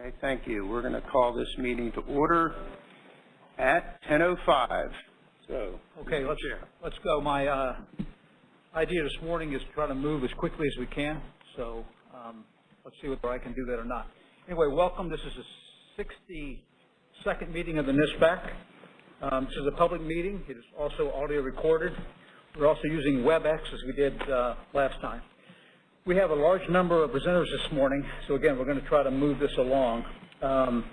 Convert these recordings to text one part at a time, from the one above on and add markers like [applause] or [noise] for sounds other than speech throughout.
Okay, thank you. We're going to call this meeting to order at 10:05. So, Okay, let's, let's go. My, uh, idea this morning is to try to move as quickly as we can, so, um, let's see whether I can do that or not. Anyway, welcome. This is the sixty-second meeting of the NISPAC. Um, this is a public meeting. It is also audio recorded. We're also using WebEx as we did, uh, last time. We have a large number of presenters this morning, so again, we're going to try to move this along. Um,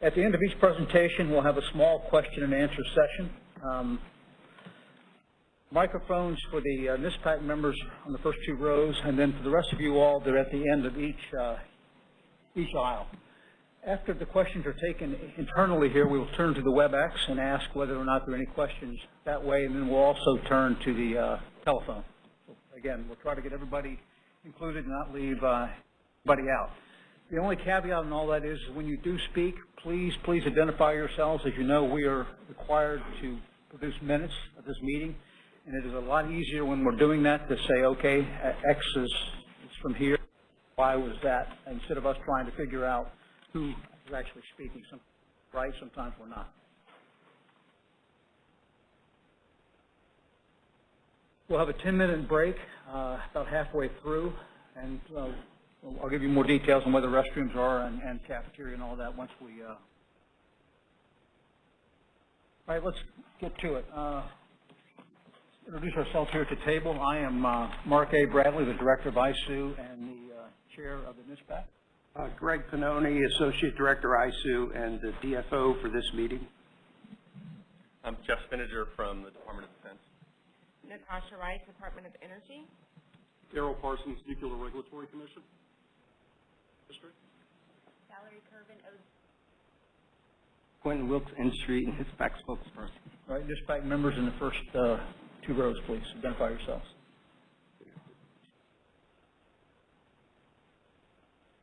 at the end of each presentation, we'll have a small question and answer session. Um, microphones for the uh, NISPAC members on the first two rows, and then for the rest of you all, they're at the end of each, uh, each aisle. After the questions are taken internally here, we will turn to the WebEx and ask whether or not there are any questions that way, and then we'll also turn to the uh, telephone. Again, we'll try to get everybody included and not leave uh, anybody out. The only caveat in all that is when you do speak, please, please identify yourselves. As you know, we are required to produce minutes of this meeting, and it is a lot easier when we're doing that to say, okay, X is, from here, Y was that, instead of us trying to figure out who is actually speaking. Some, right, sometimes we're not. We'll have a 10-minute break uh, about halfway through, and uh, I'll give you more details on where the restrooms are and, and cafeteria and all that once we. Uh... All right, let's get to it. Uh, introduce ourselves here at the table. I am uh, Mark A. Bradley, the director of ISOO and the uh, chair of the NISPAC. uh, Greg Pannoni, Associate Director, ISOO, and the DFO for this meeting. I'm Jeff Spinnanger from the Department of Defense. Natasha Wright, Department of Energy. Darrell Parsons, Nuclear Regulatory Commission. District. Valerie Kerben, O. Quentin Wilkes, Industry and NISPAC spokesperson. All right, NISPAC members in the first uh, two rows, please. Identify yourselves.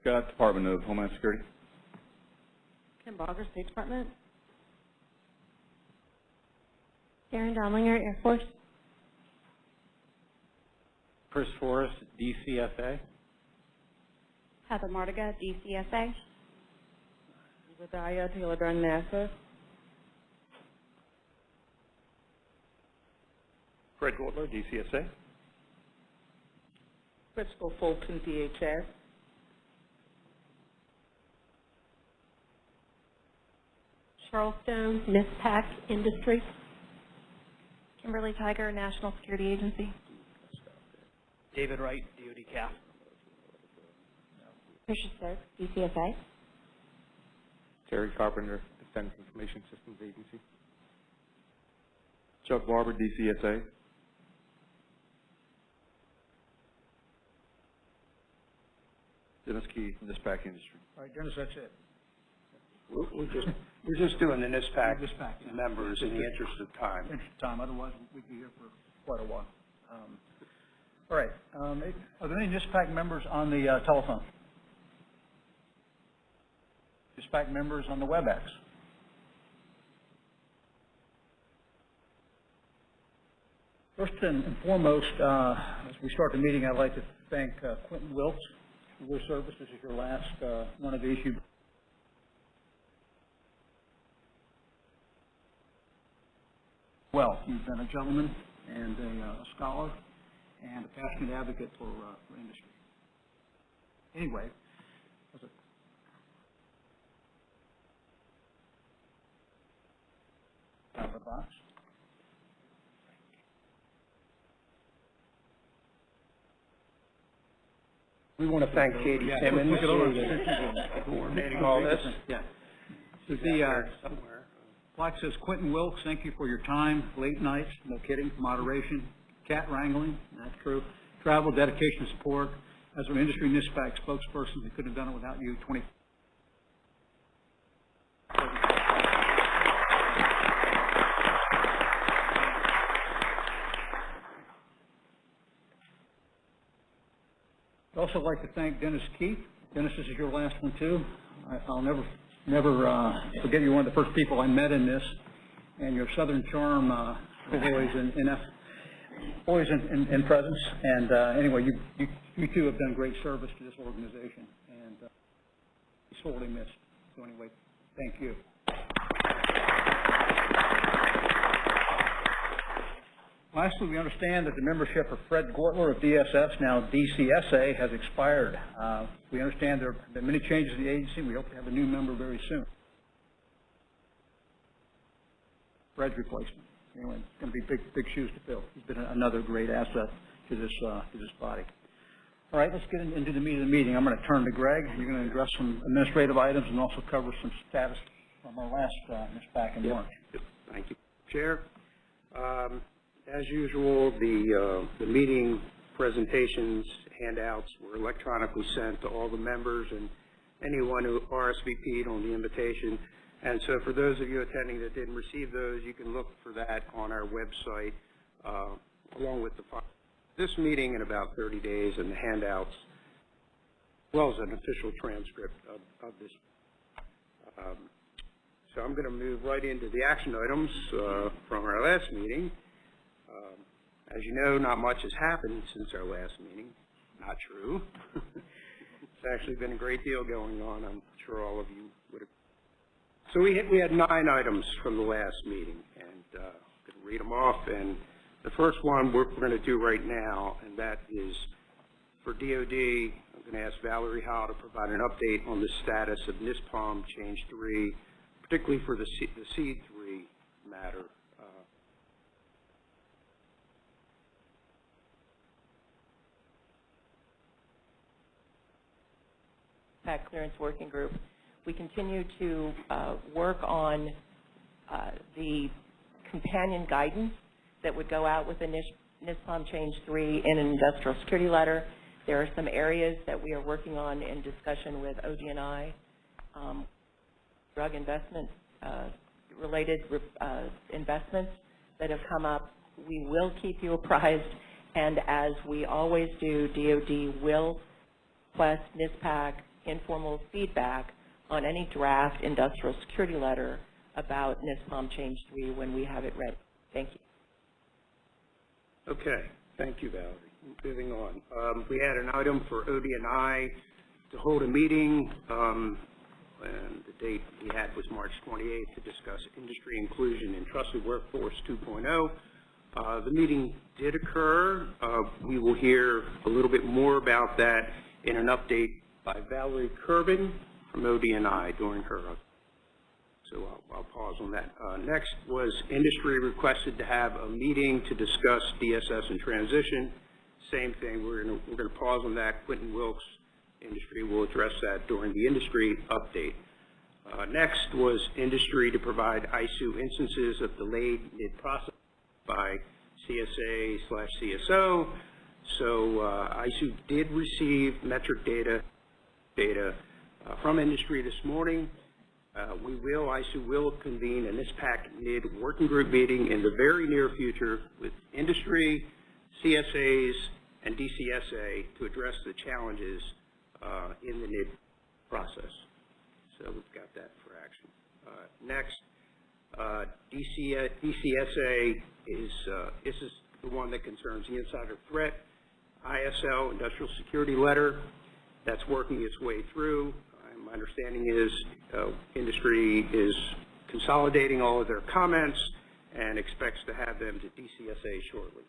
Scott, Department of Homeland Security. Kim Baugher, State Department. Darren Domlinger, Air Force. Chris Forrest, DCSA. Heather Mardiga, DCSA. Vidaya Taylor Dunn, NASA. Fred Gortler, DCSA. Crystal Fulton, DHS. Charles Stone, NISPAC Industry. Kimberly Tiger, National Security Agency. David Wright, DoD CAF. Tricia Stokes, DCSA. Terry Carpenter, Defense Information Systems Agency. Chuck Barber, DCSA. Dennis Keith, Dispatch Industry. All right, Dennis, that's it. We're we're just, we're just doing the NISPAC NISPAC, yeah. members in the interest of time. Finish the time, otherwise we'd be here for quite a while. Um, All right, um, are there any NISPAC members on the uh, telephone? NISPAC members on the WebEx? First and foremost, uh, as we start the meeting, I'd like to thank uh, Quentin Wilkes for your service. This is your last uh, one of these. You well. You've been a gentleman and a, uh, scholar and a passionate advocate for, uh, for industry. Anyway, as a out of the box. We want to thank Katie Yeah, Simmons it for coordinating all this. Yeah. She's The, uh, somewhere. Plaque says, Quentin Wilkes, thank you for your time, late nights, no kidding, moderation, cat wrangling, that's true, travel, dedication, support. As an industry NISPAC spokesperson, we couldn't have done it without you, twenty. I'd also like to thank Dennis Keith. Dennis, this is your last one too. I, I'll never, never, uh, forget you're one of the first people I met in this, and your southern charm, uh, always in, in, always in, in, in presence. And, uh, anyway, you, you, you two have done great service to this organization, and, uh, sorely missed. So anyway, thank you. Lastly, we understand that the membership of Fred Gortler of DSS, now DCSA, has expired. Uh, We understand there have been many changes in the agency. We hope to have a new member very soon. Fred's replacement. Anyway, it's going to be big, big shoes to fill. He's been another great asset to this, uh, to this body. All right, let's get into the meat of the meeting. I'm going to turn to Greg. You're going to address some administrative items and also cover some status from our last, uh, Ms. back in Yep. March. Thank you, Chair. Um, As usual, the, uh, the meeting presentations, handouts were electronically sent to all the members and anyone who RSVP'd on the invitation. And so for those of you attending that didn't receive those, you can look for that on our website, uh, along with the, this meeting in about 30 days and the handouts, as well as an official transcript of, of this. Um, so I'm going to move right into the action items uh, from our last meeting. Um, As you know, not much has happened since our last meeting. Not true. [laughs] It's actually been a great deal going on. I'm sure all of you. So we had, we had nine items from the last meeting, and uh, I'm going to read them off. And the first one we're, we're going to do right now, and that is for DOD, I'm going to ask Valerie Howe to provide an update on the status of NISPOM Change 3, particularly for the C, the C3 matter. Uh, PAC Clearance Working Group, we continue to uh, work on uh, the companion guidance that would go out with the NISPOM Change 3 in an industrial security letter. There are some areas that we are working on in discussion with ODNI, um, drug investment, uh, related uh, investments that have come up. We will keep you apprised, and as we always do, DOD will request NISPAC informal feedback on any draft industrial security letter about NISPOM Change 3 when we have it ready. Thank you. Okay, thank you, Valerie. Moving on. Um, we had an item for ODNI to hold a meeting, um, and the date we had was March 28th to discuss industry inclusion in trusted workforce 2.0. Uh, the meeting did occur. Uh, we will hear a little bit more about that in an update by Valerie Kerben from ODNI during her so I'll, I'll pause on that. Uh, next was industry requested to have a meeting to discuss DSS and transition. Same thing, we're gonna, we're gonna pause on that. Quentin Wilkes, industry will address that during the industry update. Uh, next was industry to provide ISOO instances of delayed NID-process by CSA slash CSO. So, uh, ISOO did receive metric data, data, uh, from industry this morning. Uh, we will, ISOO will convene an NISPAC NID working group meeting in the very near future with industry, CSAs, and DCSA to address the challenges uh, in the NID process. So we've got that for action. Uh, next, uh, DC, DCSA is, this is the one that concerns the insider threat, ISL, industrial security letter, that's working its way through. My understanding is uh, industry is consolidating all of their comments and expects to have them to DCSA shortly.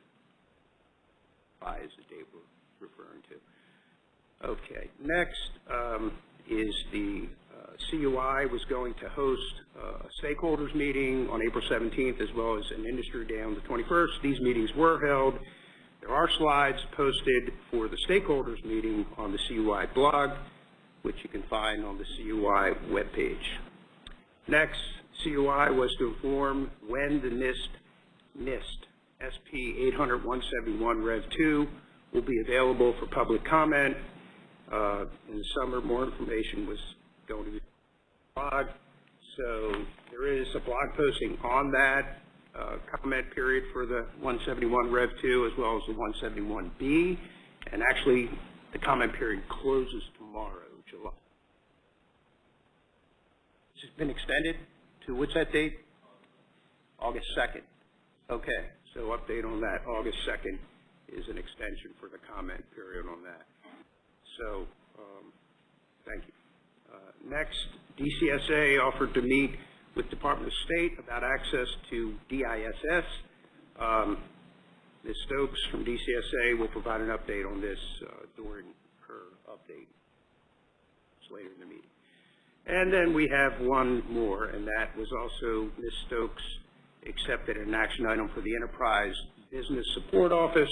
By is the date we're referring to. Okay, next um, is the uh, CUI was going to host uh, a stakeholders meeting on April 17th as well as an industry day on the 21st. These meetings were held. There are slides posted for the stakeholders meeting on the CUI blog, which you can find on the CUI webpage. Next, CUI was to inform when the NIST, NIST SP 800-171 Rev 2 will be available for public comment. Uh, in the summer, more information was going to be blog. So there is a blog posting on that uh, comment period for the 171 Rev 2 as well as the 171B. And actually, the comment period closes tomorrow, July. This has been extended to, what's that date? August 2nd. Okay, so update on that. August 2nd is an extension for the comment period on that. So, um, thank you. Uh, Next, DCSA offered to meet with Department of State about access to DISS. Um, Ms. Stokes from DCSA will provide an update on this uh, during her update. Later in the meeting. And then we have one more, and that was also Ms. Stokes accepted an action item for the Enterprise Business Support Office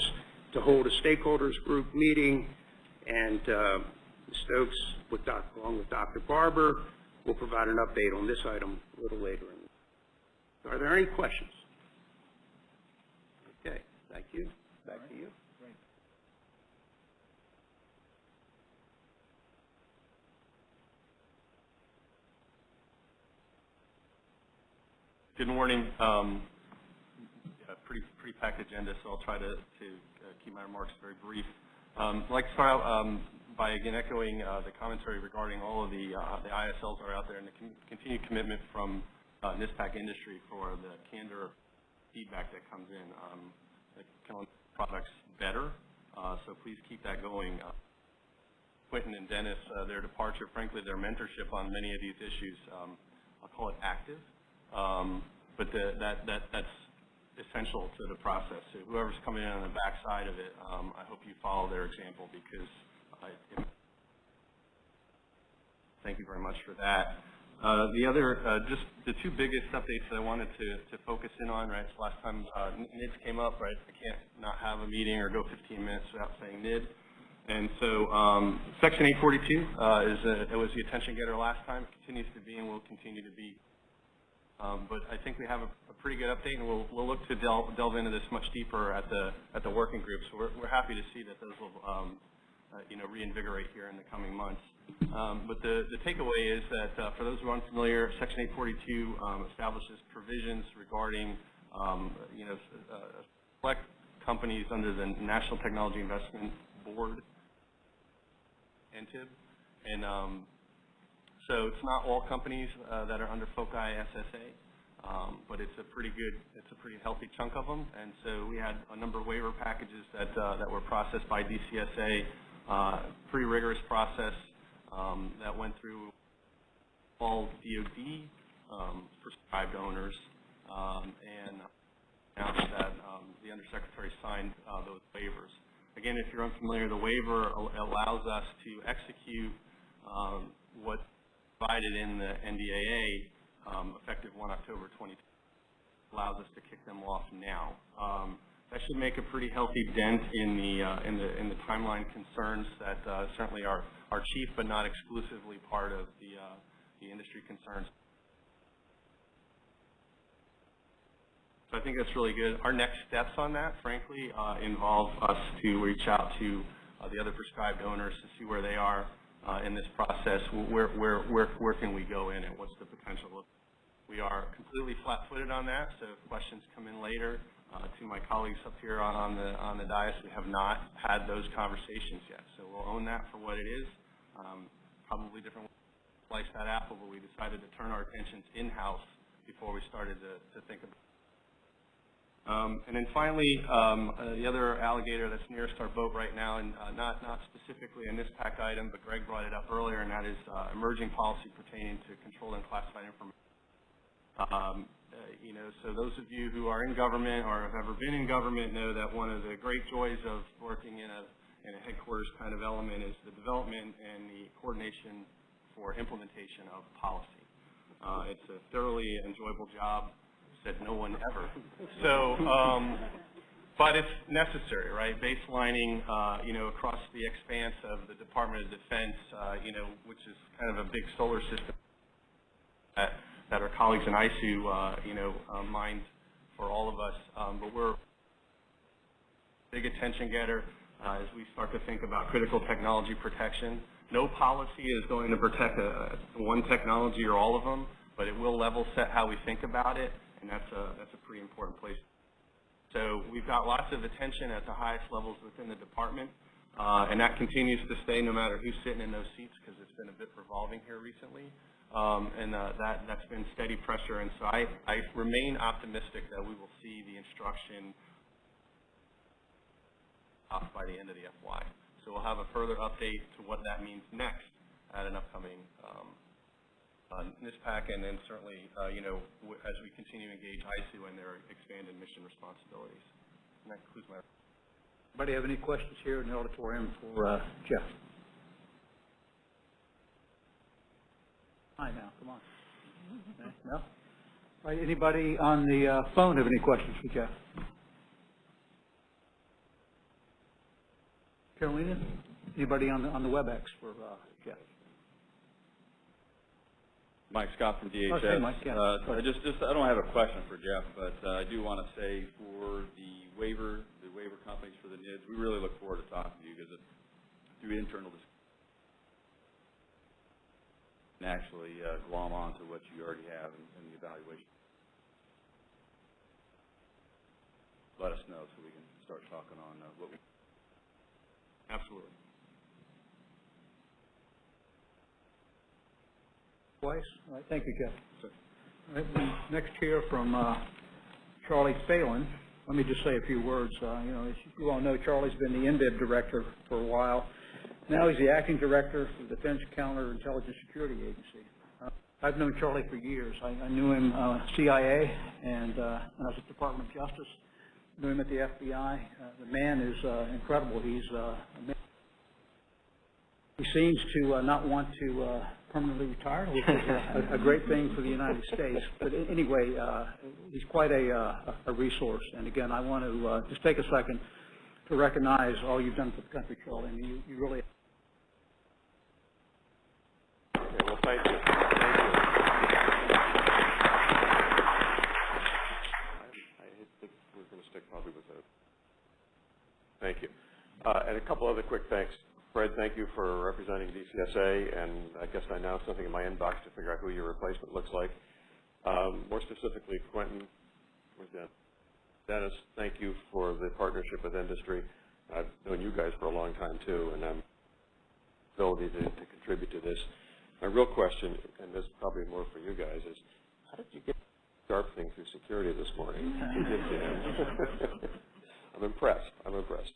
to hold a stakeholders group meeting, and uh, Ms. Stokes, with Doc, along with Dr. Barber, will provide an update on this item a little later. in- Are there any questions? Okay, thank you. Good morning. Um, a pretty, pretty packed agenda, so I'll try to, to uh, keep my remarks very brief. Um, I'd like to start out um, by again echoing uh, the commentary regarding all of the, uh, the ISLs that are out there and the con- continued commitment from uh, NISPAC industry for the candor feedback that comes in. Um, that can products better, uh, so please keep that going. Uh, Quentin and Dennis, uh, their departure, frankly, their mentorship on many of these issues, um, I'll call it active, um, but the, that, that, that's essential to the process. So whoever's coming in on the backside of it, um, I hope you follow their example because I, thank you very much for that. Uh, the other, uh, just the two biggest updates that I wanted to, to focus in on, right, so last time uh, NIDS came up, right, I can't not have a meeting or go 15 minutes without saying NID. And so um, Section 842 uh, is a, it was the attention getter last time, it continues to be and will continue to be. Um, but I think we have a, a pretty good update, and we'll, we'll look to delve, delve into this much deeper at the at the working group. So we're, we're happy to see that those will, um, uh, you know, reinvigorate here in the coming months. Um, but the, the takeaway is that uh, for those who are unfamiliar, Section 842 um, establishes provisions regarding, um, you know, uh, select companies under the National Technology Investment Board, NTIB, and um, so it's not all companies uh, that are under FOCI SSA, um, but it's a pretty good, it's a pretty healthy chunk of them. And so we had a number of waiver packages that uh, that were processed by DCSA, uh, pretty rigorous process um, that went through all DoD um, prescribed owners, um, and announced that um, the undersecretary signed uh, those waivers. Again, if you're unfamiliar, the waiver allows us to execute um, what provided in the NDAA, um, effective 1 October 2020, allows us to kick them off now. Um, that should make a pretty healthy dent in the uh, in the in the timeline concerns that uh, certainly are are chief but not exclusively part of the uh, the industry concerns. So I think that's really good. Our next steps on that, frankly, uh, involve us to reach out to uh, the other prescribed owners to see where they are uh, in this process. Where, where, where, where can we go in and what's the potential of we are completely flat-footed on that, so if questions come in later, uh, to my colleagues up here on, on the on the dais, we have not had those conversations yet. So we'll own that for what it is. Um, probably different ways to slice that apple, but we decided to turn our attentions in-house before we started to, to think about um, and then finally, um, uh, the other alligator that's nearest our boat right now, and uh, not, not specifically in this item, but Greg brought it up earlier, and that is uh, emerging policy pertaining to controlled and classified information. Um, uh, you know, so those of you who are in government or have ever been in government know that one of the great joys of working in a, in a headquarters kind of element is the development and the coordination for implementation of policy. Uh, it's a thoroughly enjoyable job said no one ever. So, um, but it's necessary, right? Baselining, uh, you know, across the expanse of the Department of Defense, uh, you know, which is kind of a big solar system that, that our colleagues in ISOO, uh, you know, uh, mind for all of us. Um, but we're big attention getter uh, as we start to think about critical technology protection. No policy is going to protect a, one technology or all of them, but it will level set how we think about it and that's a, that's a pretty important place. So we've got lots of attention at the highest levels within the department, uh, and that continues to stay no matter who's sitting in those seats because it's been a bit revolving here recently. Um, and uh, that, that's been steady pressure, and so I, I remain optimistic that we will see the instruction off by the end of the FY. So we'll have a further update to what that means next at an upcoming um, uh, NISPAC, and then certainly, uh, you know, w- as we continue to engage ISOO and their expanded mission responsibilities. And that concludes my Anybody have any questions here in the auditorium for uh, Jeff? Hi now, come on. Okay, No? All right, anybody on the uh, phone have any questions for Jeff? Carolina? Anybody on the, on the WebEx for uh, Jeff? Mike Scott from DHS. Okay, Mike, yeah. Uh, I just, just, I don't have a question for Jeff, but uh, I do want to say for the waiver, the waiver companies for the NIDS, we really look forward to talking to you because through internal dis- and actually uh, glom onto what you already have in, in the evaluation. Let us know so we can start talking on uh, what we Absolutely. Twice? All right, thank you, Jeff. All right, next hear from uh, Charlie Phalen. Let me just say a few words. Uh, You know, as you all know, Charlie's been the NBIB director for a while. Now he's the acting director for the Defense Counterintelligence Security Agency. Uh, I've known Charlie for years. I I knew him uh, CIA, and uh, when I was at the Department of Justice, knew him at the FBI. Uh, The man is uh, incredible. He's uh, ama- he seems to uh, not want to uh, permanently retire, which is a, a great thing for the United States. But anyway, uh, he's quite a, uh, a resource. And again, I want to uh, just take a second to recognize all you've done for the country, Charlie. Mean, you, you really Okay, well, thank you. Thank you. I going to stick probably with that. Thank you. Uh, And a couple other quick thanks. Fred, thank you for representing DCSA, and I guess I now have something in my inbox to figure out who your replacement looks like. Um, More specifically, Quentin, where's that? Dennis, thank you for the partnership with industry. I've known you guys for a long time, too, and I'm ability to to contribute to this. My real question, and this is probably more for you guys, is how did you get the sharp thing through security this morning? You did, Dan. I'm impressed. I'm impressed.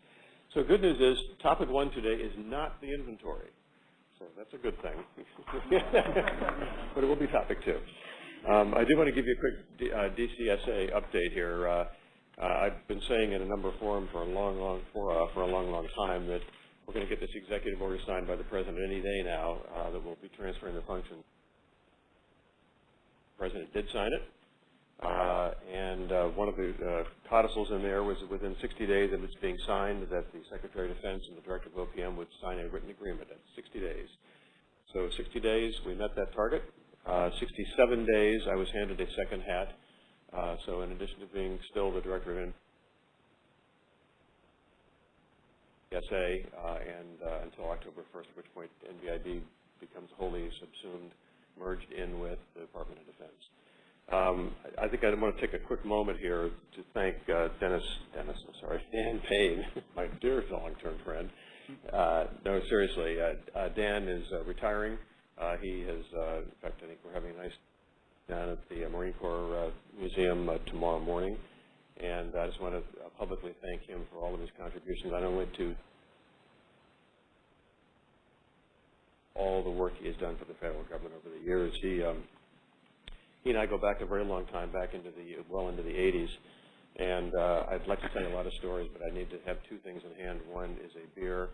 So good news is, topic one today is not the inventory. So that's a good thing. [laughs] But it will be topic two. Um, I do want to give you a quick D- uh, DCSA update here. Uh, uh, I've been saying in a number of forums for a long, long, for, uh, for a long, long time that we're going to get this executive order signed by the president any day now uh, that will be transferring the function. The president did sign it, uh, and uh, one of the uh, codicils in there was within 60 days of its being signed that the Secretary of Defense and the Director of OPM would sign a written agreement at 60 days. So 60 days, we met that target. Uh, 67 days, I was handed a second hat. Uh, so in addition to being still the Director of NBSA, and until October 1st, at which point NBIB becomes wholly subsumed, merged in with the Department of Defense. Um, I think I want to take a quick moment here to thank uh, Dennis, Dennis, I'm sorry, Dan Payne, [laughs] my dear long-term friend. Uh, No, seriously, uh, uh, Dan is uh, retiring. Uh, He has, in fact, I think we're having a nice down at the Marine Corps Museum tomorrow morning. And I just want to publicly thank him for all of his contributions, not only to all the work he has done for the federal government over the years. He, um, he and I go back a very long time, back into the, well into the 80s. And uh, I'd like to tell you a lot of stories, but I need to have two things in hand. One is a beer,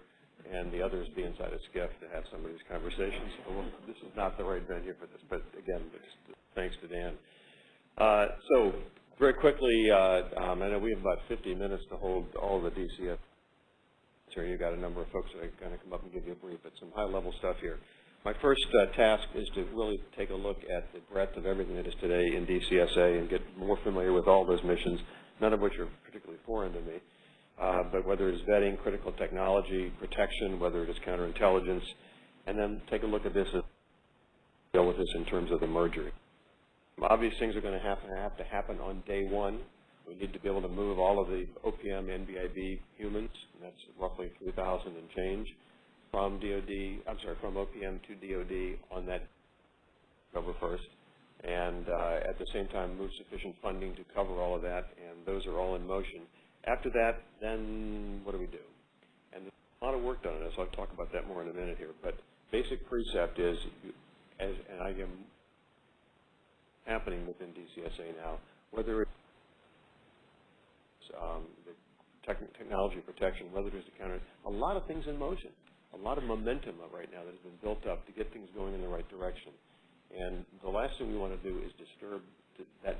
and the other is be inside a SCIF to have some of these conversations. So well, this is not the right venue for this, but again, just thanks to Dan. Uh, so very quickly, uh, um, I know we have about 50 minutes to hold all the DCF. Here, you've got a number of folks that are going to come up and give you a brief, but some high-level stuff here. My first uh, task is to really take a look at the breadth of everything that is today in DCSA and get more familiar with all those missions, none of which are particularly foreign to me. Uh, but whether it's vetting, critical technology, protection, whether it is counterintelligence, and then take a look at this, as- deal with this in terms of the merger. Obvious things are going to have to have to happen on day one. We need to be able to move all of the OPM, NBIB humans, and that's roughly 3,000 and change, from DOD, I'm sorry, from OPM to DOD on that October 1st, and uh, at the same time move sufficient funding to cover all of that, and those are all in motion. After that, then what do we do? And there's a lot of work done on this. I'll talk about that more in a minute here. But basic precept is, as, and I am happening within DCSA now, whether it's um, the technology protection, whether it's the counter, a lot of things in motion, a lot of momentum right now that has been built up to get things going in the right direction. And the last thing we want to do is disturb that.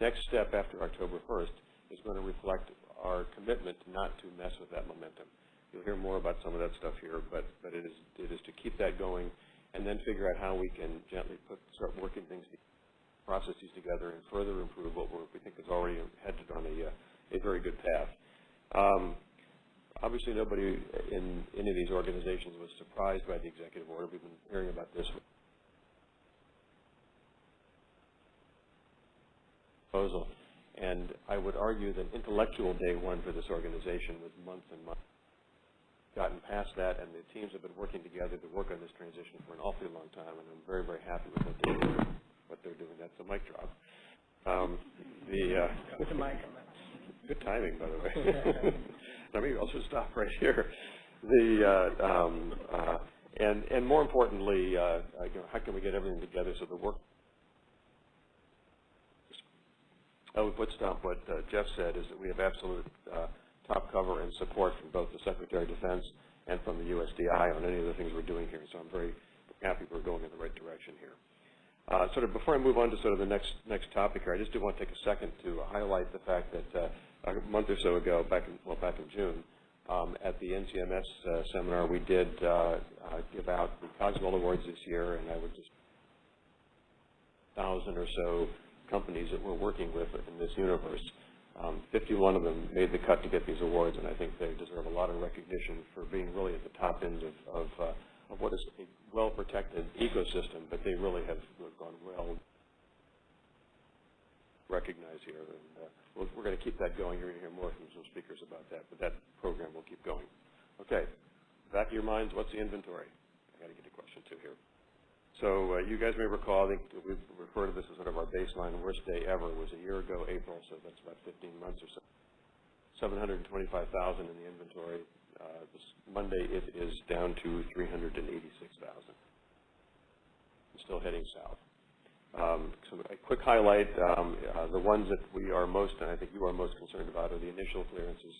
Next step after October 1st is going to reflect our commitment not to mess with that momentum. You'll hear more about some of that stuff here, but, but it is, it is to keep that going and then figure out how we can gently put, start working things, processes together and further improve what we're, think is already headed on a, a very good path. Um, obviously, nobody in any of these organizations was surprised by the executive order. We've been hearing about this proposal. And I would argue that intellectual day one for this organization was months and months. Gotten past that, and the teams have been working together to work on this transition for an awfully long time, and I'm very, very happy with what they're doing. What they're doing. That's a mic drop. Um, the uh, With the mic. Good timing, by the way. [laughs] now maybe I'll just stop right here. The uh, um, uh, and and more importantly, uh, uh, you know, how can we get everything together so the work I would put stop what uh, Jeff said is that we have absolute uh, top cover and support from both the Secretary of Defense and from the USDI on any of the things we're doing here. So I'm very happy we're going in the right direction here. Uh, sort of before I move on to sort of the next next topic here, I just do want to take a second to highlight the fact that uh, a month or so ago, back in, well back in June, um, at the NCMS uh, seminar, we did uh, uh, give out the Cogswell Awards this year, and I would just thousand or so companies that we're working with in this universe. Um, 51 of them made the cut to get these awards, and I think they deserve a lot of recognition for being really at the top end of, of, uh, of what is a well-protected ecosystem, but they really have gone well recognized here. And uh, we're, we're going to keep that going. You're going to hear more from some speakers about that, but that program will keep going. Okay, back of your minds, what's the inventory? I got to get a question too here. So uh, you guys may recall, I think we refer to this as sort of our baseline. Worst day ever was a year ago, April, so that's about 15 months or so. 725,000 in the inventory. Uh, this Monday, it is down to 386,000. Still heading south. Um, so a quick highlight, um, uh, the ones that we are most, and I think you are most concerned about, are the initial clearances.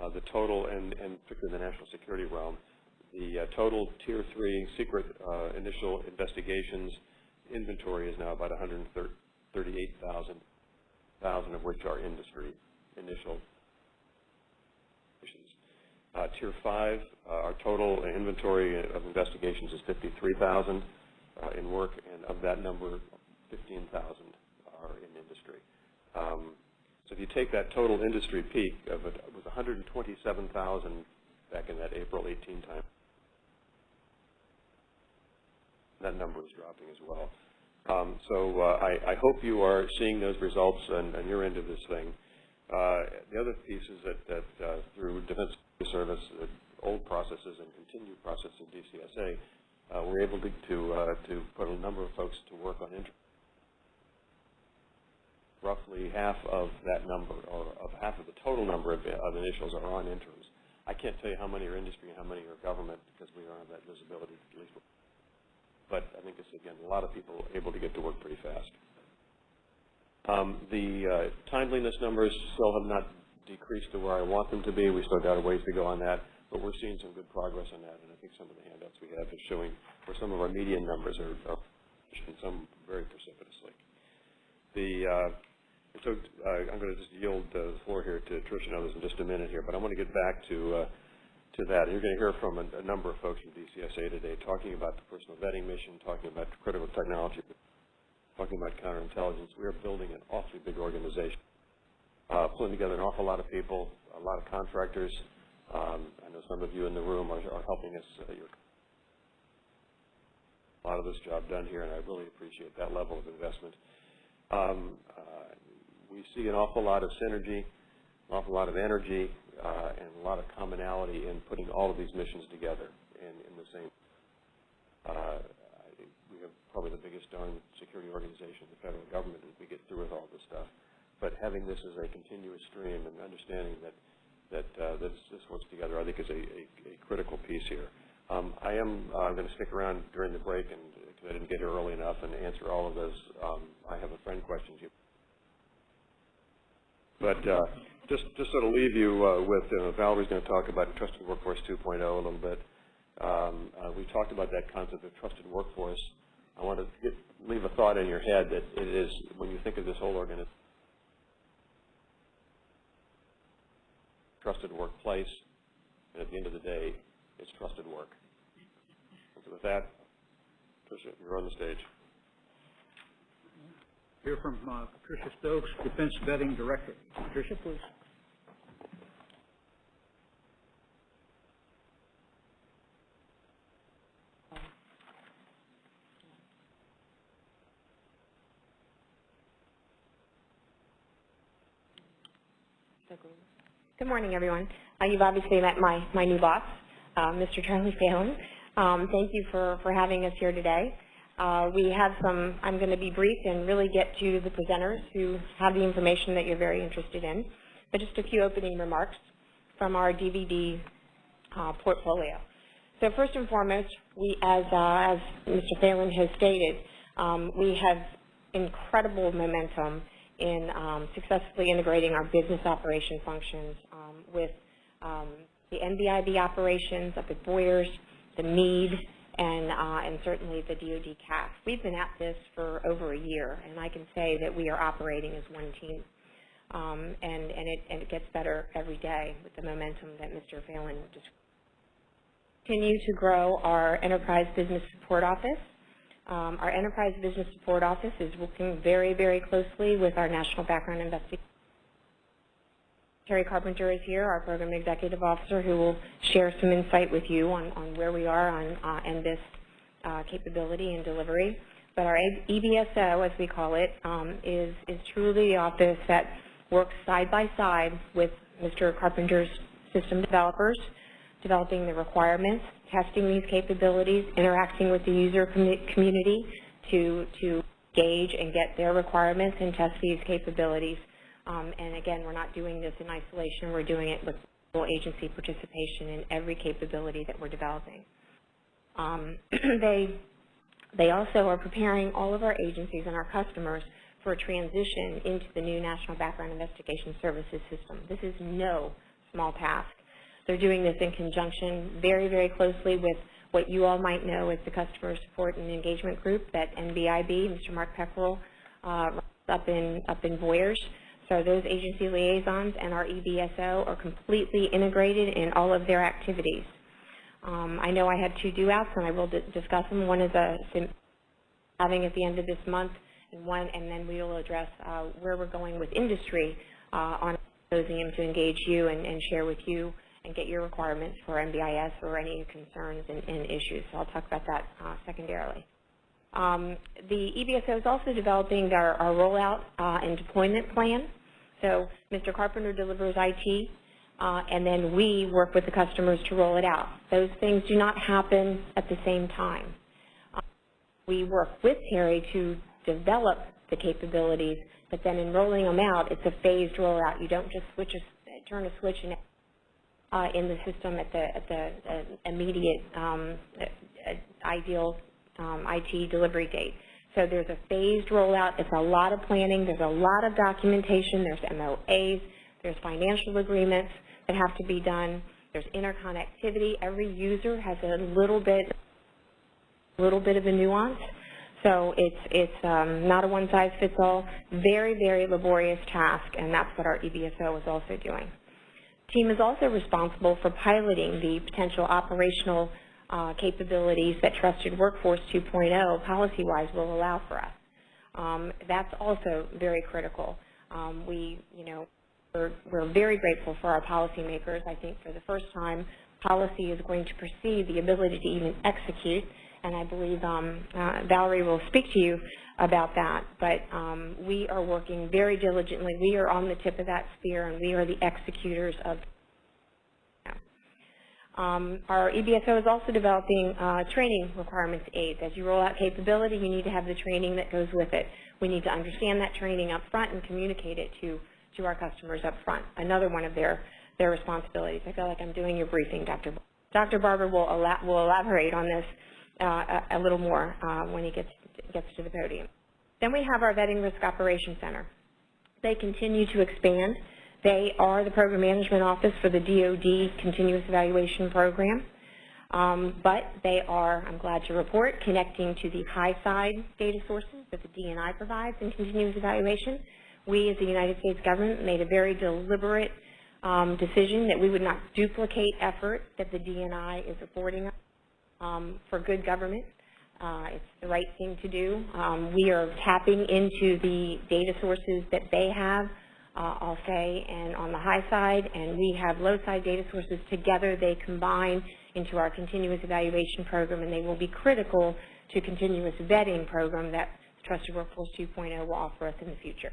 Uh, the total, and, and particularly the national security realm, the uh, total Tier 3 secret uh, initial investigations inventory is now about 138,000, thousand of which are industry initial. Uh, Tier 5, uh, our total inventory of investigations is 53,000 uh, in work, and of that number, 15,000 are in industry. Um, so if you take that total industry peak of it, was 127,000 back in that April 18 time that number is dropping as well. Um, so uh, I, I, hope you are seeing those results and, and you're into this thing. Uh, the other piece is that, that uh, through Defense Service, old processes and continued process of DCSA, uh, we're able to to, uh, to, put a number of folks to work on inter roughly half of that number, or of half of the total number of, of initials are on interims. I can't tell you how many are industry and how many are government because we don't have that visibility, at least but I think it's, again, a lot of people able to get to work pretty fast. Um, the uh, timeliness numbers still have not decreased to where I want them to be. We still got a ways to go on that, but we're seeing some good progress on that, and I think some of the handouts we have is showing where some of our median numbers are, are some very precipitously. The uh, so uh, I'm going to just yield the floor here to Tricia and others in just a minute here, but I want to get back to uh, to that. You're going to hear from a, a, number of folks from DCSA today talking about the personal vetting mission, talking about critical technology, talking about counterintelligence. We are building an awfully big organization, uh, pulling together an awful lot of people, a lot of contractors. Um, I know some of you in the room are, are helping us. Uh, a lot of this job done here, and I really appreciate that level of investment. Um, uh, we see an awful lot of synergy, an awful lot of energy, uh, and a lot of commonality in putting all of these missions together in, in the same. Uh, we have probably the biggest darn security organization the federal government as we get through with all this stuff. But having this as a continuous stream and understanding that that uh, this, this works together, I think is a, a, a critical piece here. Um, I am uh, going to stick around during the break and because I didn't get here early enough and answer all of those um, I have a friend questions you. But uh, just just sort of leave you uh, with uh, Valerie's going to talk about Trusted Workforce 2.0 a little bit. Um, uh, we talked about that concept of trusted workforce. I want to get, leave a thought in your head that it is when you think of this whole organization, trusted workplace, and at the end of the day, it's trusted work. So with that, Tricia, you're on the stage. Hear from uh, Patricia Stokes, Defense Vetting Director. Patricia, please. Good morning, everyone. Uh, you've obviously met my, my new boss, uh, Mr. Charlie Phalen. Um, thank you for, for having us here today. Uh, we have some, I'm going to be brief and really get to the presenters who have the information that you're very interested in, but just a few opening remarks from our DVD uh, portfolio. So first and foremost, we, as, uh, as Mr. Phalen has stated, um, we have incredible momentum in um, successfully integrating our business operation functions um, with um, the NBIB operations up at Boyers, the Mead, and, uh, and certainly the DoD CAF. We've been at this for over a year, and I can say that we are operating as one team. Um, and, and, it, and it gets better every day with the momentum that Mr. Phalen just continue to grow our Enterprise Business Support Office. Um, our Enterprise Business Support Office is working very, very closely with our National Background Investigation. Terry Carpenter is here, our Program Executive Officer, who will share some insight with you on, on where we are on uh, NBIS uh, capability and delivery. But our EBSO, as we call it, um, is, is truly the office that works side by side with Mr. Carpenter's system developers, developing the requirements, testing these capabilities, interacting with the user com community to, to gauge and get their requirements and test these capabilities. Um, and again, we're not doing this in isolation. We're doing it with full agency participation in every capability that we're developing. Um, [clears throat] they, they also are preparing all of our agencies and our customers for a transition into the new National Background Investigation Services system. This is no small task. They're doing this in conjunction very, very closely with what you all might know as the Customer Support and Engagement Group that NBIB, Mr. Mark Pekrul, uh, up in up in Boyers. So those agency liaisons and our EBSO are completely integrated in all of their activities. Um, I know I had two due outs, and I will discuss them. One is a having at the end of this month, and one, and then we will address uh, where we're going with industry uh, on symposium to engage you and, and, share with you and get your requirements for NBIS or any concerns and, and issues. So I'll talk about that uh, secondarily. Um, the EBSO is also developing our, our rollout uh, and deployment plan. So Mr. Carpenter delivers IT, uh, and then we work with the customers to roll it out. Those things do not happen at the same time. Uh, we work with Terry to develop the capabilities, but then in rolling them out, it's a phased rollout. You don't just switch a, turn a switch uh, in the system at the, at the uh, immediate um, uh, ideal um, IT delivery date. So there's a phased rollout. It's a lot of planning. There's a lot of documentation. There's MOAs. There's financial agreements that have to be done. There's interconnectivity. Every user has a little bit, little bit of a nuance. So it's, it's um, not a one-size-fits-all. Very, very laborious task, and that's what our EBSO is also doing. Team is also responsible for piloting the potential operational uh, capabilities that Trusted Workforce 2.0 policy-wise will allow for us. Um, that's also very critical. Um, we, you know, we're, we're very grateful for our policymakers. I think for the first time, policy is going to precede the ability to even execute, and I believe um, uh, Valerie will speak to you about that. But um, we are working very diligently. We are on the tip of that spear, and we are the executors of um, our EBSO is also developing uh, training requirements aids. As you roll out capability, you need to have the training that goes with it. We need to understand that training up front and communicate it to, to our customers up front. Another one of their, their responsibilities. I feel like I'm doing your briefing, Dr. Dr. Barber will, will elaborate on this uh, a, a little more uh, when he gets, gets to the podium. Then we have our Vetting Risk Operations Center. They continue to expand. They are the program management office for the DoD Continuous Evaluation Program. Um, but they are, I'm glad to report, connecting to the high side data sources that the DNI provides in continuous evaluation. We, as the United States government, made a very deliberate um, decision that we would not duplicate effort that the DNI is affording us um, for good government. Uh, it's the right thing to do. Um, we are tapping into the data sources that they have, uh, I'll say, and on the high side, and we have low side data sources. Together they combine into our continuous evaluation program, and they will be critical to continuous vetting program that Trusted Workforce 2.0 will offer us in the future.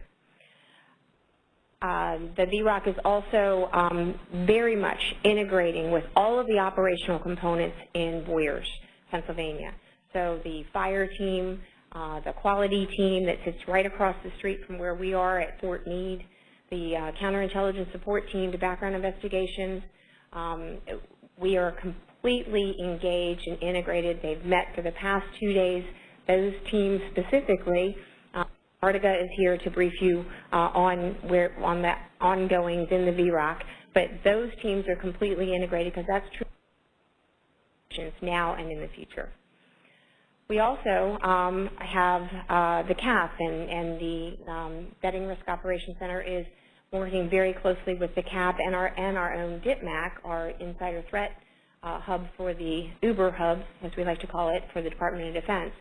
Uh, the VROC is also um, very much integrating with all of the operational components in Boyers, Pennsylvania. So the fire team, uh, the quality team that sits right across the street from where we are at Fort Meade, the uh, counterintelligence support team to background investigations. Um, we are completely engaged and integrated. They've met for the past two days. Those teams specifically Artiga is here to brief you uh, on where on the ongoings in the VROC, but those teams are completely integrated because that's true now and in the future. We also um, have uh, the CAF and, and the um, Vetting Risk Operations Center is working very closely with the CAF and our, and our own DITMAC, our insider threat uh, hub for the Uber hub, as we like to call it, for the Department of Defense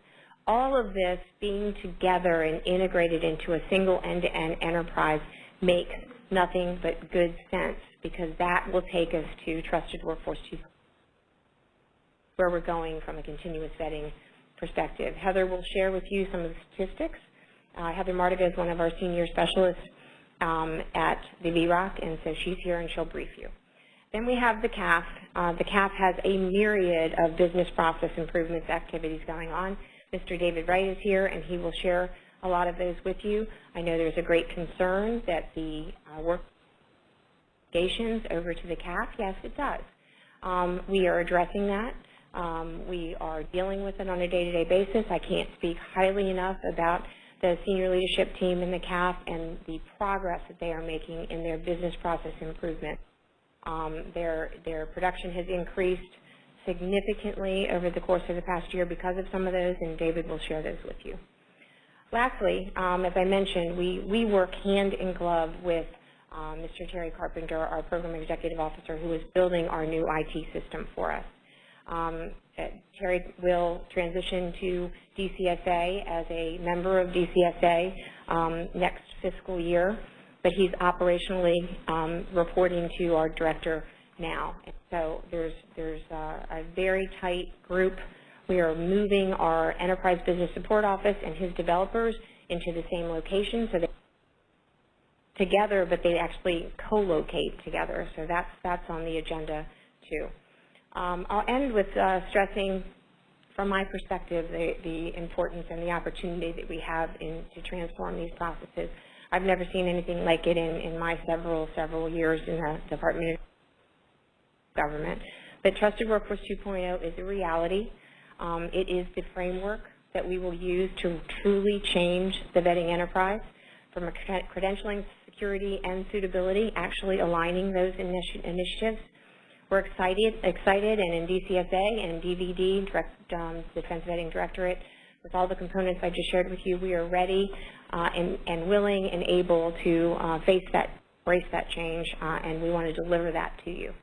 all of this being together and integrated into a single end-to-end enterprise makes nothing but good sense because that will take us to Trusted Workforce 2, where we're going from a continuous vetting perspective. Heather will share with you some of the statistics. Uh, Heather Mardiga is one of our senior specialists um, at the VROC, and so she's here and she'll brief you. Then we have the CAF. Uh, the CAF has a myriad of business process improvements activities going on. Mr. David Wright is here, and he will share a lot of those with you. I know there's a great concern that the uh, work over to the CAF. Yes, it does. Um, we are addressing that. Um, we are dealing with it on a day-to-day -day basis. I can't speak highly enough about the senior leadership team in the CAF and the progress that they are making in their business process improvement. Um, their, their production has increased significantly over the course of the past year because of some of those, and David will share those with you. Lastly, um, as I mentioned, we, we work hand in glove with um, Mr. Terry Carpenter, our Program Executive Officer, who is building our new IT system for us. Um, uh, Terry will transition to DCSA as a member of DCSA um, next fiscal year, but he's operationally um, reporting to our Director now. So there's, there's a, a very tight group. We are moving our enterprise business support office and his developers into the same location so they together, but they actually co-locate together. So that's, that's on the agenda too. Um, I'll end with uh, stressing, from my perspective, the, the importance and the opportunity that we have in, to transform these processes. I've never seen anything like it in, in my several, several years in the Department of government. But Trusted Workforce 2.0 is a reality. Um, it is the framework that we will use to truly change the vetting enterprise from a credentialing, security, and suitability, actually aligning those initi initiatives. We're excited, excited, and in DCSA and DVD, direct, um, Defense Vetting Directorate, with all the components I just shared with you, we are ready uh, and, and, willing and able to uh, face that, embrace that change, uh, and we want to deliver that to you.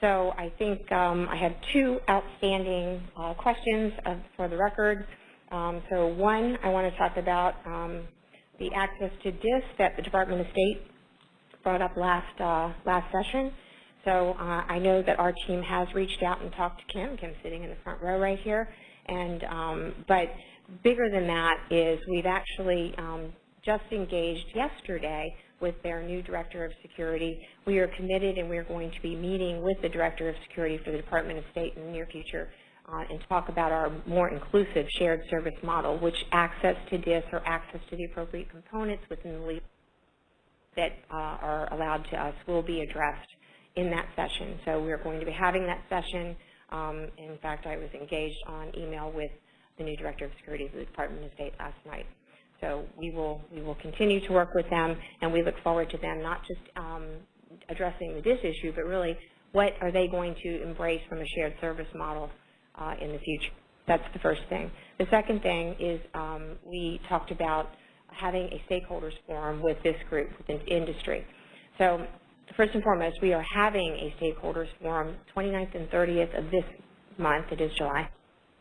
So I think um, I have two outstanding uh, questions uh, for the record. Um, so one, I want to talk about um, the access to DISS that the Department of State brought up last uh, last session. So uh, I know that our team has reached out and talked to Kim. Kim's sitting in the front row right here. And um, but bigger than that is we've actually um, just engaged yesterday with their new Director of Security. We are committed and we're going to be meeting with the Director of Security for the Department of State in the near future uh, and talk about our more inclusive shared service model, which access to DISS or access to the appropriate components within the legal that uh, are allowed to us will be addressed in that session. So we're going to be having that session Um, in fact, I was engaged on email with the new Director of Security of the Department of State last night. So we will, we will continue to work with them, and we look forward to them not just um, addressing this issue, but really what are they going to embrace from a shared service model uh, in the future. That's the first thing. The second thing is um, we talked about having a stakeholders forum with this group, with industry. So first and foremost, we are having a stakeholders forum 29th and 30th of this month, it is July.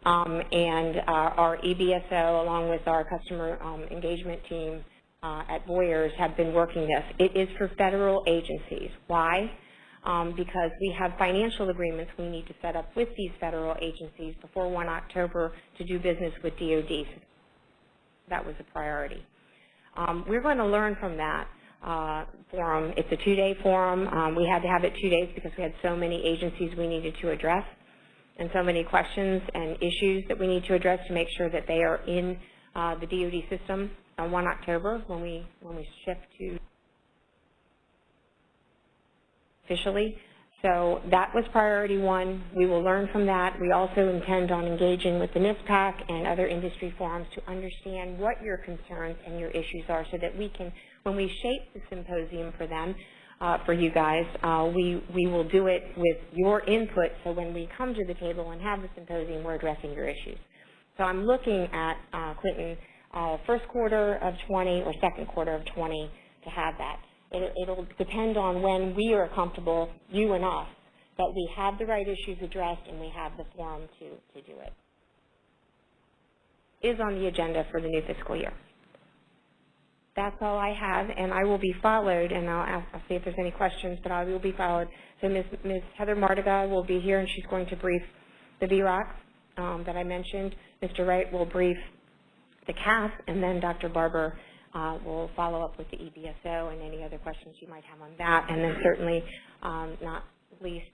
Um, and uh, our EBSO, along with our customer um, engagement team uh, at Boyers, have been working this. It is for federal agencies. Why? Um, because we have financial agreements we need to set up with these federal agencies before 1 October to do business with DOD. That was a priority. Um, we're going to learn from that uh, forum. It's a two-day forum. Um, we had to have it two days because we had so many agencies we needed to address and so many questions and issues that we need to address to make sure that they are in uh, the DoD system on 1 October when we when we shift to officially. So that was priority one. We will learn from that. We also intend on engaging with the NISPAC and other industry forums to understand what your concerns and your issues are so that we can, when we shape the symposium for them, uh, for you guys, uh, we, we will do it with your input so when we come to the table and have the symposium, we're addressing your issues. So I'm looking at, uh, Clinton, uh, first quarter of 20 or second quarter of 20 to have that. It, it'll depend on when we are comfortable, you and us, that we have the right issues addressed and we have the forum to, to do it. Is on the agenda for the new fiscal year. That's all I have, and I will be followed, and I'll, ask, I'll see if there's any questions, but I will be followed. So Ms. Ms. Heather Mardiga will be here, and she's going to brief the VROC um, that I mentioned. Mr. Wright will brief the CAF, and then Dr. Barber uh, will follow up with the EBSO and any other questions you might have on that. And then certainly, um, not least,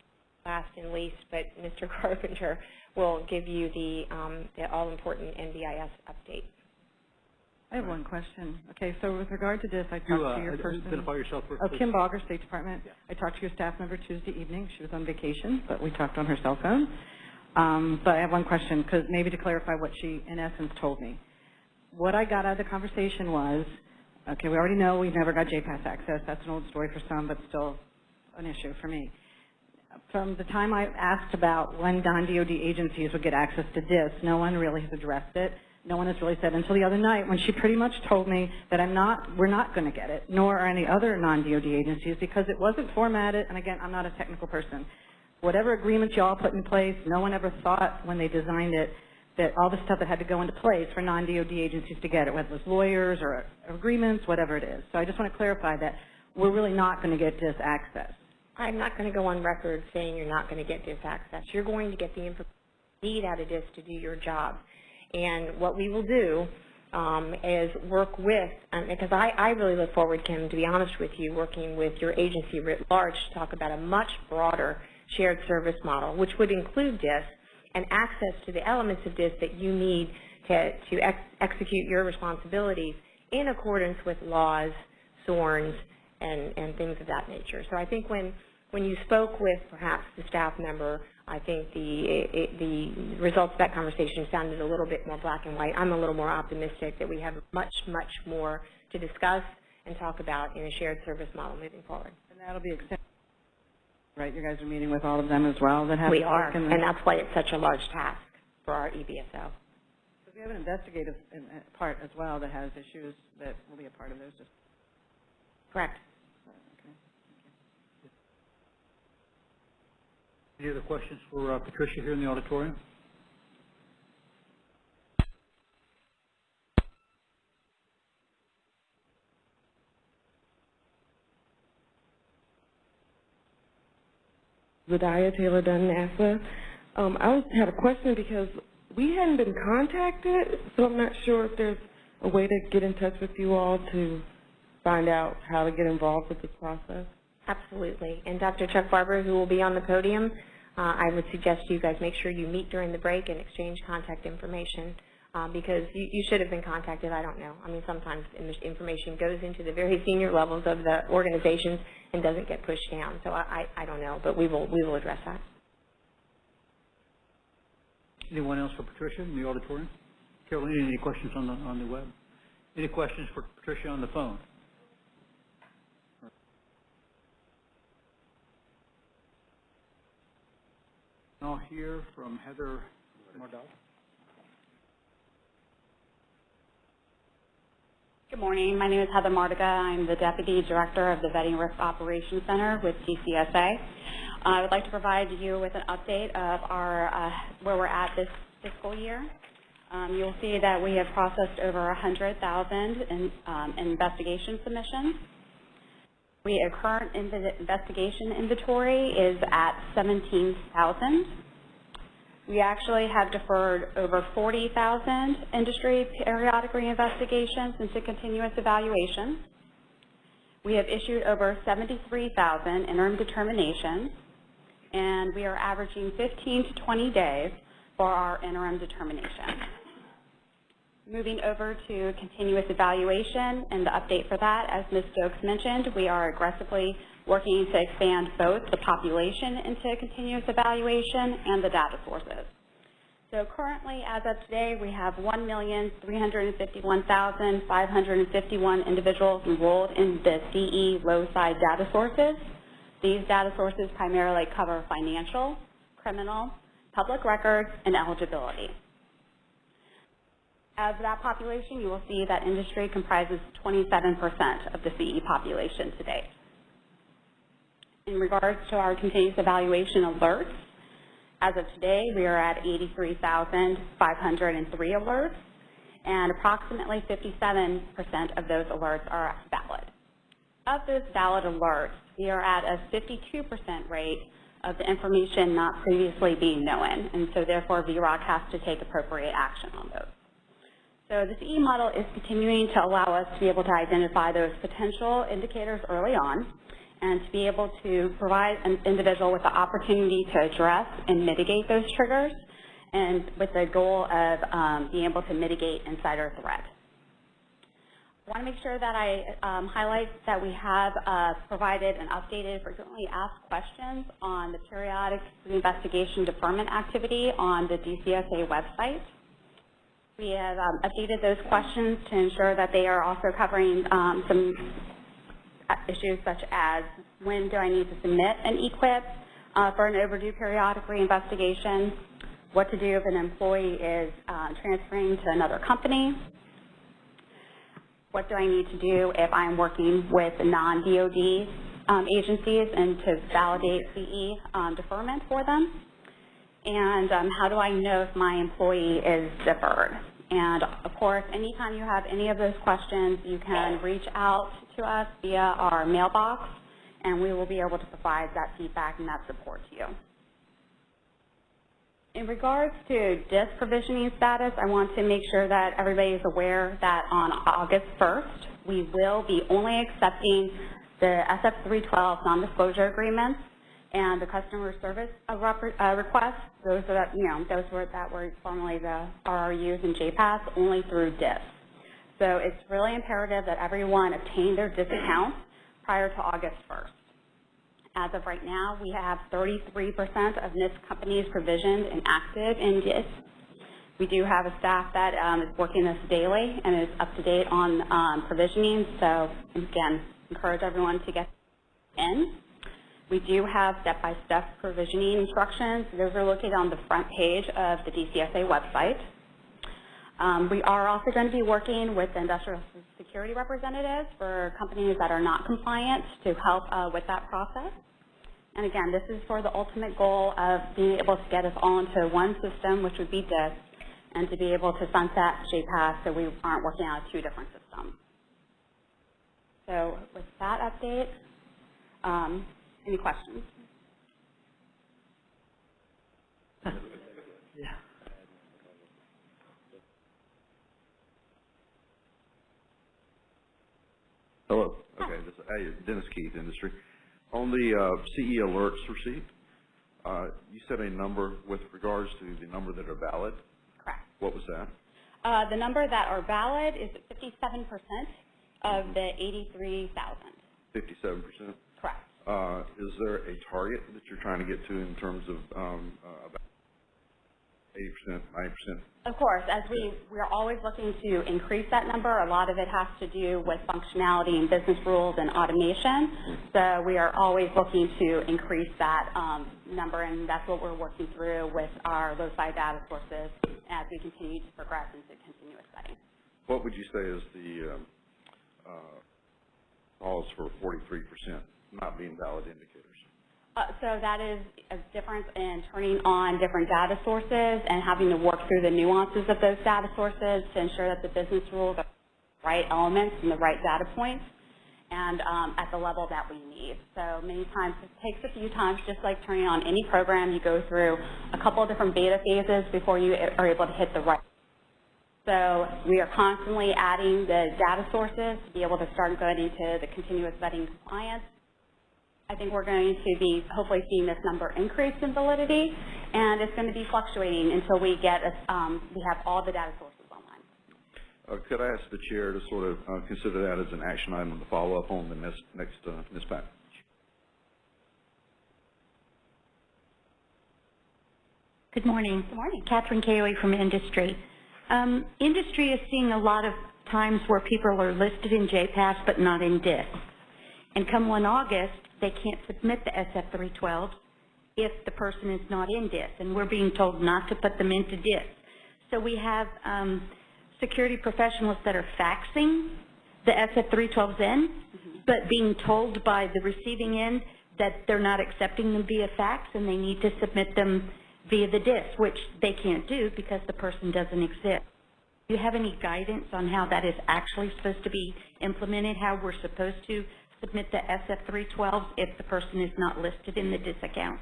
last and least, but Mr. [laughs] Carpenter will give you the, um, the all-important NBIS update. I have one question. Okay, so with regard to this, I talked You, uh, to your person. identify yourself first, Oh, please. Kim Baugher, State Department. I talked to your staff member Tuesday evening. She was on vacation, but we talked on her cell phone. Um, but I have one question, because maybe to clarify what she, in essence, told me. What I got out of the conversation was, okay, we already know we've never got JPAS access. That's an old story for some, but still an issue for me. From the time I asked about when non-DOD agencies would get access to this, no one really has addressed it no one has really said until the other night when she pretty much told me that I'm not, we're not going to get it, nor are any other non-DOD agencies because it wasn't formatted, and again, I'm not a technical person. Whatever agreements y'all put in place, no one ever thought when they designed it that all the stuff that had to go into place for non-DOD agencies to get it, whether it was lawyers or agreements, whatever it is. So I just want to clarify that we're really not going to get this access. I'm not going to go on record saying you're not going to get this access. You're going to get the information you need out of this to do your job. And what we will do um, is work with, um, because I, I really look forward, Kim, to be honest with you, working with your agency writ large to talk about a much broader shared service model, which would include this and access to the elements of this that you need to, to ex execute your responsibilities in accordance with laws, SORNs, and, and things of that nature. So I think when, when you spoke with perhaps the staff member I think the, it, the results of that conversation sounded a little bit more black and white. I'm a little more optimistic that we have much, much more to discuss and talk about in a shared service model moving forward. And that'll be extended, right? You guys are meeting with all of them as well that have We are, work in and that's why it's such a large task for our EBSO. Because we have an investigative part as well that has issues that will be a part of those. Just Correct. okay. Any other questions for uh, Patricia here in the auditorium? Vidaya Taylor Dunn, NASA. Um, I was, had a question because we hadn't been contacted, so I'm not sure if there's a way to get in touch with you all to find out how to get involved with this process. Absolutely. And Dr. Chuck Barber, who will be on the podium, uh, I would suggest you guys make sure you meet during the break and exchange contact information um, because you, you should have been contacted. I don't know. I mean, sometimes information goes into the very senior levels of the organizations and doesn't get pushed down. So I, I, I don't know, but we will, we will address that. Anyone else for Patricia in the auditorium? Carolina, any questions on the, on the web? Any questions for Patricia on the phone? I'll hear from Heather Mardell. Good morning. My name is Heather Mardiga. I'm the Deputy Director of the Vetting Risk Operations Center with DCSA. I would like to provide you with an update of our, uh, where we're at this fiscal year. Um, You'll see that we have processed over 100,000 in um, investigation submissions. We, our current inve- investigation inventory is at 17,000. We actually have deferred over 40,000 industry periodic reinvestigations into continuous evaluation. We have issued over 73,000 interim determinations, and we are averaging 15 to 20 days for our interim determination. Moving over to continuous evaluation and the update for that, as Ms. Stokes mentioned, we are aggressively working to expand both the population into continuous evaluation and the data sources. So currently, as of today, we have 1,351,551 individuals enrolled in the CE low-side data sources. These data sources primarily cover financial, criminal, public records, and eligibility. Of that population, you will see that industry comprises 27% of the CE population to date. In regards to our continuous evaluation alerts, as of today, we are at 83,503 alerts, and approximately 57% of those alerts are valid. Of those valid alerts, we are at a 52% rate of the information not previously being known, and so therefore VROC has to take appropriate action on those. So the CE model is continuing to allow us to be able to identify those potential indicators early on and to be able to provide an individual with the opportunity to address and mitigate those triggers and with the goal of um, being able to mitigate insider threat. I want to make sure that I um, highlight that we have uh, provided an updated frequently asked questions on the periodic investigation deferment activity on the DCSA website. We have um, updated those questions to ensure that they are also covering um, some issues such as when do I need to submit an EQIP uh, for an overdue periodic reinvestigation, what to do if an employee is uh, transferring to another company, what do I need to do if I'm working with non-DOD um, agencies and to validate CE um, deferment for them, and um, how do I know if my employee is deferred. And of course, anytime you have any of those questions, you can reach out to us via our mailbox, and we will be able to provide that feedback and that support to you. In regards to DISS provisioning status, I want to make sure that everybody is aware that on August 1st, we will be only accepting the SF312 non-disclosure agreements and the customer service uh, uh, requests, those are, you know, those were that were formerly the RRUs and JPAS, only through DISS. So it's really imperative that everyone obtain their DISS accounts prior to August 1st. As of right now, we have 33% of NISP companies provisioned and active in DISS. We do have a staff that um, is working this daily and is up to date on um, provisioning. So again, encourage everyone to get in. We do have step-by-step -step provisioning instructions. Those are located on the front page of the DCSA website. Um, we are also going to be working with industrial security representatives for companies that are not compliant to help uh, with that process. And again, this is for the ultimate goal of being able to get us all into one system, which would be DISS, and to be able to sunset JPAS so we aren't working on two different systems. So with that update, um, any questions? Yeah. Hello. Okay. This, hey, Dennis Keith, Industry. On the uh, CE alerts receipt, uh, you said a number with regards to the number that are valid. Correct. What was that? Uh, the number that are valid is 57% of the 83,000. 57%? Correct. Uh, is there a target that you're trying to get to in terms of um, uh, eighty percent, ninety percent? Of course, as we, we're always looking to increase that number. A lot of it has to do with functionality and business rules and automation. So we are always looking to increase that um, number, and that's what we're working through with our low-fi data sources as we continue to progress into continuous vetting. What would you say is the, um, uh, cause for forty-three percent not being valid indicators? Uh, So that is a difference in turning on different data sources and having to work through the nuances of those data sources to ensure that the business rules are the right elements and the right data points and um, at the level that we need. So many times, it takes a few times, just like turning on any program, you go through a couple of different beta phases before you are able to hit the right. So we are constantly adding the data sources to be able to start going into the continuous vetting compliance I think we're going to be hopefully seeing this number increase in validity, and it's going to be fluctuating until we get, a- um, we have all the data sources online. Uh, could I ask the chair to sort of, uh, consider that as an action item to follow up on the next, next, uh, Ms. Pat? Good morning. Good morning. Catherine Cayley from Industry. Um, industry is seeing a lot of times where people are listed in JPAS but not in DISS. And come 1 August, they can't submit the SF312 if the person is not in DISS, and we're being told not to put them into DISS. So we have um, security professionals that are faxing the SF312s in, but being told by the receiving end that they're not accepting them via fax and they need to submit them via the DISS, which they can't do because the person doesn't exist. Do you have any guidance on how that is actually supposed to be implemented, how we're supposed to submit the SF312s if the person is not listed in the DISS account?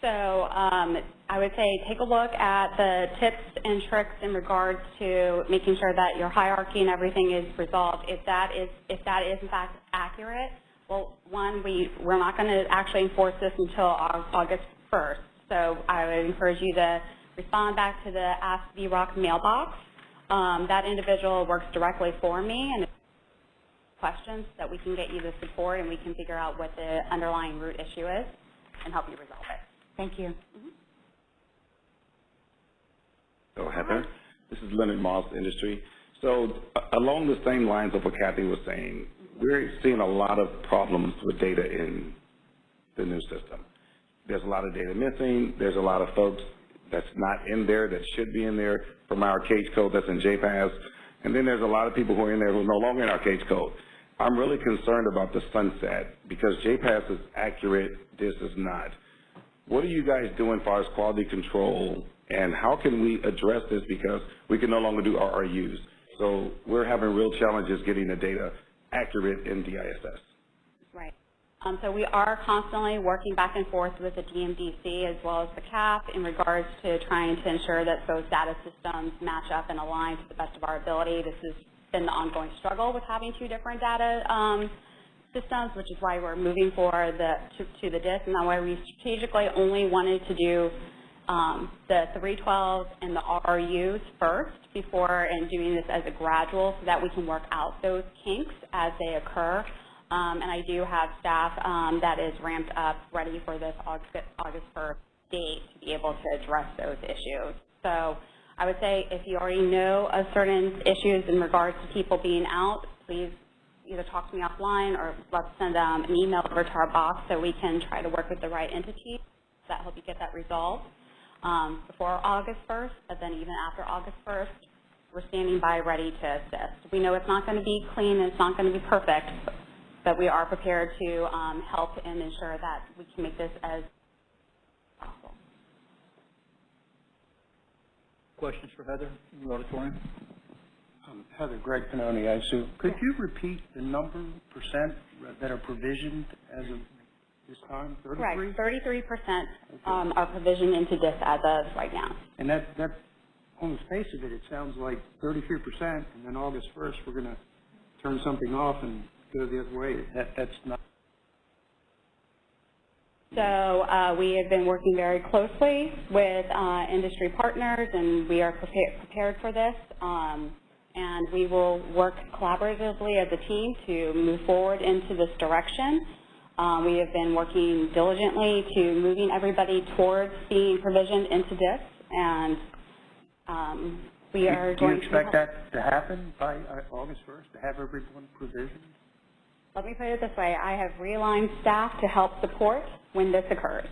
So um, I would say take a look at the tips and tricks in regards to making sure that your hierarchy and everything is resolved. If that is, if that is in fact accurate, well, one, we, we're not going to actually enforce this until August 1st. So I would encourage you to respond back to the Ask VROC mailbox. Um, that individual works directly for me, and if questions that we can get you the support and we can figure out what the underlying root issue is and help you resolve it. Thank you. Mm-hmm. So Heather, this is Leonard Moss, Industry. So a- along the same lines of what Kathy was saying, we're seeing a lot of problems with data in the new system. There's a lot of data missing. There's a lot of folks that's not in there that should be in there from our cage code that's in JPAS. And then there's a lot of people who are in there who are no longer in our cage code. I'm really concerned about the sunset because JPAS is accurate, this is not. What are you guys doing as far as quality control, and how can we address this because we can no longer do RRUs? So we're having real challenges getting the data accurate in DISS. Right. Um, so we are constantly working back and forth with the DMDC as well as the CAF in regards to trying to ensure that those data systems match up and align to the best of our ability. This has been the ongoing struggle with having two different data um, systems, which is why we're moving for the to, to the DISS, and that's why we strategically only wanted to do um, the 312s and the RUs first before and doing this as a gradual so that we can work out those kinks as they occur. Um, and I do have staff um, that is ramped up, ready for this August, August 1st date to be able to address those issues. So I would say if you already know of certain issues in regards to people being out, please either talk to me offline or let's send um, an email over to our boss so we can try to work with the right entity that help you get that resolved um, before August 1st, but then even after August 1st, we're standing by ready to assist. We know it's not going to be clean and it's not going to be perfect, but we are prepared to um, help and ensure that we can make this as Questions for Heather in the auditorium? Um, Heather, Greg Pannoni, I assume. Could you repeat the number, percent that are provisioned as of this time, 33? Correct. 33% um, are provisioned into this as of right now. And that, that, on the face of it, it sounds like 33%, and then August 1st, we're going to turn something off and go the other way. That, that's not, So uh, we have been working very closely with uh, industry partners, and we are prepared, prepared for this. Um, and we will work collaboratively as a team to move forward into this direction. Um, we have been working diligently to moving everybody towards being provisioned into this And, um, we are Do you going to. expect that to happen by uh, August first, to have everyone provisioned? Let me put it this way, I have realigned staff to help support when this occurs.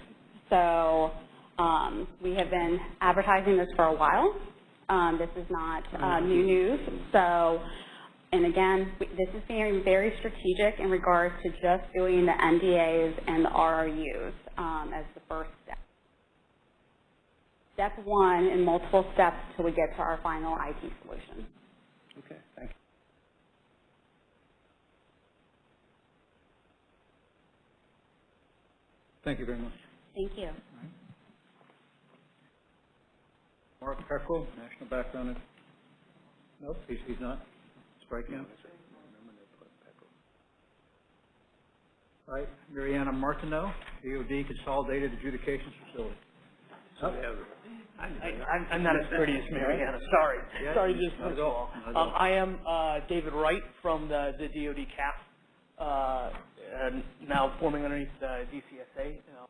So, um, we have been advertising this for a while. Um, this is not, uh, new news. So, and again, we- this is being very strategic in regards to just doing the NDAs and the RRUs, um, as the first step. Step one in multiple steps till we get to our final IT solution. Okay, thank you. Thank you very much. Thank you. Mark Pekrul, National Background. Nope, he's, he's not. Striking out. All right, Mariana Martineau, DOD Consolidated Adjudications Facility. I, I'm, I'm not as pretty as Mariana, sorry. Yeah, Sorry to not at all, not at um. I am, uh, David Wright from the, the DOD CAF, uh, and now forming underneath the DCSA, you know,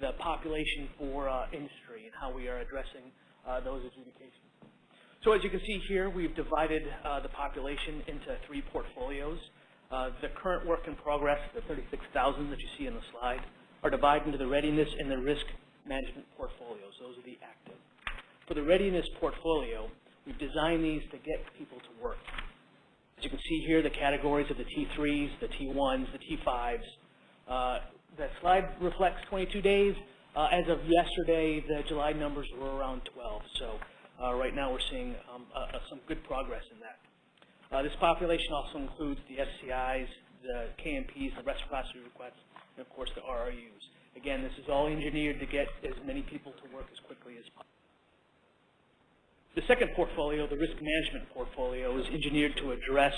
the population for, uh, industry and how we are addressing, uh, those adjudications. So as you can see here, we've divided, uh, the population into three portfolios. Uh, the current work in progress, the 36,000 that you see in the slide, are divided into the readiness and the risk management portfolios. Those are the active. For the readiness portfolio, we've designed these to get people to work. As you can see here, the categories of the T3s, the T1s, the T5s. Uh, the slide reflects 22 days. Uh, as of yesterday, the July numbers were around 12. So uh, right now we're seeing um, some good progress in that. Uh, this population also includes the SCIs, the KMPs, the reciprocity requests, and of course the RRUs. Again, this is all engineered to get as many people to work as quickly as possible. The second portfolio, the risk management portfolio, is engineered to address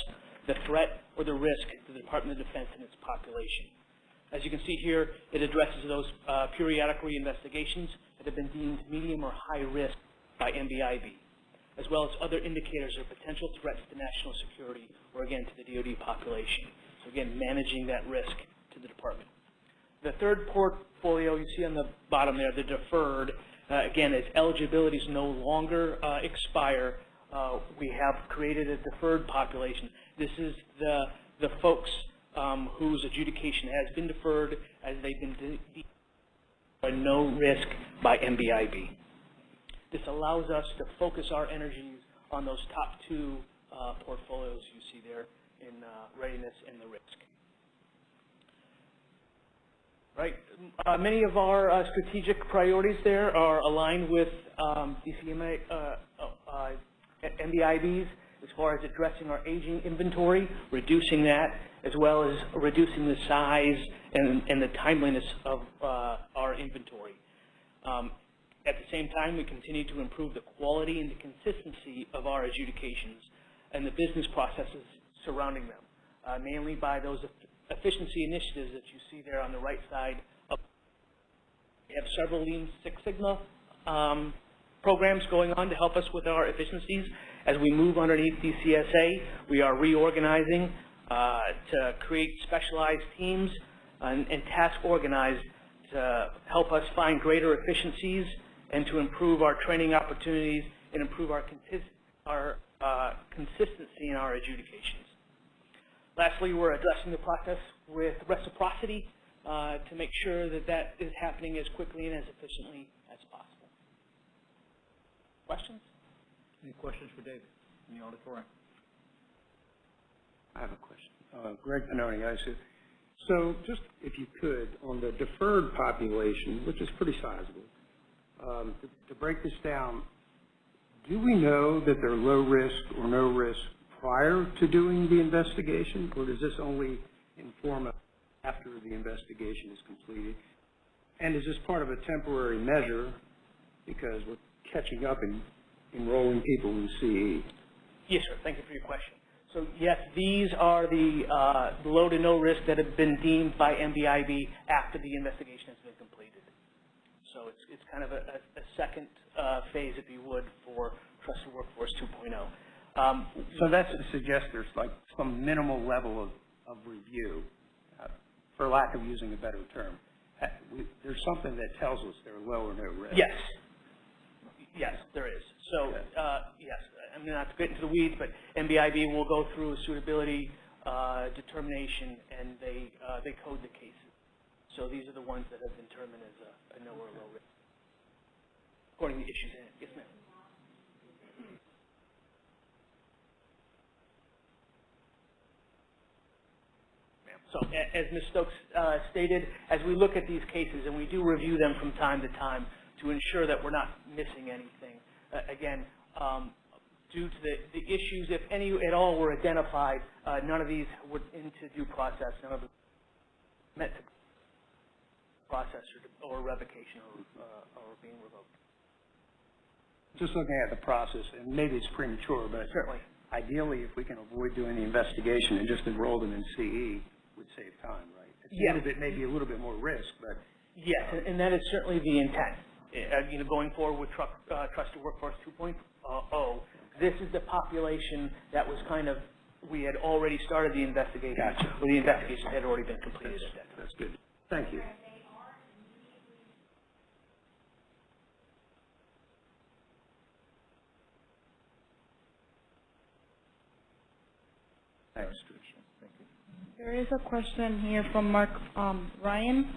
the threat or the risk to the Department of Defense and its population. As you can see here, it addresses those uh, periodic reinvestigations that have been deemed medium or high risk by NBIB, as well as other indicators of potential threats to national security or, again, to the DoD population. So again, managing that risk to the department. The third portfolio you see on the bottom there, the deferred, again, as eligibilities no longer uh, expire, uh, we have created a deferred population. This is the, the folks um, whose adjudication has been deferred as they've been by no risk by NBIB. This allows us to focus our energies on those top two uh, portfolios you see there in uh, readiness and the risk. Right. Uh, many of our uh, strategic priorities there are aligned with um, DCMA, uh, uh, uh, NBIBs as far as addressing our aging inventory, reducing that, as well as reducing the size and, and the timeliness of uh, our inventory. Um, at the same time, we continue to improve the quality and the consistency of our adjudications and the business processes surrounding them, uh, mainly by those efficiency initiatives that you see there on the right side. We have several Lean Six Sigma um, programs going on to help us with our efficiencies. As we move underneath DCSA, we are reorganizing uh, to create specialized teams and, and task organized to help us find greater efficiencies and to improve our training opportunities and improve our, our uh, consistency in our adjudications. Lastly, we're addressing the process with reciprocity uh, to make sure that that is happening as quickly and as efficiently as possible. Questions? Any questions for David in the auditorium? I have a question. Uh, Greg Pannoni, ISOO. So just, if you could, on the deferred population, which is pretty sizable, um, to, to break this down, do we know that they're low risk or no risk prior to doing the investigation, or does this only inform us after the investigation is completed? And is this part of a temporary measure because we're catching up in enrolling people in CE? Yes, sir. Thank you for your question. So yes, these are the uh, low to no risk that have been deemed by NBIB after the investigation has been completed. So it's, it's kind of a, a, a second uh, phase, if you would, for Trusted Workforce 2.0. Um, So that suggests there's like some minimal level of, of review, uh, for lack of using a better term. Uh, we- There's something that tells us they're low or no risk. Yes. Yes, there is. So, uh, yes, I'm not to get into the weeds, but NBIB will go through a suitability uh, determination, and they, uh, they code the cases. So these are the ones that have been determined as a a no or low risk, according to the issues in it. Yes, ma'am. Ma'am. So as Ms. Stokes uh, stated, as we look at these cases, and we do review them from time to time to ensure that we're not missing anything, uh, again, um, due to the, the issues, if any at all were identified, uh, none of these would into due process, none of them met the process or, or revocation or, uh, or being revoked. Just looking at the process, and maybe it's premature, but Certainly. ideally, if we can avoid doing the investigation and just enroll them in CE, would save time, right? At the end of it, maybe a little bit more risk, but Yes, and, and that is certainly the intent. Uh, you know, going forward with truck, uh, Trusted Workforce 2.0, this is the population that was kind of, we had already started the investigation. Gotcha. Or the investigation had already been completed at that time. that's good. Thank you. There is a question here from Mark um, Ryan.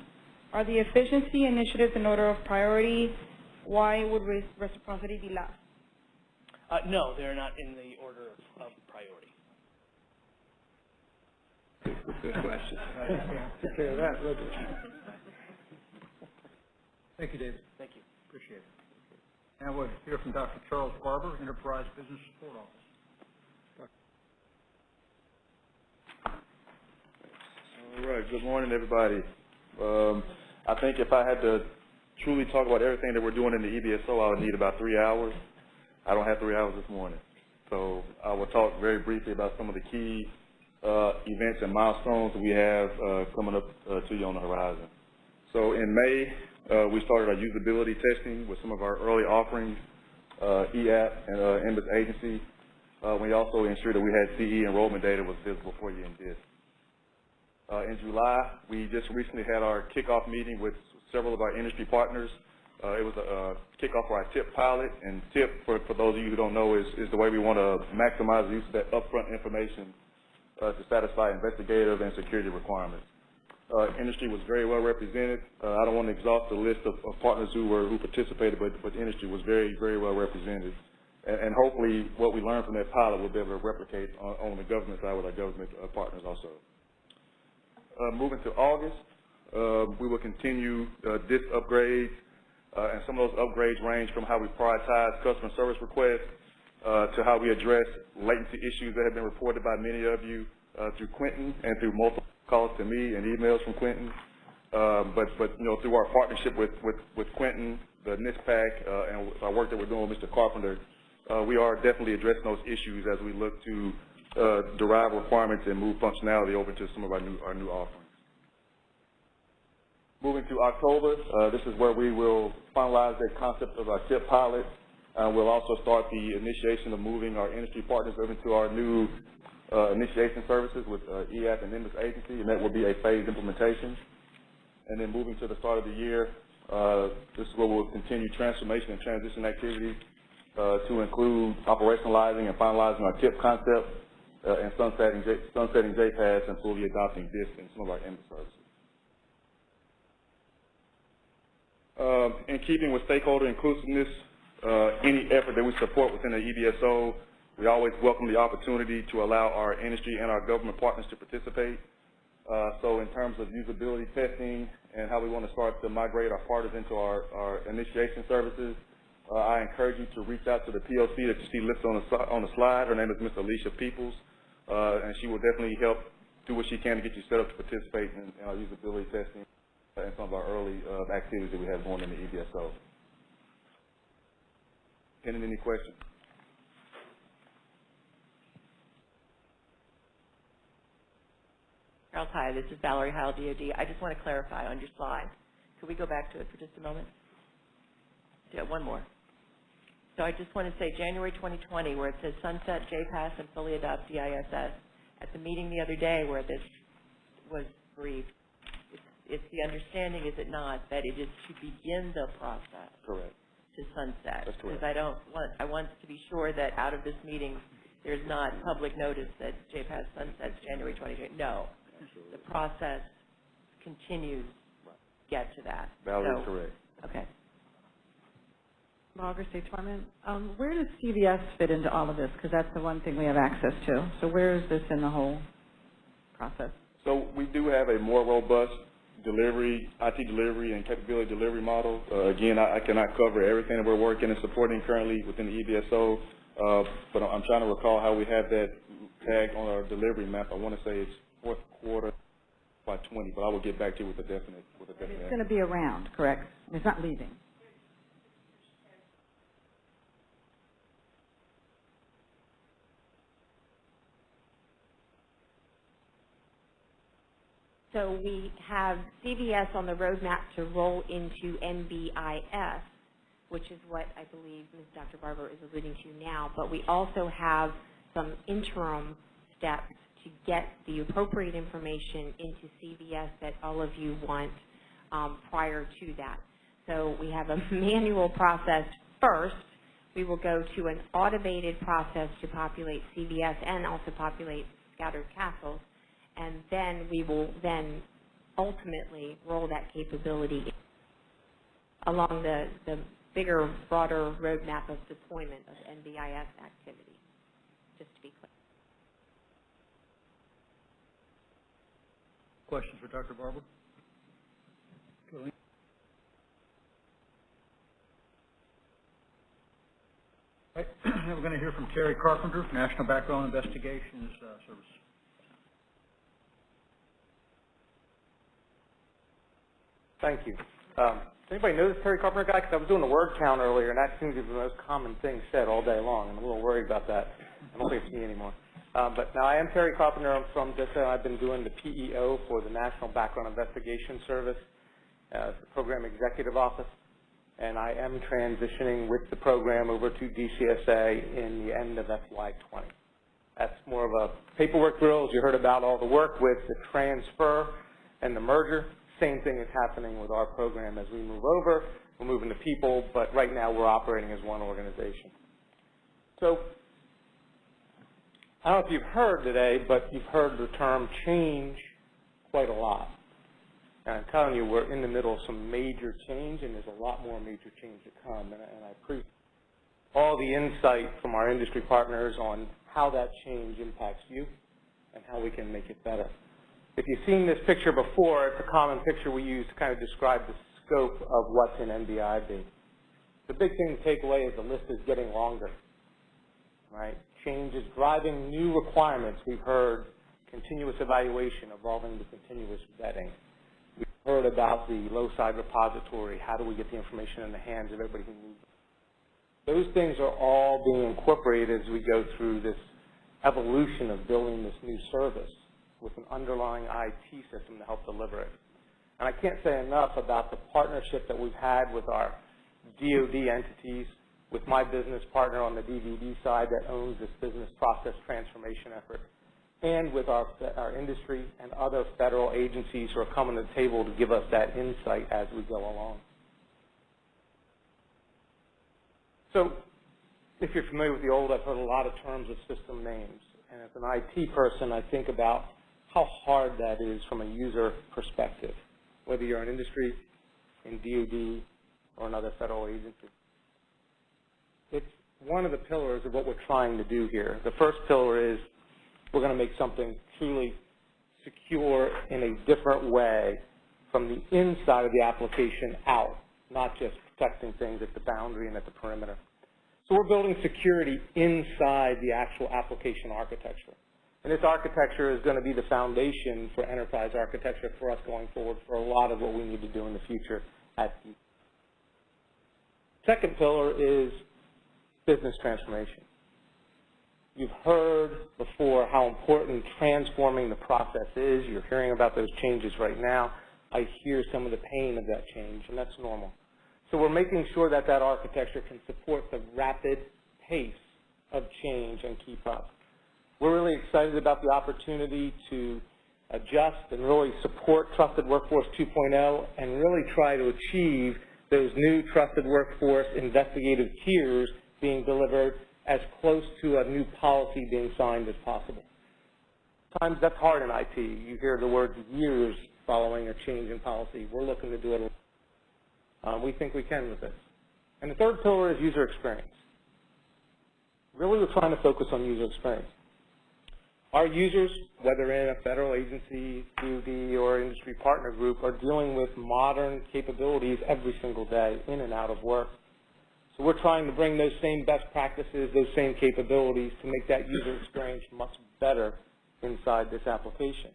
Are the efficiency initiatives in order of priority? Why would reciprocity be last? Uh, no, they're not in the order of, of priority. Good question. Take care of that, Thank you, David. Thank you. Appreciate it. Now we'll hear from Dr. Charles Barber, Enterprise Business Support Office. All right, good morning, everybody. Um, I think if I had to truly talk about everything that we're doing in the EBSO, I would need about three hours. I don't have three hours this morning. So I will talk very briefly about some of the key uh, events and milestones that we have uh, coming up uh, to you on the horizon. So in May, uh, we started our usability testing with some of our early offerings, uh, EAP and uh, NBIS Agency. Uh, we also ensured that we had CE enrollment data was visible for you in DISS. Uh, in July, we just recently had our kickoff meeting with several of our industry partners. Uh, it was a, uh kickoff for our TIP pilot, and TIP, for, for those of you who don't know, is, is the way we want to maximize the use of that upfront information uh, to satisfy investigative and security requirements. Uh, industry was very well represented. Uh, I don't want to exhaust the list of, of partners who were who participated, but, but industry was very, very well represented. And, and hopefully, what we learned from that pilot, we'll be able to replicate on, on the government side with our government uh, partners also. Uh, moving to August, uh, we will continue uh, DISS upgrades, and some of those upgrades range from how we prioritize customer service requests to how we address latency issues that have been reported by many of you through Quentin and through multiple calls to me and emails from Quentin. Um, but, but, you know, through our partnership with, with, with Quentin, the NISPAC, uh, and our work that we're doing with Mr. Carpenter, uh, we are definitely addressing those issues as we look to uh, derive requirements and move functionality over to some of our new, our new offerings. Moving to October, uh, this is where we will finalize the concept of our TIP pilot. Uh, we'll also start the initiation of moving our industry partners over to our new uh, initiation services with uh, EAP and NBIS Agency, and that will be a phased implementation. And then moving to the start of the year, this is where we'll continue transformation and transition activities to include operationalizing and finalizing our TIP concept uh, and sunsetting, J- sunsetting JPAS and fully adopting DISS in some of our NBIS services. Um, in keeping with stakeholder inclusiveness, uh, any effort that we support within the E EBSO, we always welcome the opportunity to allow our industry and our government partners to participate. Uh, so in terms of usability testing and how we want to start to migrate our partners into our, our initiation services, uh, I encourage you to reach out to the POC that you see listed on the, on the slide. Her name is Ms. Alicia Peoples, uh, and she will definitely help do what she can to get you set up to participate in, usability testing and some of our early uh, activities that we have going in the EBSO. Pending any questions? Charles, hi, this is Valerie Heil, DOD. I just want to clarify on your slide. Could we go back to it for just a moment? Yeah, one more. So I just want to say January 2020, where it says sunset JPAS and fully adopt DISS. At the meeting the other day where this was briefed, it's, it's the understanding, is it not, that it is to begin the process, Correct. to sunset. That's correct. Because I don't want, I want to be sure that out of this meeting, there's not public notice that JPAS sunsets January 2020. No. The process continues, to get to that. Valerie's So- correct. Okay. Augur State Department, um, where does CVS fit into all of this? Because that's the one thing we have access to. So where is this in the whole process? So we do have a more robust delivery, IT delivery and capability delivery model. Uh, again, I, I cannot cover everything that we're working and supporting currently within the EBSO, uh, but I'm trying to recall how we have that tag on our delivery map. I want to say it's fourth quarter by 20, but I will get back to you with a definite, with a definite. It's going to be around, correct? It's not leaving. So we have CVS on the roadmap to roll into NBIS, which is what I believe Ms. Dr. Barber is alluding to now, but we also have some interim steps to get the appropriate information into CVS that all of you want um, prior to that. So we have a [laughs] manual process first. We will go to an automated process to populate CVS and also populate scattered castles and then we will then ultimately roll that capability along the, the bigger, broader roadmap of deployment of NBIS activity, just to be clear. Questions for Dr. Barber? Right, [clears throat] we're going to hear from Terry Carpenter, National Background Investigations uh, Service. Thank you. Um, does anybody know this Terry Carpenter guy? Because I was doing the word count earlier, and that seems to be the most common thing said all day long. I'm a little worried about that. I don't think it's me anymore. Um, but now I am Terry Carpenter. I'm from DISA. I've been doing the PEO for the National Background Investigation Service, uh, the Program Executive Office, and I am transitioning with the program over to DCSA in the end of FY20. That's more of a paperwork drill, as you heard about all the work with the transfer and the merger. Same thing is happening with our program as we move over. We're moving to people, but right now we're operating as one organization. So I don't know if you've heard today, but you've heard the term change quite a lot. And I'm telling you, we're in the middle of some major change, and there's a lot more major change to come. And, and I appreciate all the insight from our industry partners on how that change impacts you and how we can make it better. If you've seen this picture before, it's a common picture we use to kind of describe the scope of what's in NBIB. The big thing to take away is the list is getting longer, right? Change is driving new requirements. We've heard continuous evaluation evolving to continuous vetting. We've heard about the low-side repository. How do we get the information in the hands of everybody who needs it? Those things are all being incorporated as we go through this evolution of building this new service with an underlying IT system to help deliver it. And I can't say enough about the partnership that we've had with our DoD entities, with my business partner on the DoD side that owns this business process transformation effort, and with our, our industry and other federal agencies who are coming to the table to give us that insight as we go along. So if you're familiar with the old, I've heard a lot of terms of system names. And as an IT person, I think about how hard that is from a user perspective, whether you're in industry, in DoD, or another federal agency. It's one of the pillars of what we're trying to do here. The first pillar is we're going to make something truly secure in a different way from the inside of the application out, not just protecting things at the boundary and at the perimeter. So we're building security inside the actual application architecture. And this architecture is going to be the foundation for enterprise architecture for us going forward for a lot of what we need to do in the future at the Second pillar is business transformation. You've heard before how important transforming the process is. You're hearing about those changes right now. I hear some of the pain of that change, and that's normal. So we're making sure that that architecture can support the rapid pace of change and keep up. We're really excited about the opportunity to adjust and really support Trusted Workforce 2.0 and really try to achieve those new trusted workforce investigative tiers being delivered as close to a new policy being signed as possible. Sometimes that's hard in IT. You hear the word years following a change in policy. We're looking to do it. Um, we think we can with this. And the third pillar is user experience. Really, we're trying to focus on user experience. Our users, whether in a federal agency, DoD, or industry partner group, are dealing with modern capabilities every single day, in and out of work. So we're trying to bring those same best practices, those same capabilities to make that user experience much better inside this application.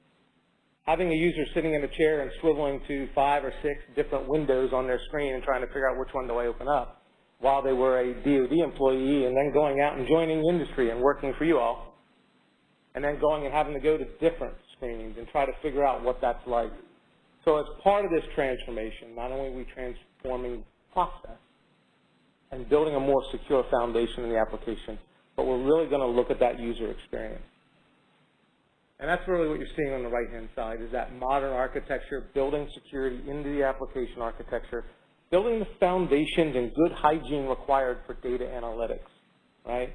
Having a user sitting in a chair and swiveling to five or six different windows on their screen and trying to figure out which one do I open up while they were a DoD employee and then going out and joining industry and working for you all and then going and having to go to different screens and try to figure out what that's like. So as part of this transformation, not only are we transforming process and building a more secure foundation in the application, but we're really going to look at that user experience. And that's really what you're seeing on the right-hand side, is that modern architecture, building security into the application architecture, building the foundations and good hygiene required for data analytics, right?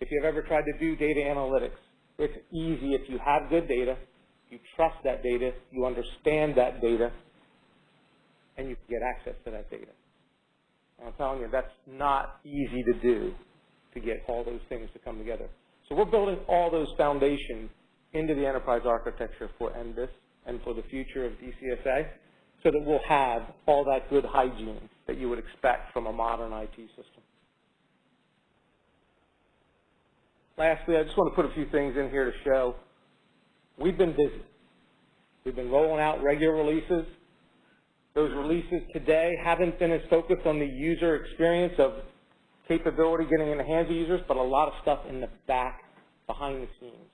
If you've ever tried to do data analytics, it's easy if you have good data, you trust that data, you understand that data, and you get access to that data. And I'm telling you, that's not easy to do, to get all those things to come together. So we're building all those foundations into the enterprise architecture for NBIS and for the future of DCSA so that we'll have all that good hygiene that you would expect from a modern IT system. Lastly, I just want to put a few things in here to show we've been busy. We've been rolling out regular releases. Those releases today haven't been as focused on the user experience of capability getting in the hands of users, but a lot of stuff in the back, behind the scenes.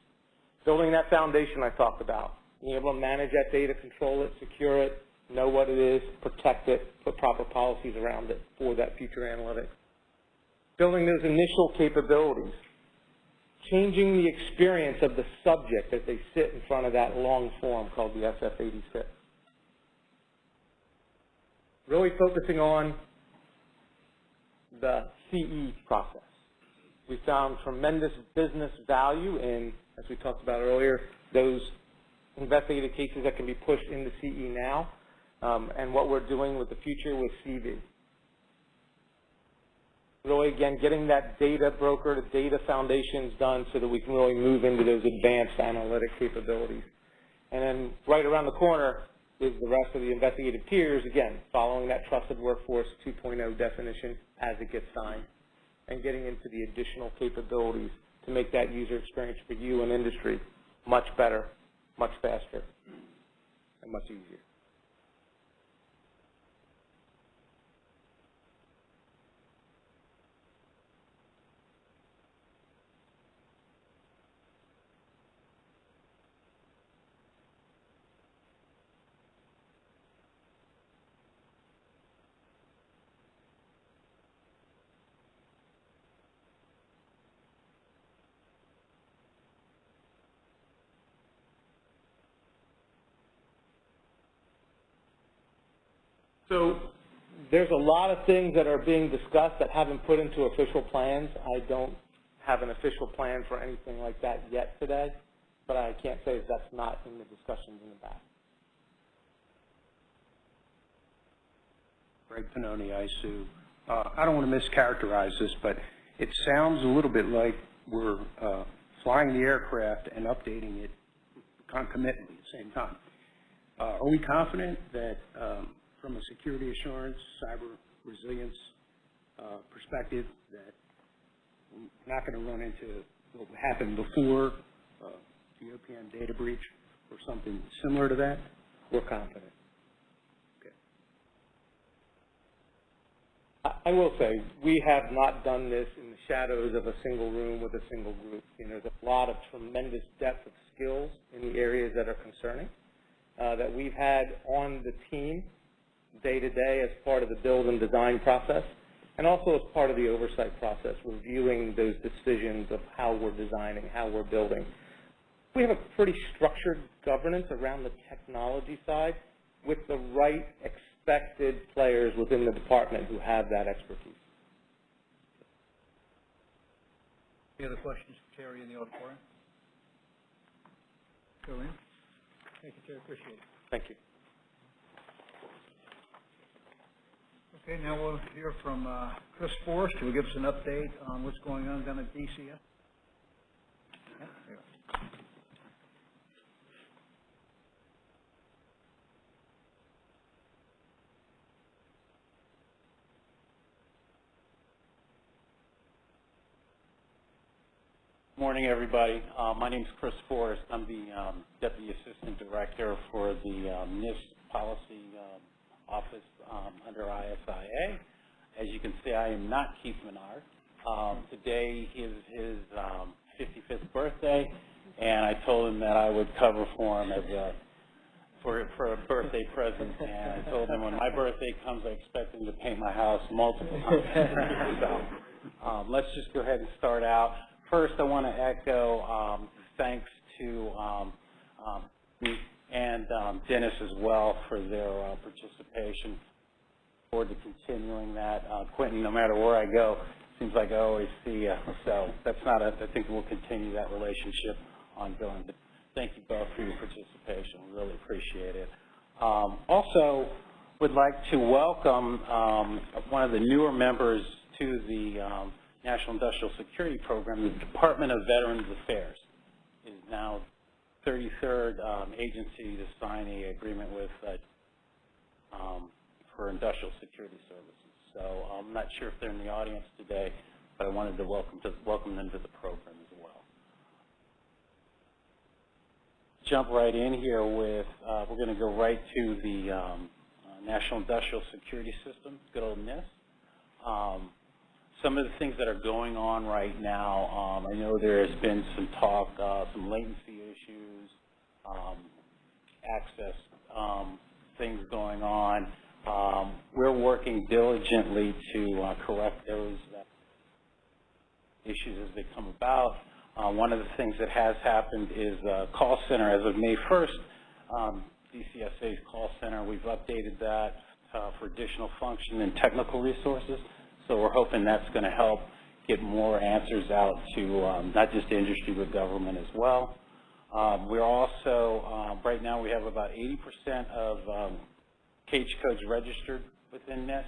Building that foundation I talked about, being able to manage that data, control it, secure it, know what it is, protect it, put proper policies around it for that future analytics. Building those initial capabilities, changing the experience of the subject as they sit in front of that long form called the SF-86. Really focusing on the CE process. We found tremendous business value in, as we talked about earlier, those investigative cases that can be pushed into CE now, um, and what we're doing with the future with CV. Really, again, getting that data broker to data foundations done so that we can really move into those advanced analytic capabilities. And then right around the corner is the rest of the investigative tiers, again, following that trusted workforce 2.0 definition as it gets signed and getting into the additional capabilities to make that user experience for you and industry much better, much faster, and much easier. So there's a lot of things that are being discussed that haven't put into official plans. I don't have an official plan for anything like that yet today, but I can't say that that's not in the discussions in the back. Greg Pannoni, ISOO. Uh, I don't want to mischaracterize this, but it sounds a little bit like we're uh, flying the aircraft and updating it concomitantly at the same time. Uh, are we confident that um, from a security assurance, cyber resilience uh, perspective that we're not going to run into what happened before uh, the OPM data breach or something similar to that? We're confident. I will say, we have not done this in the shadows of a single room with a single group. You know, there's a lot of tremendous depth of skills in the areas that are concerning uh, that we've had on the team day to day as part of the build and design process, and also as part of the oversight process, reviewing those decisions of how we're designing, how we're building. We have a pretty structured governance around the technology side with the right expected players within the department who have that expertise. Any other questions for Terry in the auditorium? Go in. Thank you, Terry, appreciate it. Thank you. Okay, now we'll hear from uh, Chris Forrest, who will give us an update on what's going on down at DCF. Yeah. Morning, everybody. Uh, my is Chris Forrest. I'm the um, Deputy Assistant Director for the um, NISP Policy um, Office um, under ISIA. As you can see, I am not Keith Minard. Um, today is his um, 55th birthday, and I told him that I would cover for him as a for for a birthday present. And I told him when my birthday comes, I expect him to paint my house multiple times. so, um, let's just go ahead and start out. First, I want to echo um, thanks to um, um, and um, Dennis as well for their uh, participation. Forward to continuing that. Uh, Quentin, no matter where I go, seems like I always see you. So that's not a, I think we'll continue that relationship ongoing. But thank you both for your participation. We really appreciate it. Um, also, would like to welcome um, one of the newer members to the um, National Industrial Security Program, the Department of Veterans Affairs is now 33rd um, agency to sign a agreement with uh, um, for industrial security services. So I'm not sure if they're in the audience today, but I wanted to welcome to welcome them to the program as well. Jump right in here with uh, we're going to go right to the um, uh, National Industrial Security System, good old NISS. Um, some of the things that are going on right now, um, I know there has been some talk, uh, some latency issues, um, access um, things going on. Um, we're working diligently to uh, correct those issues as they come about. Uh, one of the things that has happened is uh, call center as of May 1st, um, DCSA's call center, we've updated that uh, for additional function and technical resources. So we're hoping that's going to help get more answers out to um, not just industry but government as well. Um, we're also, um, right now we have about 80% of um, cage codes registered within NISS.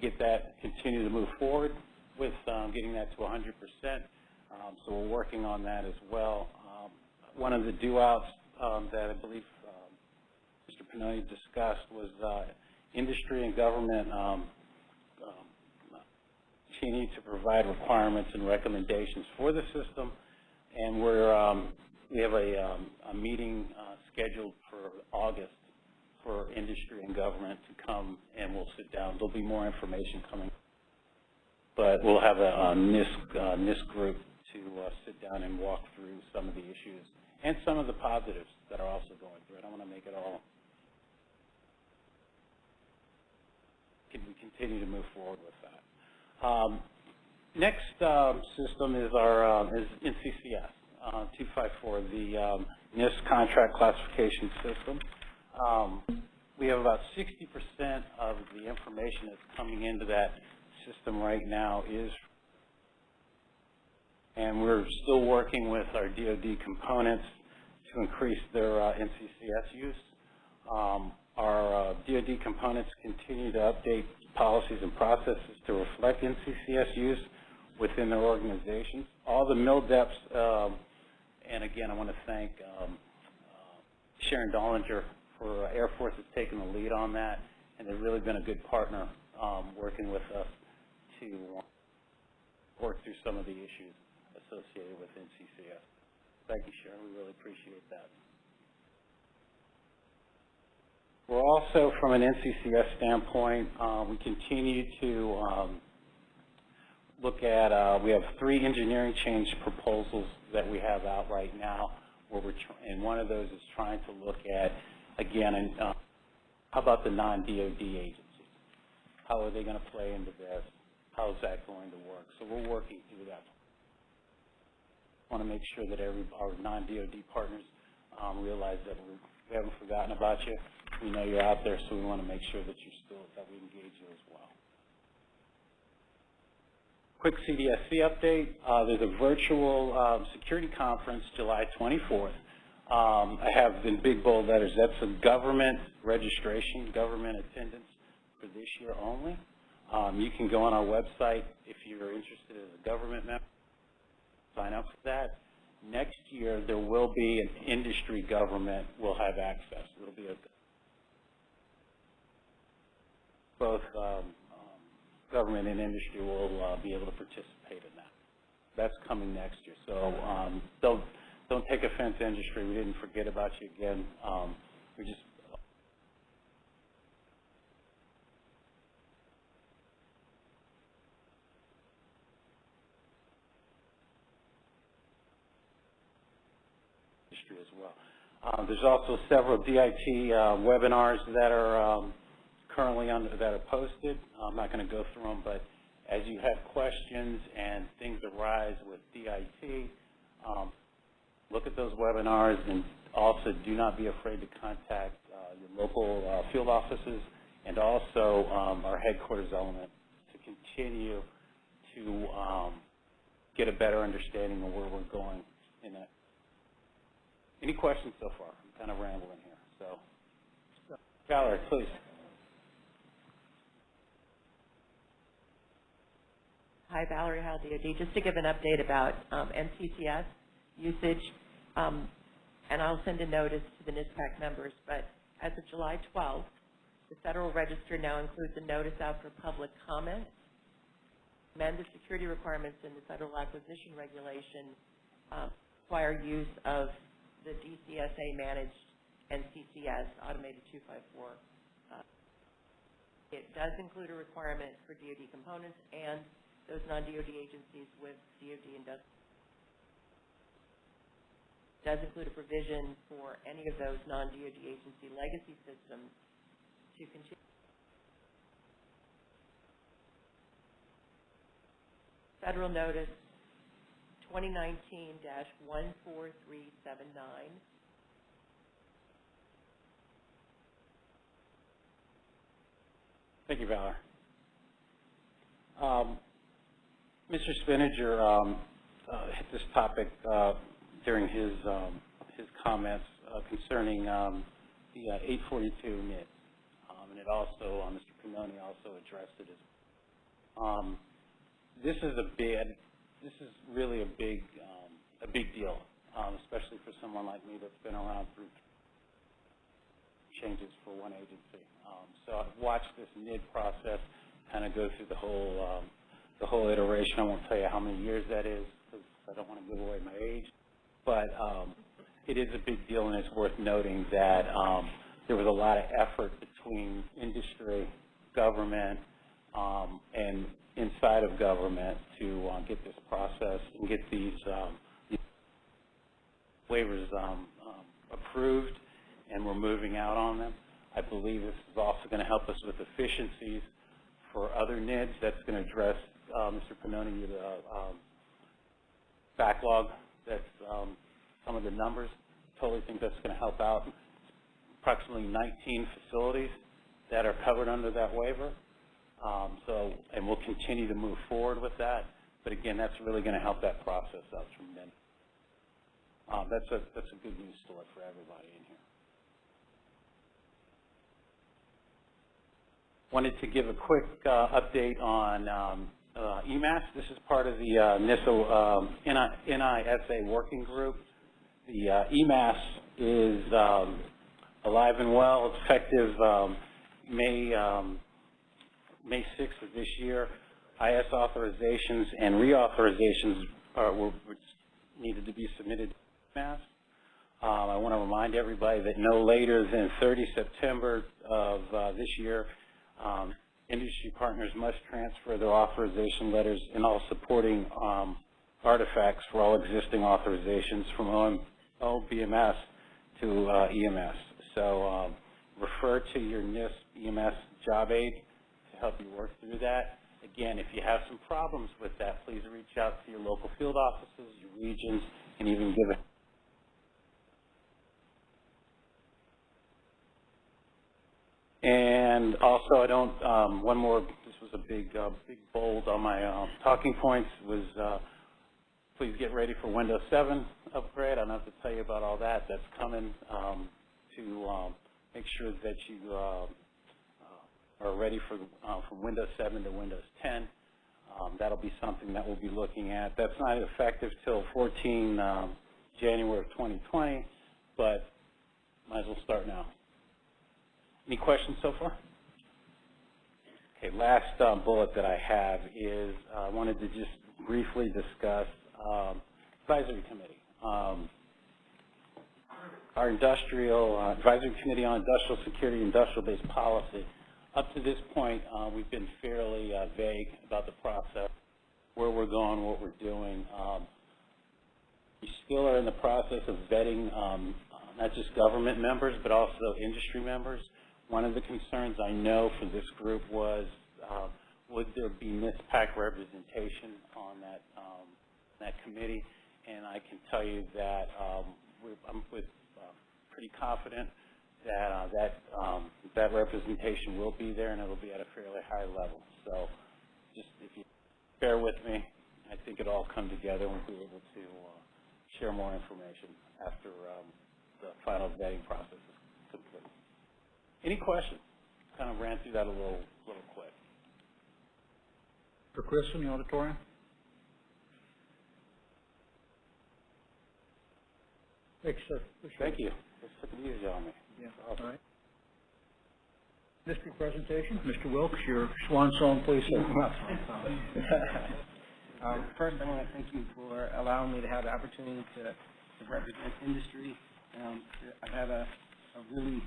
Get that, continue to move forward with um, getting that to 100%. Um, so we're working on that as well. One of the do-outs um, that I believe Mr. Pannoni discussed was uh, industry and government continue to provide requirements and recommendations for the system, and we're um, we have a, um, a meeting uh, scheduled for August for industry and government to come, and we'll sit down. There'll be more information coming, but we'll have a, a NISS, uh, NISS group to uh, sit down and walk through some of the issues and some of the positives that are also going through. I want to make it all. Can we continue to move forward with that? Um, next um, system is our um, is NCCS uh, 254, the um, NISP contract classification system. Um, we have about 60% of the information that's coming into that system right now is, and we're still working with our DoD components to increase their uh, NCCS use. Um, our uh, DoD components continue to update policies and processes to reflect NCCS use within their organizations. All the MILDEPs, um, and again, I want to thank um, uh, Sharon Dollinger for uh, Air Force has taken the lead on that, and they've really been a good partner um, working with us to work through some of the issues associated with NCCS. Thank you, Sharon. We really appreciate that. We're also, from an NCCS standpoint, uh, we continue to um, look at, uh, we have three engineering change proposals that we have out right now, where we're and one of those is trying to look at, again, and, uh, how about the non-DOD agencies? How are they going to play into this? How is that going to work? So we're working through that. want to make sure that every our non-DOD partners um, realize that we're, we haven't forgotten about you. We know you're out there, so we want to make sure that you're still, that we engage you as well. Quick CDSE update. Uh, there's a virtual um, security conference July 24th. Um, I have in big bold letters, that's a government registration, government attendance for this year only. Um, you can go on our website if you're interested as a government member, sign up for that. Next year, there will be an industry government will have access. It'll be a, both um, government and industry will uh, be able to participate in that. That's coming next year. So um, don't don't take offense, industry. We didn't forget about you again. Um, we just industry as well. Uh, there's also several DIT uh, webinars that are um, currently on that are posted. I'm not going to go through them, but as you have questions and things arise with DIT, um, look at those webinars and also do not be afraid to contact uh, your local uh, field offices and also um, our headquarters element to continue to um, get a better understanding of where we're going in that. Any questions so far? I'm kind of rambling here, so. Valerie, please. Hi, Valerie Heil, DOD. Just to give an update about um, NCCS usage, um, and I'll send a notice to the NISPAC members, but as of July 12th, the Federal Register now includes a notice out for public comment. Amend the security requirements in the Federal Acquisition Regulation uh, require use of the DCSA managed NCCS automated 254. Uh, it does include a requirement for DoD components and those non-DoD agencies with DoD industrial does include a provision for any of those non-DoD agency legacy systems to continue. Federal Notice 2019-14379. Thank you, Valor. Um, Mr. Spinnanger um, uh, hit this topic uh, during his um, his comments uh, concerning um, the uh, 842 NID, um, and it also, uh, Mr. Pannoni also addressed it. As, um, this is a big, this is really a big, um, a big deal, especially for someone like me that's been around through changes for one agency. So I've watched this NID process kind of go through the whole, the whole iteration. I won't tell you how many years that is because I don't want to give away my age but um, it is a big deal, and it's worth noting that um, there was a lot of effort between industry, government, um, and inside of government to uh, get this process and get these, um, these waivers um, um, approved, and we're moving out on them. I believe this is also going to help us with efficiencies for other NIDs. That's going to address, Mr. Pannoni, the um, backlog that's um, some of the numbers. Totally think that's going to help out. Approximately 19 facilities that are covered under that waiver. Um, so, and we'll continue to move forward with that. But again, that's really going to help that process out tremendously. Um, that's a that's a good news story for everybody in here. Wanted to give a quick uh, update on um, uh, eMASS. This is part of the uh, NISA, um, NISA working group. The uh, eMASS is um, alive and well. Effective um, May um, May 6th of this year. IS authorizations and reauthorizations are, were, needed to be submitted to eMASS. Um, I want to remind everybody that no later than 30 September of uh, this year, um, industry partners must transfer their authorization letters and all supporting um, artifacts for all existing authorizations from OM, OBMS to uh, eMASS. So um, refer to your NISP eMASS job aid to help you work through that. Again, if you have some problems with that, please reach out to your local field offices, your regions, and even give a And also, I don't, um, one more, this was a big, uh, big bold on my uh, talking points, was uh, please get ready for Windows 7 upgrade. I don't have to tell you about all that. That's coming um, to um, make sure that you uh, uh, are ready for uh, from Windows 7 to Windows 10. Um, that'll be something that we'll be looking at. That's not effective till 14 um, January of 2020, but might as well start now. Any questions so far? Okay, last um, bullet that I have is uh, I wanted to just briefly discuss um, advisory committee. Um, our industrial uh, advisory committee on industrial security, industrial based policy. Up to this point, uh, we've been fairly uh, vague about the process, where we're going, what we're doing. Um, we still are in the process of vetting um, not just government members, but also industry members. One of the concerns I know for this group was, uh, would there be NISPAC representation on that um, that committee? And I can tell you that um, I'm with, uh, pretty confident that uh, that um, that representation will be there, and it'll be at a fairly high level. So, just if you bear with me, I think it'll all come together, and we'll be able to uh, share more information after the final vetting process is complete. Any questions? Kind of ran through that a little, little quick. For Chris in the auditorium? Thanks, sir. Appreciate Thank you. Let's take it easy on me. Yeah, all right. District presentation, Mr. Wilkes, your swan song, please, sir. Um, [laughs] First, I want to thank you for allowing me to have the opportunity to to represent industry. Um, I've had a a really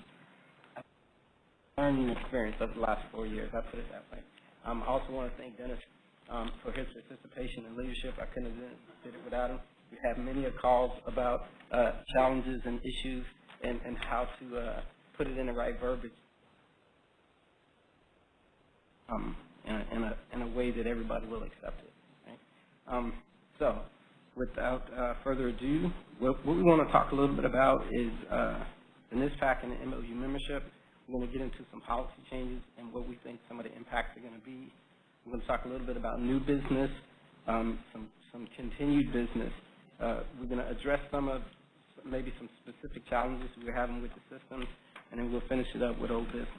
learning experience over the last four years, I put it that way. Um, I also want to thank Dennis um, for his participation and leadership. I couldn't have did it without him. We had many calls about uh, challenges and issues and and how to uh, put it in the right verbiage um, in, a, in, a, in a way that everybody will accept it. Right? Um, so, without uh, further ado, what, what we want to talk a little bit about is uh, the NISPAC and the MOU membership. We're going to get into some policy changes and what we think some of the impacts are going to be. We're going to talk a little bit about new business, um, some, some continued business. Uh, we're going to address some of maybe some specific challenges we're having with the system, and then we'll finish it up with old business.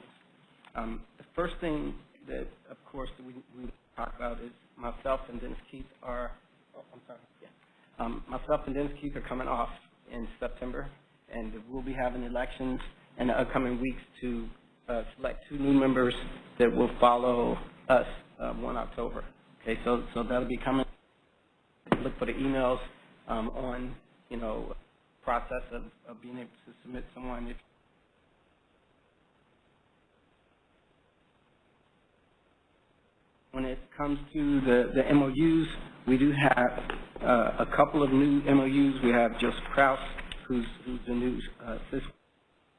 Um, the first thing that, of course, we, we talk about is myself and Dennis Keith are, oh, I'm sorry, yeah. Um, myself and Dennis Keith are coming off in September, and we'll be having elections in the upcoming weeks to uh, select two new members that will follow us uh, 1 October. Okay, so, so that'll be coming. Look for the emails um, on, you know, process of, of being able to submit someone if when it comes to the, the MOUs, we do have uh, a couple of new MOUs. We have Joseph Kraus, who's, who's the new uh,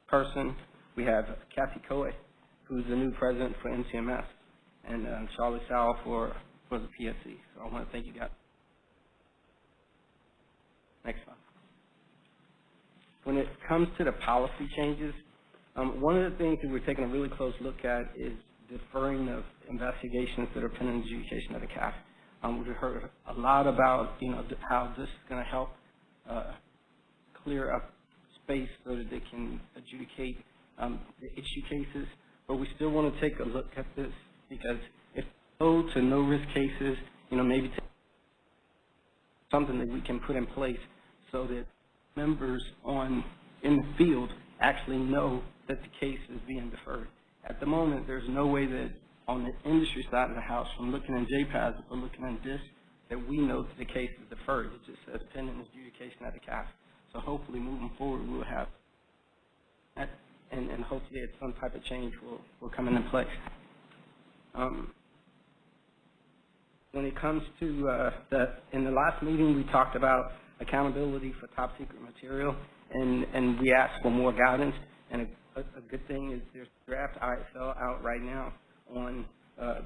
person. We have Kathy Coe, who's the new president for NCMS, and uh, Charlie Sal for, for the PSC. So I want to thank you guys. Next slide. When it comes to the policy changes, um, one of the things that we're taking a really close look at is deferring of investigations that are pending adjudication of the CAF. Um, we've heard a lot about, you know, how this is going to help uh, clear up space so that they can adjudicate um, the issue cases, but we still want to take a look at this because if low to no risk cases, you know, maybe something that we can put in place so that members on in the field actually know that the case is being deferred. At the moment, there's no way that on the industry side of the house, from looking in JPAS or looking in DISS, that we know that the case is deferred. It just says pending adjudication at the CAF. So hopefully, moving forward, we'll have that, and, and hopefully, some type of change will, will come into place. Um, when it comes to uh, the, in the last meeting, we talked about accountability for top secret material, and, and we asked for more guidance. And a, a, a good thing is there's draft ISL out right now on uh,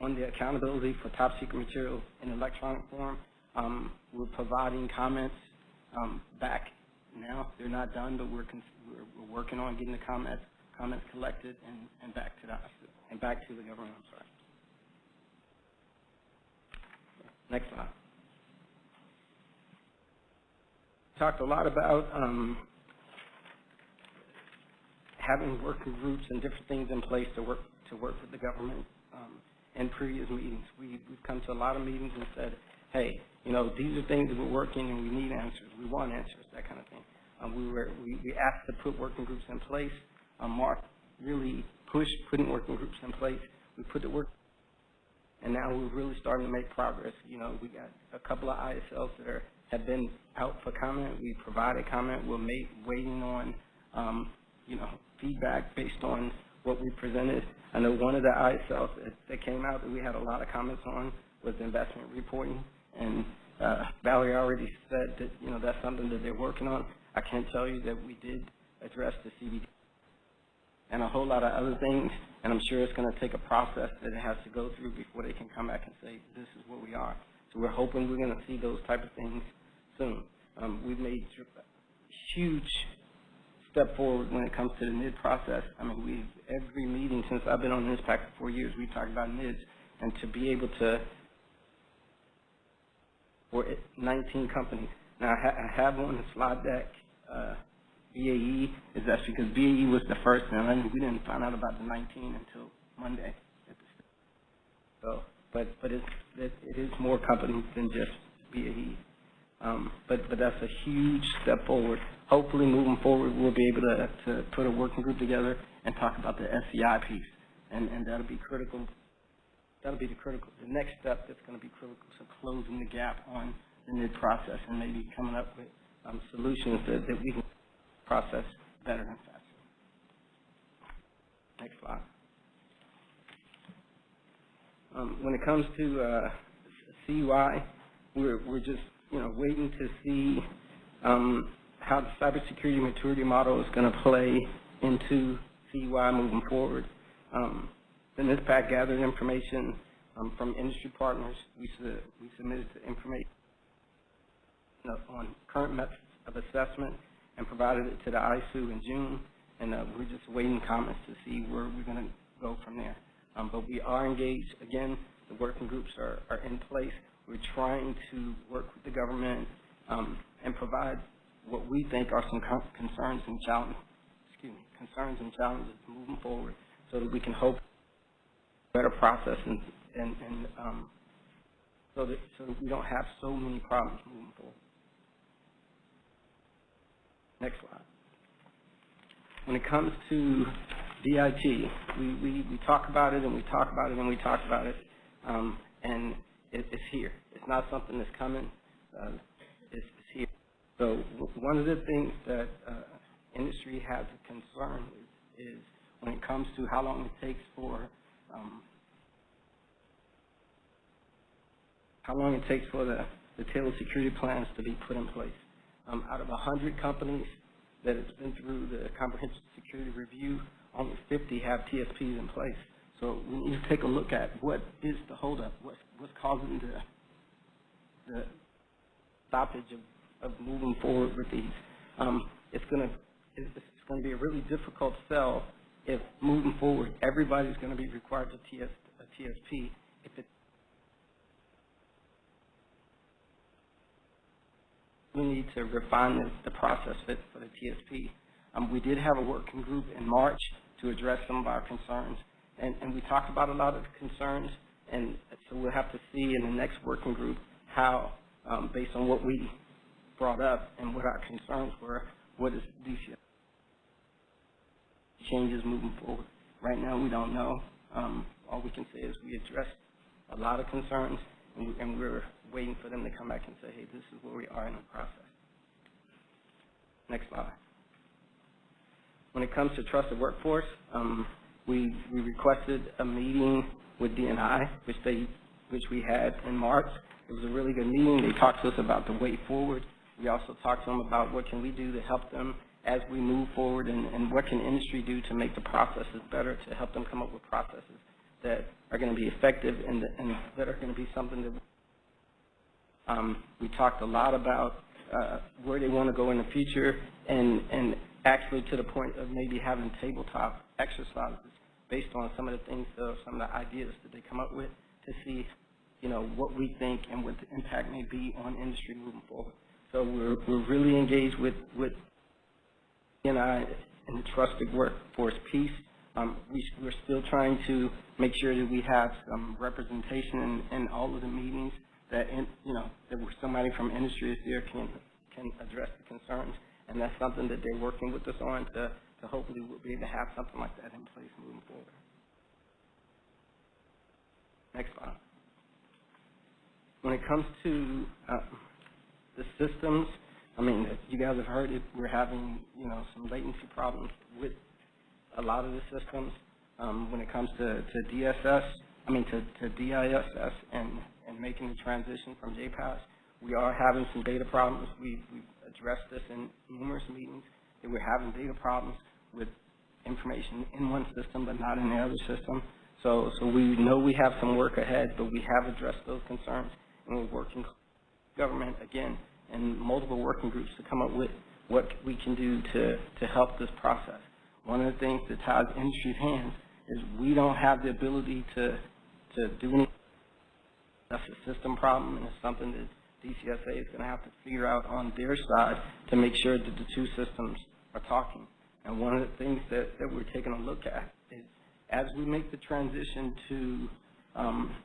on the accountability for top secret material in electronic form. Um, we're providing comments um, back now. They're not done, but we're, we're, we're working on getting the comments comments collected and, and back to the, and back to the government, I'm sorry. Next slide. Talked a lot about, um, having working groups and different things in place to work, to work with the government, um, in previous meetings. We, we've come to a lot of meetings and said, hey, you know, these are things that we're working and we need answers, we want answers, that kind of thing. Um, we were, we, we asked to put working groups in place. Um, Mark really pushed putting working groups in place. We put the work, and now we're really starting to make progress. You know, we got a couple of ISLs that are, have been out for comment. We provided comment. We're waiting on, um, you know, feedback based on what we presented. I know one of the ISLs that, that came out that we had a lot of comments on was investment reporting. And uh, Valerie already said that, you know, that's something that they're working on. I can tell you that we did address the CBD and a whole lot of other things, and I'm sure it's going to take a process that it has to go through before they can come back and say, this is what we are. So we're hoping we're going to see those type of things soon. Um, we've made huge step forward when it comes to the NID process. I mean, we've, every meeting since I've been on NISPAC for four years, we've talked about NIDS, and to be able to, for 19 companies. Now, I, ha I have on the slide deck, uh, BAE is actually because BAE was the first, and we didn't find out about the 19 until Monday. So, but but it's it, it is more companies than just BAE. Um, but but that's a huge step forward. Hopefully, moving forward, we'll be able to to put a working group together and talk about the SEI piece, and and that'll be critical. That'll be the critical, the next step that's going to be critical to closing the gap on the new process and maybe coming up with um, solutions that, that we can process better and faster. Next slide. Um, when it comes to uh, CUI, we're, we're just you know waiting to see um, how the cybersecurity maturity model is going to play into CUI moving forward. Um, the NISPAC gathered information um, from industry partners. We, su we submitted information on current methods of assessment and provided it to the ISOO in June, and uh, we're just waiting comments to see where we're going to go from there. Um, but we are engaged. Again, the working groups are, are in place. We're trying to work with the government um, and provide what we think are some concerns and challenges, excuse me, concerns and challenges moving forward, so that we can hope better process and and, and um, so that so we don't have so many problems moving forward. Next slide. When it comes to DIT, we, we, we talk about it and we talk about it and we talk about it, um, and it, it's here. It's not something that's coming. Uh, it's, it's here. So one of the things that uh, industry has a concern with is when it comes to how long it takes for um, how long it takes for the, the tailored security plans to be put in place. Um, out of 100 companies that has been through the comprehensive security review, only 50 have TSPs in place. So we need to take a look at what is the holdup, what, what's causing the, the stoppage of, of moving forward with these. Um, it's going to it's going to be a really difficult sell if moving forward everybody's going to be required to TS, a TSP if it we need to refine the, the process fit for the TSP. Um, we did have a working group in March to address some of our concerns, and, and we talked about a lot of concerns, and so we'll have to see in the next working group how, um, based on what we brought up and what our concerns were, what is DCF changes moving forward. Right now, we don't know. Um, all we can say is we addressed a lot of concerns, and, and we're waiting for them to come back and say, hey, this is where we are in the process. Next slide. When it comes to trusted workforce, um, we, we requested a meeting with DNI, which they, which we had in March. It was a really good meeting. They talked to us about the way forward. We also talked to them about what can we do to help them as we move forward and, and what can industry do to make the processes better, to help them come up with processes that are going to be effective and, and that are going to be something that um, we talked a lot about uh, where they want to go in the future, and, and actually to the point of maybe having tabletop exercises based on some of the things, uh, some of the ideas that they come up with to see, you know, what we think and what the impact may be on industry moving forward. So we're, we're really engaged with, with and I the trusted workforce piece. Um, we, we're still trying to make sure that we have some representation in, in all of the meetings that, in, you know, that somebody from industry is there can, can address the concerns. And that's something that they're working with us on to, to hopefully we'll be able to have something like that in place moving forward. Next slide. When it comes to uh, the systems, I mean, you guys have heard it, we're having, you know, some latency problems with a lot of the systems. Um, when it comes to, to DSS, I mean, to, to DISS and, making the transition from JPAS, we are having some data problems. We've, we've addressed this in numerous meetings, that we're having data problems with information in one system but not in the other system. So, so we know we have some work ahead, but we have addressed those concerns, and we're working government, again, and multiple working groups to come up with what we can do to, to help this process. One of the things that ties industry's hands is we don't have the ability to, to do anything. That's a system problem, and it's something that DCSA is going to have to figure out on their side to make sure that the two systems are talking. And one of the things that, that we're taking a look at is as we make the transition to um,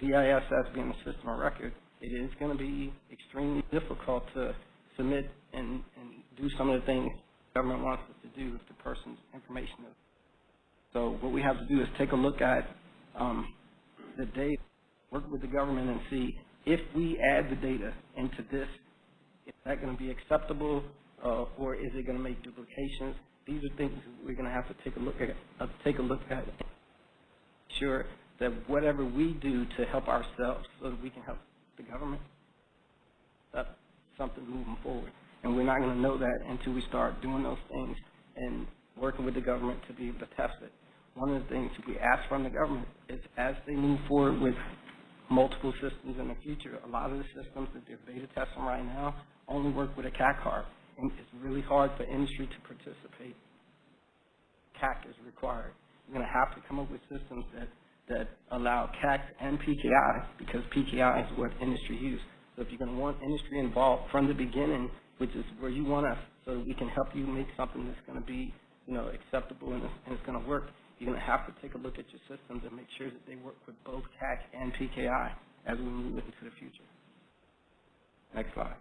DISS being a system of record, it is going to be extremely difficult to submit and, and do some of the things government wants us to do if the person's information is. So what we have to do is take a look at um, the data, work with the government and see if we add the data into this, is that going to be acceptable uh, or is it going to make duplications? These are things we're going to have to take a look at. Uh, take a look at. Sure that whatever we do to help ourselves, so that we can help the government, that's something moving forward. And we're not going to know that until we start doing those things and working with the government to be able to test it. One of the things we ask from the government is as they move forward with multiple systems in the future, a lot of the systems that they're beta testing right now only work with a CAC card. And it's really hard for industry to participate. CAC is required. You're going to have to come up with systems that, that allow CAC and PKI because PKI is what industry uses. So if you're going to want industry involved from the beginning, which is where you want us, so we can help you make something that's going to be, you know, acceptable and, and it's going to work, you're going to have to take a look at your systems and make sure that they work with both CAC and PKI as we move into the future. Next slide.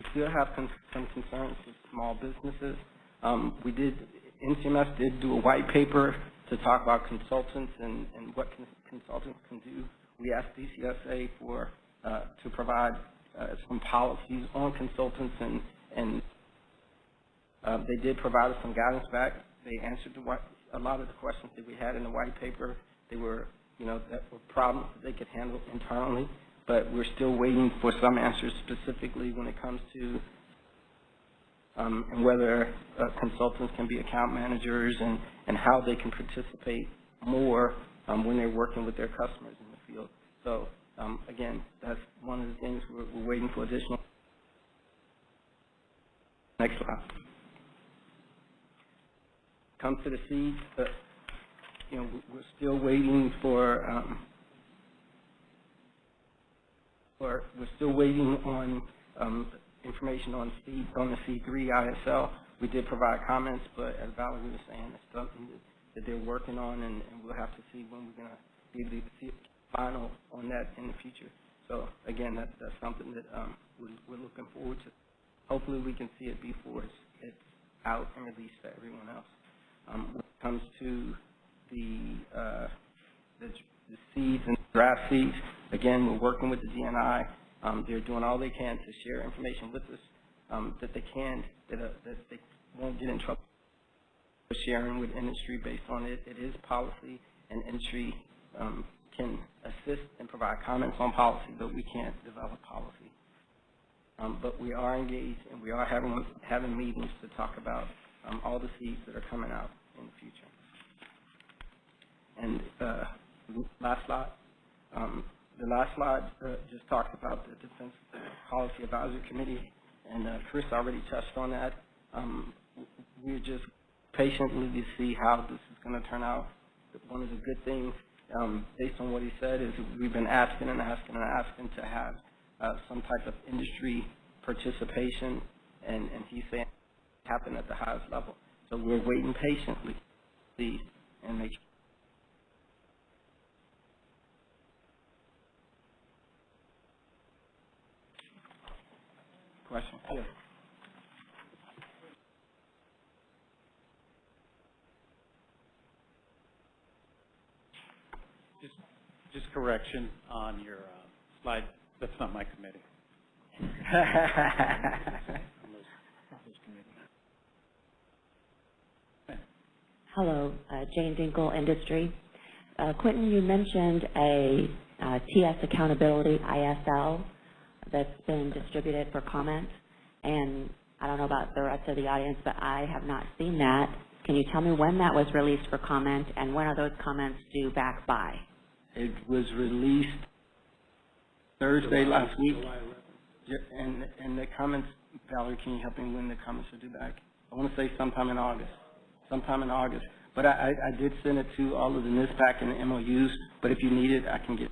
We still have some concerns with small businesses. Um, we did, NCMS did do a white paper to talk about consultants and, and what con consultants can do. We asked DCSA for, uh, to provide uh, some policies on consultants and, and uh, they did provide us some guidance back. They answered the a lot of the questions that we had in the white paper. They were, you know, that were problems that they could handle internally, but we're still waiting for some answers specifically when it comes to um, and whether uh, consultants can be account managers and, and how they can participate more um, when they're working with their customers in the field. So um, again, that's one of the things we're, we're waiting for additional. Next slide. Come to the SEADs, but you know we're still waiting for. Um, for we're still waiting on um, information on C on the C3 ISL. We did provide comments, but as Valerie was saying, it's something that, that they're working on, and, and we'll have to see when we're going to be able to see final on that in the future. So again, that, that's something that um, we're, we're looking forward to. Hopefully, we can see it before it's, it's out and released to everyone else. Um, when it comes to the, uh, the the SEADs and draft SEADs, again, we're working with the DNI. Um, they're doing all they can to share information with us um, that they can, that, uh, that they won't get in trouble for sharing with industry based on it. It is policy, and industry um, can assist and provide comments on policy, but we can't develop policy. Um, but we are engaged, and we are having having meetings to talk about um, all the SEADs that are coming out in the future. And uh, last slide. Um, the last slide uh, just talks about the Defense Policy Advisory Committee. and uh, Chris already touched on that. Um, We're just patiently to see how this is going to turn out. One of the good things, um, based on what he said, is we've been asking and asking and asking to have uh, some type of industry participation, and, and he's saying happen at the highest level. So we're waiting patiently, see, and make Question? Yes. Just, just correction on your uh, slide, that's not my committee. [laughs] Hello, uh, Jane Dinkle, Industry. Uh, Quentin, you mentioned a uh, TS Accountability, ISL, that's been distributed for comment, and I don't know about the rest of the audience, but I have not seen that. Can you tell me when that was released for comment, and when are those comments due back by? It was released Thursday last week. Yeah, And, and the comments, Valerie, can you help me when the comments are due back? I want to say sometime in August, sometime in August. But I, I I did send it to all of the NISPAC and the MOUs, but if you need it, I can get.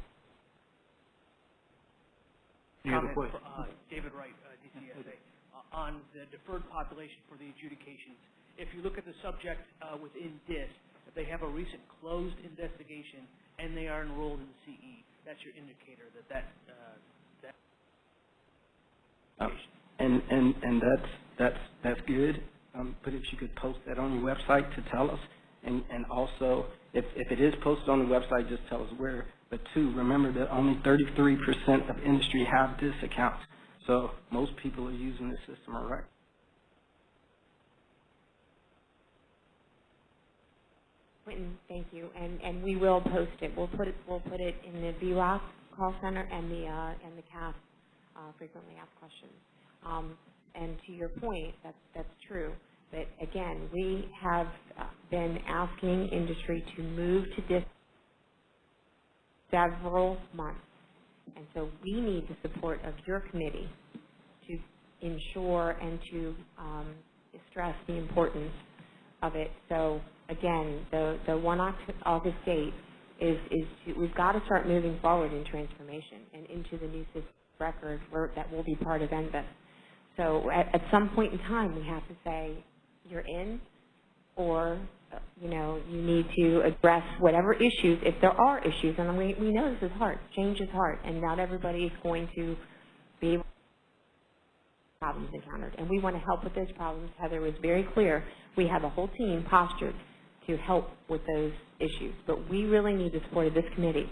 Comment for, uh, David Wright, uh, DCSA, uh, on the deferred population for the adjudications. If you look at the subject uh, within DISS, if they have a recent closed investigation and they are enrolled in the CE, that's your indicator that that, uh, that Uh, And, and, and that's, that's, that's good, um, but if you could post that on your website to tell us, and, and also, if, if it is posted on the website, just tell us where. But two, remember that only thirty-three percent of industry have this account, so most people are using the system record. Quentin, thank you, and, and we will post it. We'll put it, we'll put it in the VROC call center and the, uh, and the CAF, uh, frequently asked questions. Um, and to your point, that's, that's true. But again, we have uh, been asking industry to move to this several months. And so we need the support of your committee to ensure and to um, stress the importance of it. So again, the, the one August date is, is to, we've got to start moving forward in transformation and into the new system record that will be part of NBIS. So at, at some point in time, we have to say, you're in, or, uh, you know, you need to address whatever issues, if there are issues, and we, we know this is hard, change is hard, and not everybody is going to be able to problems encountered, and we want to help with those problems. Heather was very clear, we have a whole team postured to help with those issues, but we really need the support of this committee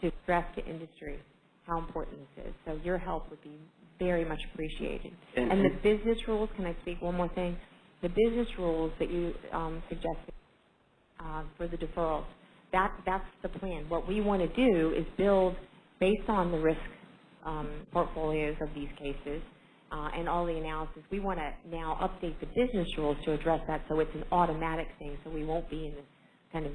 to stress to industry how important this is. So your help would be very much appreciated. And- And the business rules, can I speak one more thing? The business rules that you um, suggested uh, for the deferrals, that, that's the plan. What we want to do is build, based on the risk um, portfolios of these cases uh, and all the analysis, we want to now update the business rules to address that so it's an automatic thing, so we won't be in this kind of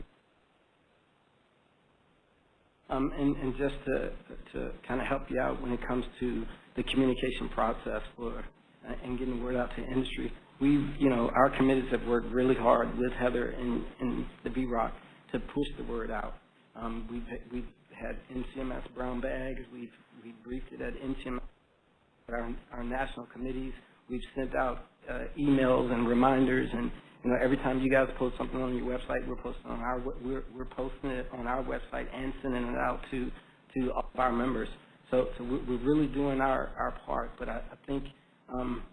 Um, and, and just to, to kind of help you out when it comes to the communication process for, uh, and getting the word out to industry, we've, you know, our committees have worked really hard with Heather and, and the VROC to push the word out. Um, we've, we've had NCMS brown bags, we've, we've briefed it at NCMS, our, our national committees, we've sent out, uh, emails and reminders and, you know, every time you guys post something on your website, we're posting on our, we're, we're posting it on our website and sending it out to, to all of our members. So, so we're, really doing our, our part, but I, I think, um,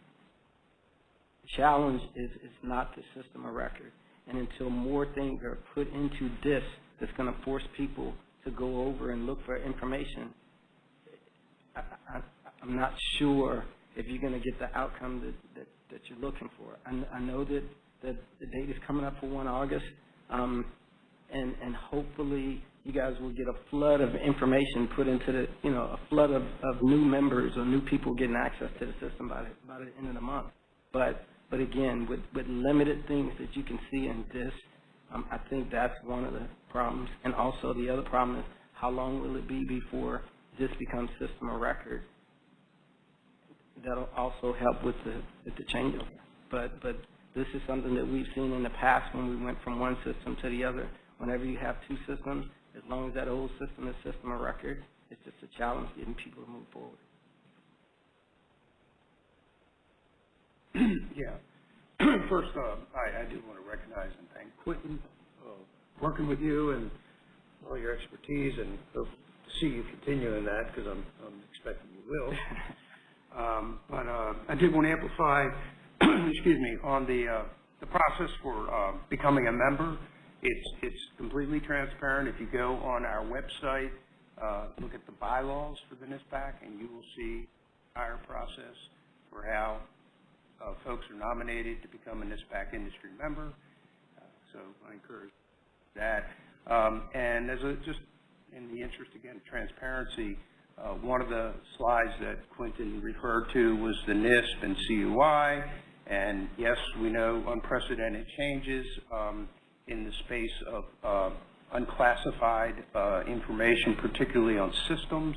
the challenge is, is not the system of record. And until more things are put into this, that's gonna force people to go over and look for information, I, I, I'm not sure if you're gonna get the outcome that, that, that you're looking for. I, I know that, that the date is coming up for one August, um, and, and hopefully you guys will get a flood of information put into the, you know, a flood of, of new members or new people getting access to the system by the, by the end of the month. But, but again, with, with limited things that you can see in this, um, I think that's one of the problems. And also the other problem is how long will it be before this becomes system of record? that'll also help with the, with the changeover. But, but this is something that we've seen in the past when we went from one system to the other. Whenever you have two systems, as long as that old system is system of record, it's just a challenge getting people to move forward. [clears throat] Yeah. [clears throat] First, uh, I, I do want to recognize and thank Quentin, uh, working with you and all your expertise, and hope to see you continuing that, because I'm, I'm expecting you will. [laughs] Um, But uh, I did want to amplify, [clears throat] excuse me, on the, uh, the process for uh, becoming a member. It's, it's completely transparent. If you go on our website, uh, look at the bylaws for the NISPAC, and you will see our process for how uh, folks are nominated to become a NISPAC industry member. Uh, So I encourage that. Um, And as a, just in the interest, again, of transparency, uh, one of the slides that Quentin referred to was the NISP and CUI. And yes, we know unprecedented changes um, in the space of uh, unclassified uh, information, particularly on systems.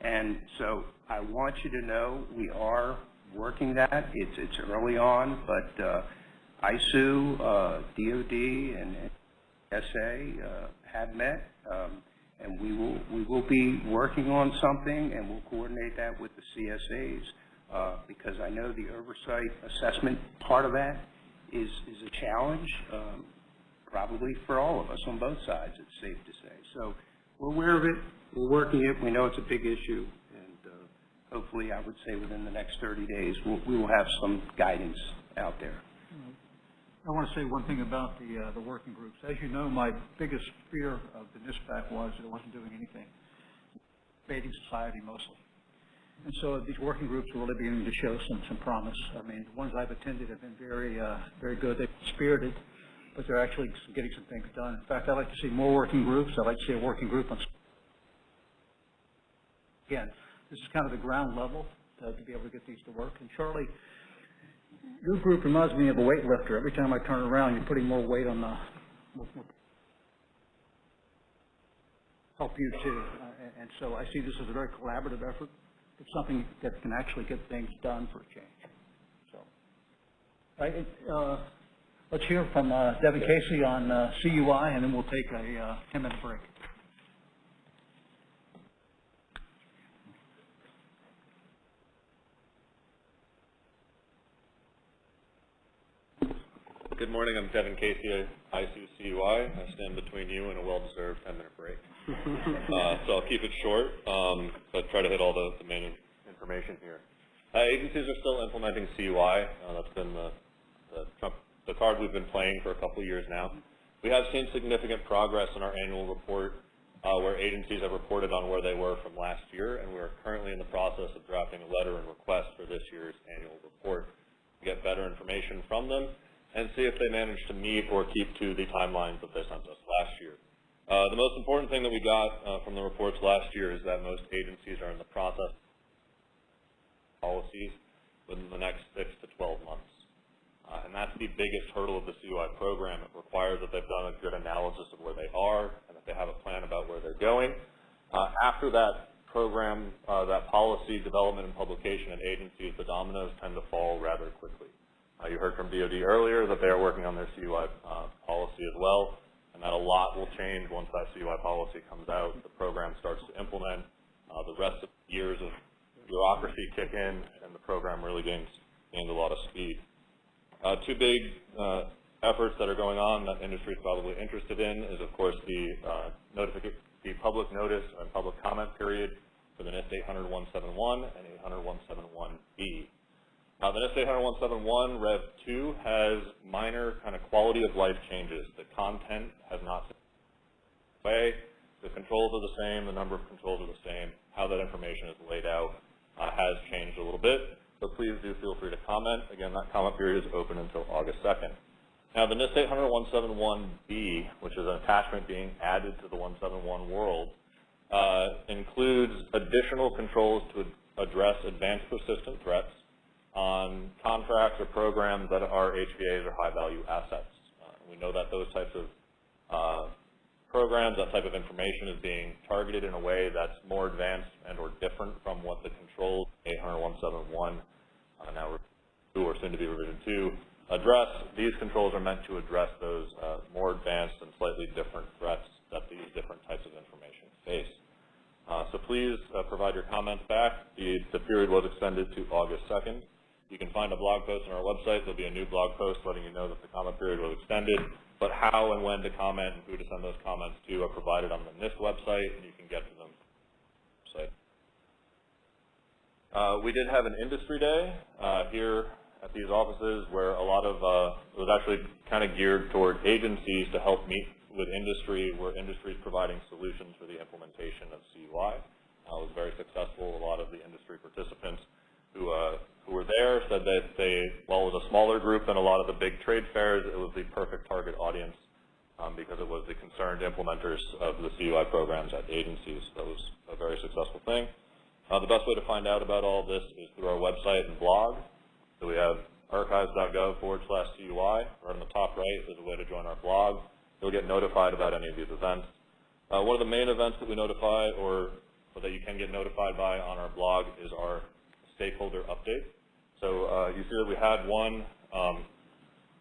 And so I want you to know we are working that. It's, it's early on, but uh, ISOO, uh, DOD, and SA uh, have met, um, and we will, we will be working on something, and we'll coordinate that with the CSAs, uh, because I know the oversight assessment part of that is, is a challenge, um, probably for all of us on both sides, it's safe to say. So we're aware of it, we're working it, we know it's a big issue, and uh, hopefully, I would say within the next 30 days, we'll, we will have some guidance out there. I want to say one thing about the, uh, the working groups. As you know, my biggest fear of the NISPAC was that it wasn't doing anything. Debating society mostly. And so these working groups are really beginning to show some, some promise. I mean, the ones I've attended have been very, uh, very good. They're spirited, but they're actually getting some things done. In fact, I'd like to see more working groups. I'd like to see a working group on, again, this is kind of the ground level to, to be able to get these to work. And Charlie, your group reminds me of a weightlifter. Every time I turn around, you're putting more weight on the, help you too. Uh, and- so I see this as a very collaborative effort. It's something that can actually get things done for a change. So, right, uh, let's hear from uh, Devin Casey on uh, CUI, and then we'll take a 10-minute break. Good morning, I'm Devin Casey, ISOO CUI. I stand between you and a well-deserved 10-minute break. [laughs] Uh, So I'll keep it short, um, but try to hit all the the main information here. Uh, Agencies are still implementing CUI. Uh, That's been the the trump- the card we've been playing for a couple of years now. We have seen significant progress in our annual report, uh, where agencies have reported on where they were from last year, and we're currently in the process of drafting a letter and request for this year's annual report to get better information from them and see if they managed to meet or keep to the timelines that they sent us last year. Uh, the most important thing that we got uh, from the reports last year is that most agencies are in the process of policies within the next six to 12 months. Uh, and that's the biggest hurdle of the CUI program. It requires that they've done a good analysis of where they are and that they have a plan about where they're going. Uh, after that program, uh, that policy development and publication at agencies, the dominoes tend to fall rather quickly. Uh, you heard from DOD earlier that they are working on their CUI uh, policy as well, and that a lot will change once that CUI policy comes out, the program starts to implement, uh, the rest of the years of bureaucracy kick in, and the program really gains, gains a lot of speed. Uh, two big uh, efforts that are going on that industry is probably interested in is, of course, the uh, the public notice and public comment period for the NIST 800-171 and 800-171B. Uh, the NIST 800-171 Rev 2 has minor kind of quality of life changes. The content has not way. The controls are the same. The number of controls are the same. How that information is laid out uh, has changed a little bit. So please do feel free to comment. Again, that comment period is open until August 2nd. Now, the NIST 800-171B, which is an attachment being added to the 171 world, uh, includes additional controls to address advanced persistent threats on contracts or programs that are HVAs or high-value assets. Uh, we know that those types of uh, programs, that type of information is being targeted in a way that's more advanced and or different from what the controls 800-171 uh, now two or soon to be revision two, address. These controls are meant to address those uh, more advanced and slightly different threats that these different types of information face. Uh, so please uh, provide your comments back. The, the period was extended to August 2nd. You can find a blog post on our website. There'll be a new blog post letting you know that the comment period was extended. But how and when to comment and who to send those comments to are provided on the NIST website, and you can get to them site. Uh, we did have an industry day uh, here at these offices where a lot of, uh, it was actually kind of geared toward agencies to help meet with industry, where industry is providing solutions for the implementation of CUI. Uh, it was very successful. A lot of the industry participants who, uh, who were there said that they, while it was a smaller group than a lot of the big trade fairs, it was the perfect target audience um, because it was the concerned implementers of the CUI programs at the agencies. That was a very successful thing. Uh, the best way to find out about all this is through our website and blog. So we have archives.gov forward slash CUI. Right on the top right is a way to join our blog. You'll get notified about any of these events. Uh, one of the main events that we notify or, or that you can get notified by on our blog is our stakeholder update. So uh, you see that we had one um,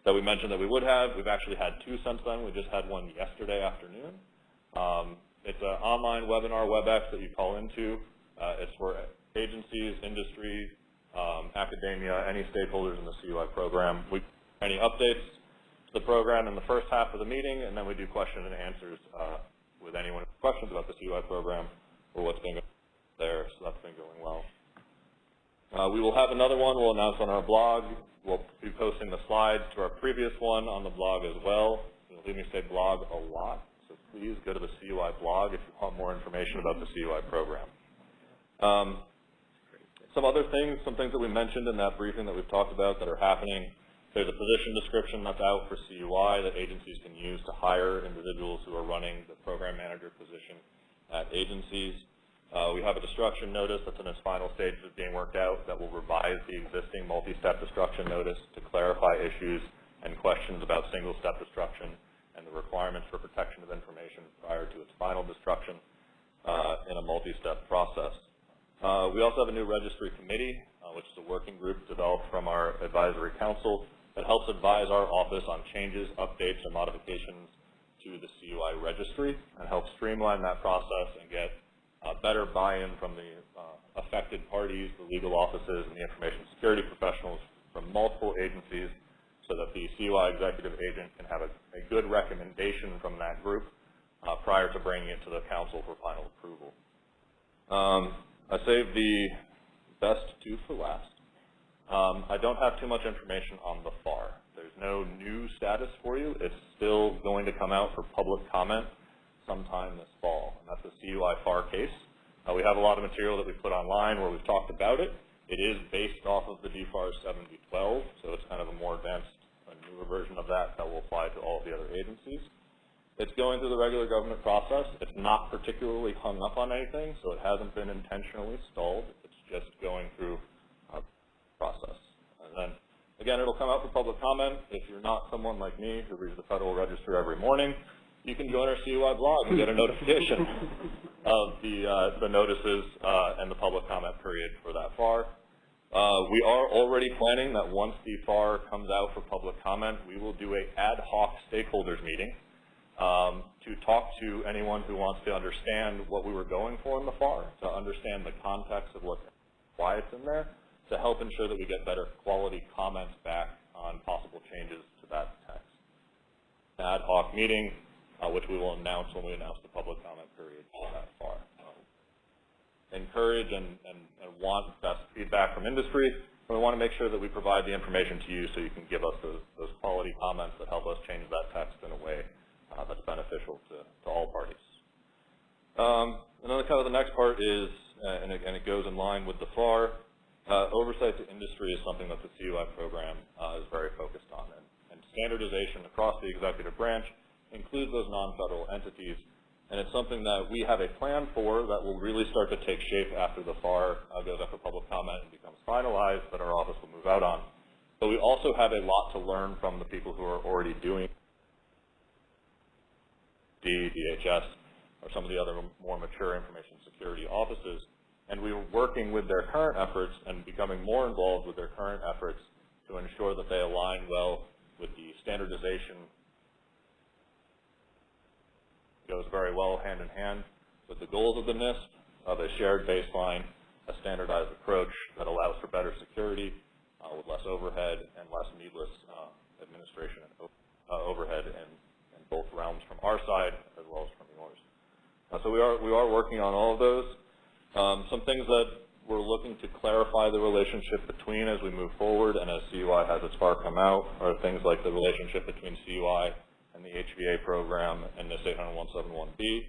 that we mentioned that we would have. We've actually had two since then. We just had one yesterday afternoon. Um, it's an online webinar WebEx that you call into. Uh, it's for agencies, industry, um, academia, any stakeholders in the CUI program. We any updates to the program in the first half of the meeting, and then we do question and answers uh, with anyone with questions about the CUI program or what's been going there. So that's been going well. Uh, we will have another one we'll announce on our blog. We'll be posting the slides to our previous one on the blog as well. You'll hear me say blog a lot, so please go to the CUI blog if you want more information about the CUI program. Um, some other things, some things that we mentioned in that briefing that we've talked about that are happening. There's a position description that's out for CUI that agencies can use to hire individuals who are running the program manager position at agencies. Uh, we have a destruction notice that's in its final stages of being worked out that will revise the existing multi-step destruction notice to clarify issues and questions about single-step destruction and the requirements for protection of information prior to its final destruction uh, in a multi-step process. Uh, we also have a new registry committee, uh, which is a working group developed from our advisory council that helps advise our office on changes, updates, and modifications to the CUI registry and help streamline that process and get uh, better buy-in from the uh, affected parties, the legal offices, and the information security professionals from multiple agencies so that the CUI executive agent can have a, a good recommendation from that group uh, prior to bringing it to the council for final approval. Um, I saved the best two for last. Um, I don't have too much information on the FAR. There's no new status for you. It's still going to come out for public comment sometime this fall, and that's the CUI FAR case. Uh, we have a lot of material that we've put online where we've talked about it. It is based off of the DFAR 7012, so it's kind of a more advanced, a newer version of that that will apply to all of the other agencies. It's going through the regular government process. It's not particularly hung up on anything, so it hasn't been intentionally stalled. It's just going through a process. And then, again, it'll come out for public comment. If you're not someone like me who reads the Federal Register every morning, you can join our CUI blog and get a notification [laughs] of the, uh, the notices uh, and the public comment period for that FAR. Uh, we are already planning that once the FAR comes out for public comment, we will do a ad hoc stakeholders meeting um, to talk to anyone who wants to understand what we were going for in the FAR, to understand the context of what, why it's in there, to help ensure that we get better quality comments back on possible changes to that text. Ad hoc meeting, uh, which we will announce when we announce the public comment period for that FAR. Encourage and, and, and want best feedback from industry, and we want to make sure that we provide the information to you so you can give us those, those quality comments that help us change that text in a way uh, that's beneficial to, to all parties. Um, and then kind of the next part is, uh, and, it, and, it, goes in line with the FAR, uh, oversight to industry is something that the CUI program uh, is very focused on. And, and, standardization across the executive branch includes those non-federal entities. And it's something that we have a plan for that will really start to take shape after the FAR uh, goes up for public comment and becomes finalized that our office will move out on. But we also have a lot to learn from the people who are already doing D, DHS, or some of the other more mature information security offices. and we were working with their current efforts and becoming more involved with their current efforts to ensure that they align well with the standardization goes very well hand in hand with the goals of the NIST of a shared baseline, a standardized approach that allows for better security uh, with less overhead and less needless uh, administration and uh, overhead in both realms from our side as well as from yours. Uh, so we are, we are working on all of those. Um, some things that we're looking to clarify the relationship between as we move forward and as CUI has its FAR come out are things like the relationship between CUI and the HVA program and NIST 800-171B,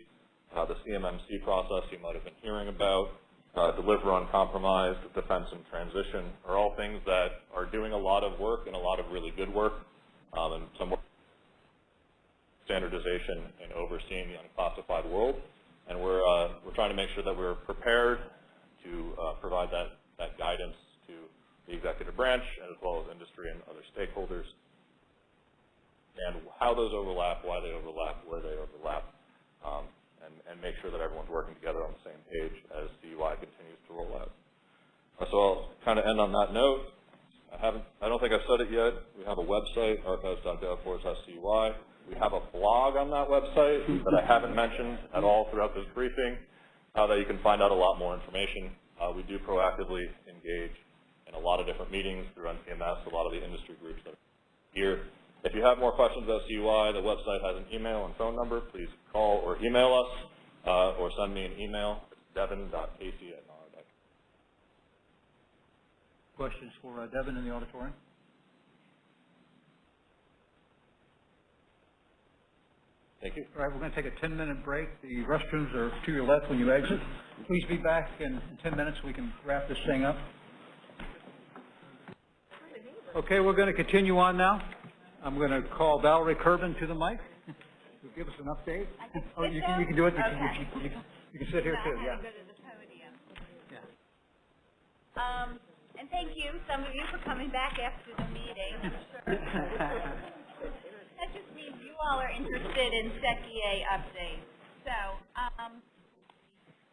uh, the CMMC process you might have been hearing about, uh, Deliver Uncompromised, defense and transition are all things that are doing a lot of work and a lot of really good work um, and some work standardization and overseeing the unclassified world. And we're, uh, we're trying to make sure that we're prepared to uh, provide that, that guidance to the executive branch as well as industry and other stakeholders and how those overlap, why they overlap, where they overlap, um, and, and make sure that everyone's working together on the same page as CUI continues to roll out. Uh, so I'll kind of end on that note. I haven't, I don't think I've said it yet. We have a website, archives.gov forward slash CUI. We have a blog on that website that I haven't mentioned at all throughout this briefing, uh, that you can find out a lot more information. Uh, we do proactively engage in a lot of different meetings through NCMS, a lot of the industry groups that are here. If you have more questions about CUI, the website has an email and phone number. Please call or email us uh, or send me an email. It's devin.casey at. Questions for uh, Devin in the auditorium? Thank you. All right, we're going to take a 10-minute break. The restrooms are to your left when you exit. Please be back in 10 minutes. We can wrap this thing up. Okay, we're going to continue on now. I'm going to call Valerie Kerben to the mic. Who'll [laughs] give us an update. Oh, you can, you can do it. You can, you can- you can, you can sit here too, yeah. Um, and thank you, some of you, for coming back after the meeting. [laughs] [laughs] I'm sure. That just means all are interested in SecEA updates. So, um,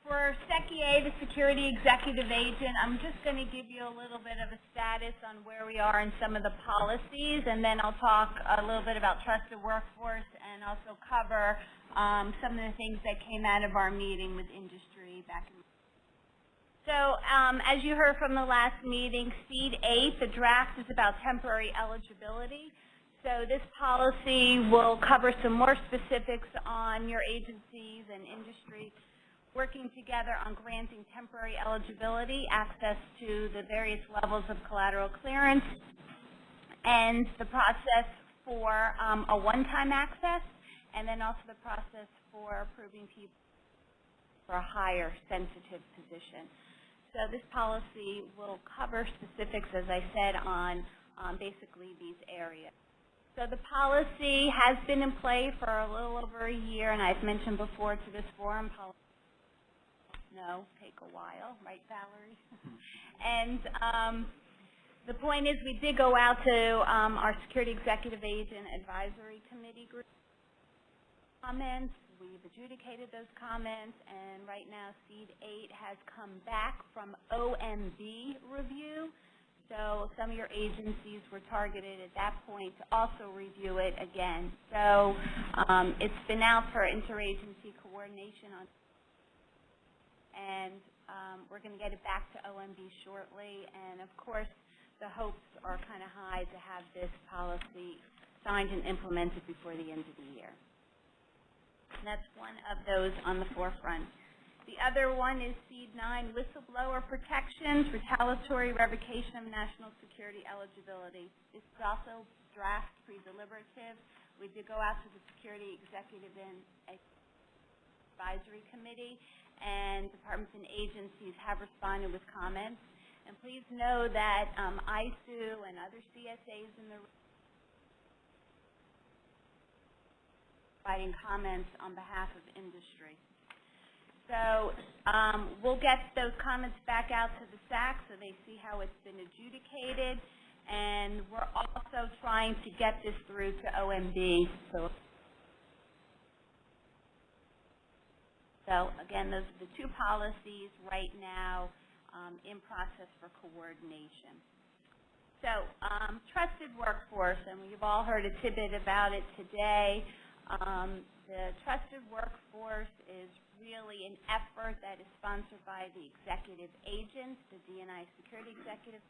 for SecEA, the Security Executive Agent, I'm just going to give you a little bit of a status on where we are in some of the policies, and then I'll talk a little bit about trusted workforce and also cover um, some of the things that came out of our meeting with industry back in so, um, as you heard from the last meeting, SEAD 8, the draft is about temporary eligibility. So this policy will cover some more specifics on your agencies and industry working together on granting temporary eligibility, access to the various levels of collateral clearance, and the process for um, a one-time access, and then also the process for approving people for a higher sensitive position. So this policy will cover specifics, as I said, on um, basically these areas. So the policy has been in play for a little over a year, and I've mentioned before to this forum, policy no, take a while, right, Valerie? [laughs] and um, the point is we did go out to um, our Security Executive Agent Advisory Committee group comments. We've adjudicated those comments, and right now SEAD 8 has come back from OMB review. So some of your agencies were targeted at that point to also review it again. So um, it's been out for interagency coordination on, and um, we're going to get it back to OMB shortly. And of course, the hopes are kind of high to have this policy signed and implemented before the end of the year. And that's one of those on the forefront. The other one is SEAD 9, whistleblower protections, retaliatory revocation of national security eligibility. This is also draft pre-deliberative. We did go out to the Security Executive and Advisory Committee, and departments and agencies have responded with comments. And please know that um, ISOO and other CSAs in the providing comments on behalf of industry. So um, we'll get those comments back out to the SAC so they see how it's been adjudicated. And we're also trying to get this through to OMB. So So again, those are the two policies right now um, in process for coordination. So um, trusted workforce, and we've all heard a tidbit about it today. Um, the trusted workforce is really an effort that is sponsored by the executive agents, the DNI security executive,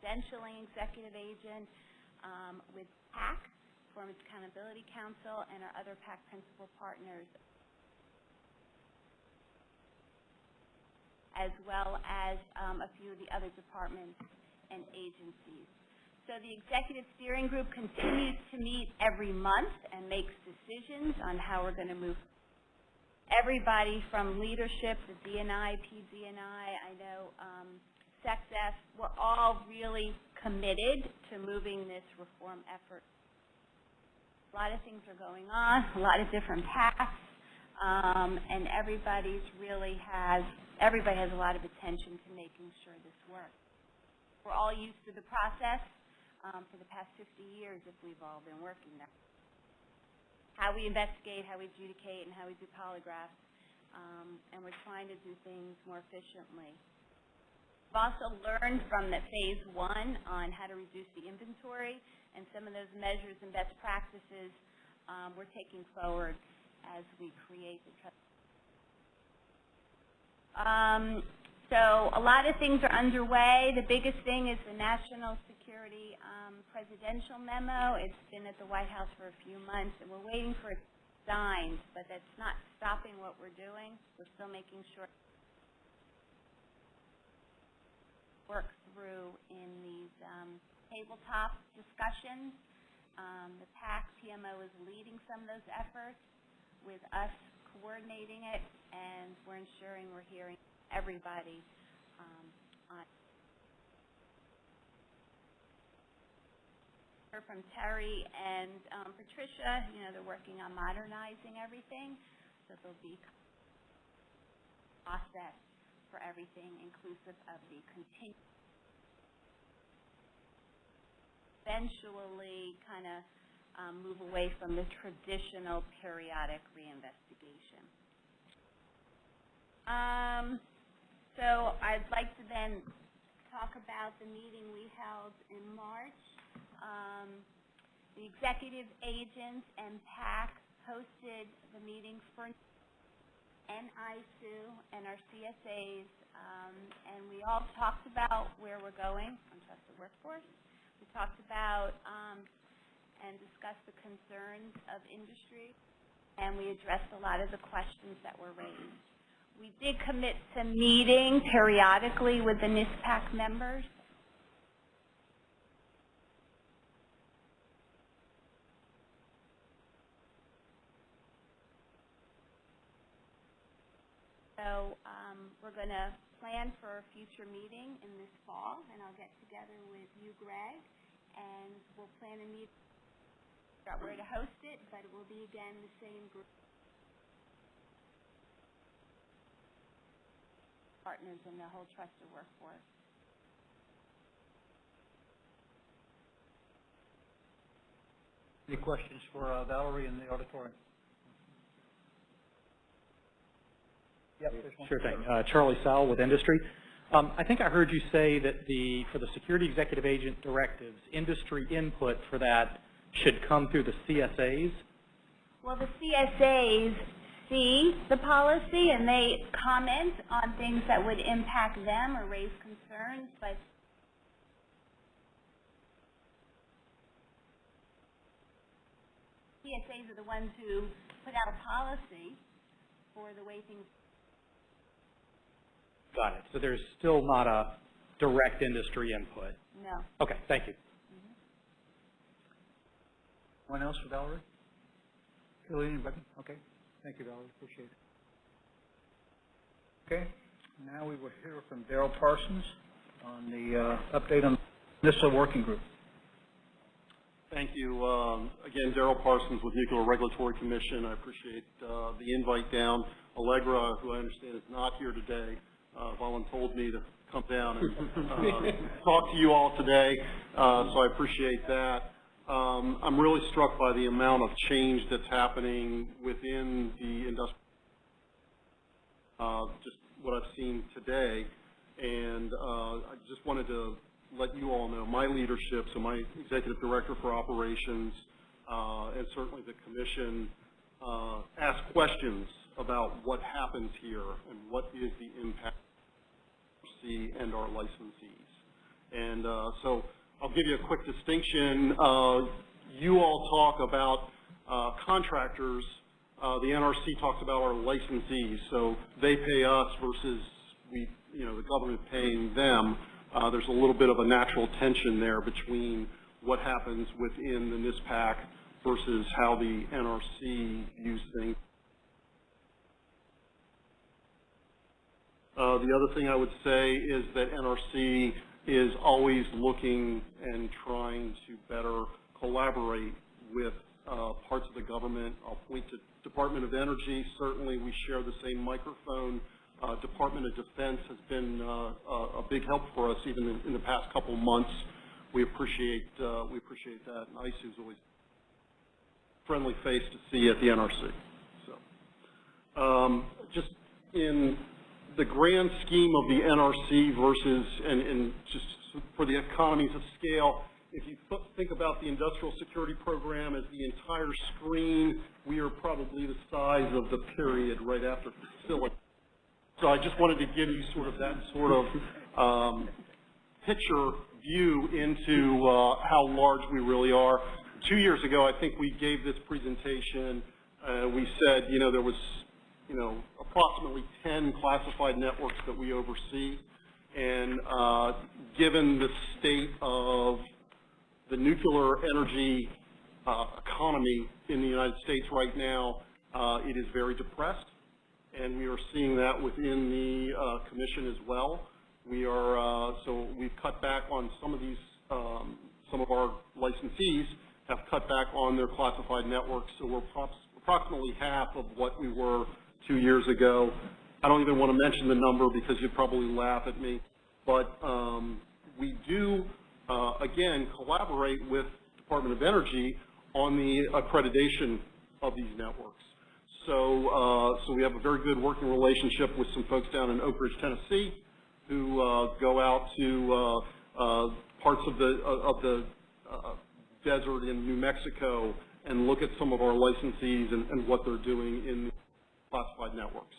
credentialing executive agent, um, with PAC, Performance Accountability Council, and our other PAC principal partners, as well as um, a few of the other departments and agencies. So the executive steering group continues to meet every month and makes decisions on how we're going to move. Everybody from leadership, the DNI, PDNI, I know um, SecDef, we're all really committed to moving this reform effort. A lot of things are going on, a lot of different paths, um, and everybody's really has, everybody has a lot of attention to making sure this works. We're all used to the process um, for the past 50 years if we've all been working there. How we investigate, how we adjudicate, and how we do polygraphs, um, and we're trying to do things more efficiently. We've also learned from the phase one on how to reduce the inventory, and some of those measures and best practices um, we're taking forward as we create the trust. Um, so a lot of things are underway. The biggest thing is the National Security um, Presidential Memo. It's been at the White House for a few months, and we're waiting for it signed, but that's not stopping what we're doing. We're still making sure work through in these um, tabletop discussions. Um, the PAC PMO is leading some of those efforts with us coordinating it, and we're ensuring we're hearing everybody um, on. Heard from Terry and um, Patricia, you know, they're working on modernizing everything, so there'll be process for everything inclusive of the continu eventually kind of um, move away from the traditional periodic reinvestigation. Um, so I'd like to then talk about the meeting we held in March. Um, the executive agents and PAC hosted the meeting for NISU and our CSAs, um, and we all talked about where we're going on trusted workforce. We talked about um, and discussed the concerns of industry, and we addressed a lot of the questions that were raised. We did commit to meeting periodically with the NISPAC members. So um, we're going to plan for a future meeting in this fall, and I'll get together with you, Greg, and we'll plan a meet, figure out where to host it, but it will be again the same group. Partners in the whole trusted workforce. Any questions for uh, Valerie in the auditorium? Yep. Sure thing. Uh, Charlie Sowell with Industry. Um, I think I heard you say that the, for the security executive agent directives, industry input for that should come through the CSAs? Well, the CSAs see the policy and they comment on things that would impact them or raise concerns, but CSAs are the ones who put out a policy for the way things Got it. So there's still not a direct industry input? No. Okay, thank you. Anyone else for Valerie? Kelly, anybody? Okay. Thank you, Valerie. Appreciate it. Okay. Now we will hear from Daryl Parsons on the uh, update on NISA working group. Thank you. Um, Again, Daryl Parsons with Nuclear Regulatory Commission. I appreciate uh, the invite down. Allegra, who I understand is not here today, uh, voluntold me to come down and uh, talk to you all today, uh, so I appreciate that. um, I'm really struck by the amount of change that's happening within the industry, uh, just what I've seen today. And uh, I just wanted to let you all know my leadership, so my executive director for operations, uh, and certainly the commission, uh, ask questions about what happens here and what is the impact C and our licensees. And uh, so I'll give you a quick distinction. Uh, you all talk about uh, contractors. Uh, the NRC talks about our licensees. So they pay us versus we, you know, the government paying them. Uh, there's a little bit of a natural tension there between what happens within the NISPAC versus how the NRC views things. Uh, the other thing I would say is that NRC is always looking and trying to better collaborate with uh, parts of the government. I'll point to Department of Energy. Certainly, we share the same microphone. Uh, Department of Defense has been uh, a, big help for us even in, in the past couple months. We appreciate uh, we appreciate that. And ISOO is always friendly face to see at the NRC. So, um, just in the grand scheme of the NRC versus, and, and just for the economies of scale, if you th think about the industrial security program as the entire screen, we are probably the size of the period right after facility. So I just wanted to give you sort of that sort of um, picture view into uh, how large we really are. Two years ago, I think we gave this presentation. Uh, we said, you know, there was you know, approximately 10 classified networks that we oversee. And uh, given the state of the nuclear energy uh, economy in the United States right now, uh, it is very depressed. And we are seeing that within the uh, commission as well. We are, uh, so we've cut back on some of these, um, some of our licensees have cut back on their classified networks. So we're approximately half of what we were two years ago. I don't even want to mention the number because you'd probably laugh at me. But um, we do, uh, again, collaborate with Department of Energy on the accreditation of these networks. So, uh, so we have a very good working relationship with some folks down in Oak Ridge, Tennessee, who uh, go out to uh, uh, parts of the of the uh, desert in New Mexico and look at some of our licensees and, and what they're doing in classified networks.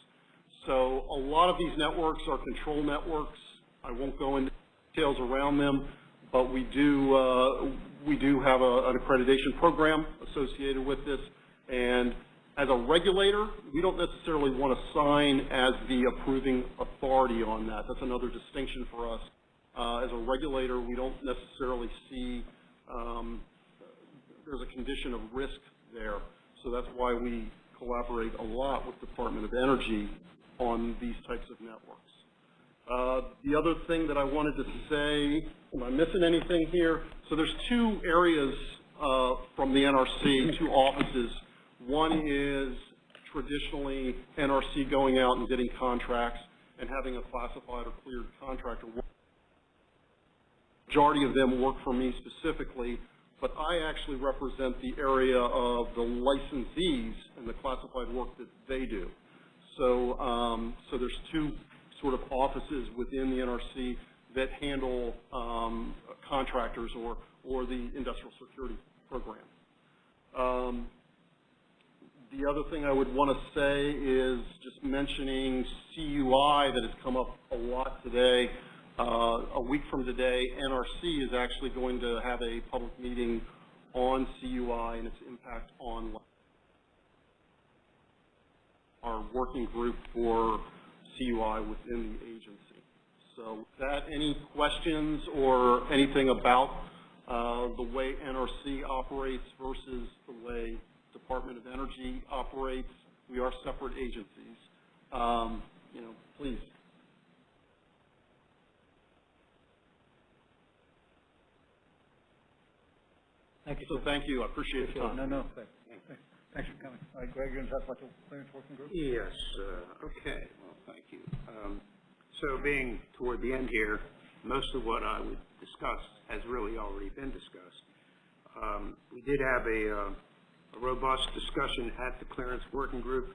So a lot of these networks are control networks. I won't go into details around them, but we do uh, we do have a, an accreditation program associated with this. And as a regulator, we don't necessarily want to sign as the approving authority on that. That's another distinction for us. Uh, as a regulator, we don't necessarily see um, there's a condition of risk there. So that's why we collaborate a lot with Department of Energy on these types of networks. Uh, the other thing that I wanted to say, am I missing anything here? So there's two areas uh, from the NRC, two offices. One is traditionally NRC going out and getting contracts and having a classified or cleared contractor. Majority of them work for me specifically but I actually represent the area of the licensees and the classified work that they do. So, um, so there's two sort of offices within the NRC that handle um, contractors or, or the industrial security program. Um, the other thing I would want to say is just mentioning CUI that has come up a lot today. Uh, a week from today, NRC is actually going to have a public meeting on CUI and its impact on our working group for CUI within the agency. So with that, any questions or anything about uh, the way NRC operates versus the way Department of Energy operates? We are separate agencies. Um, you know, please. Thank you. So thank you. I appreciate the time. No, no, thanks. Thanks for coming. All right, Greg, you're going to talk about the clearance working group? Yes, uh, okay, well, thank you. Um, so being toward the end here, most of what I would discuss has really already been discussed. Um, We did have a uh, a robust discussion at the clearance working group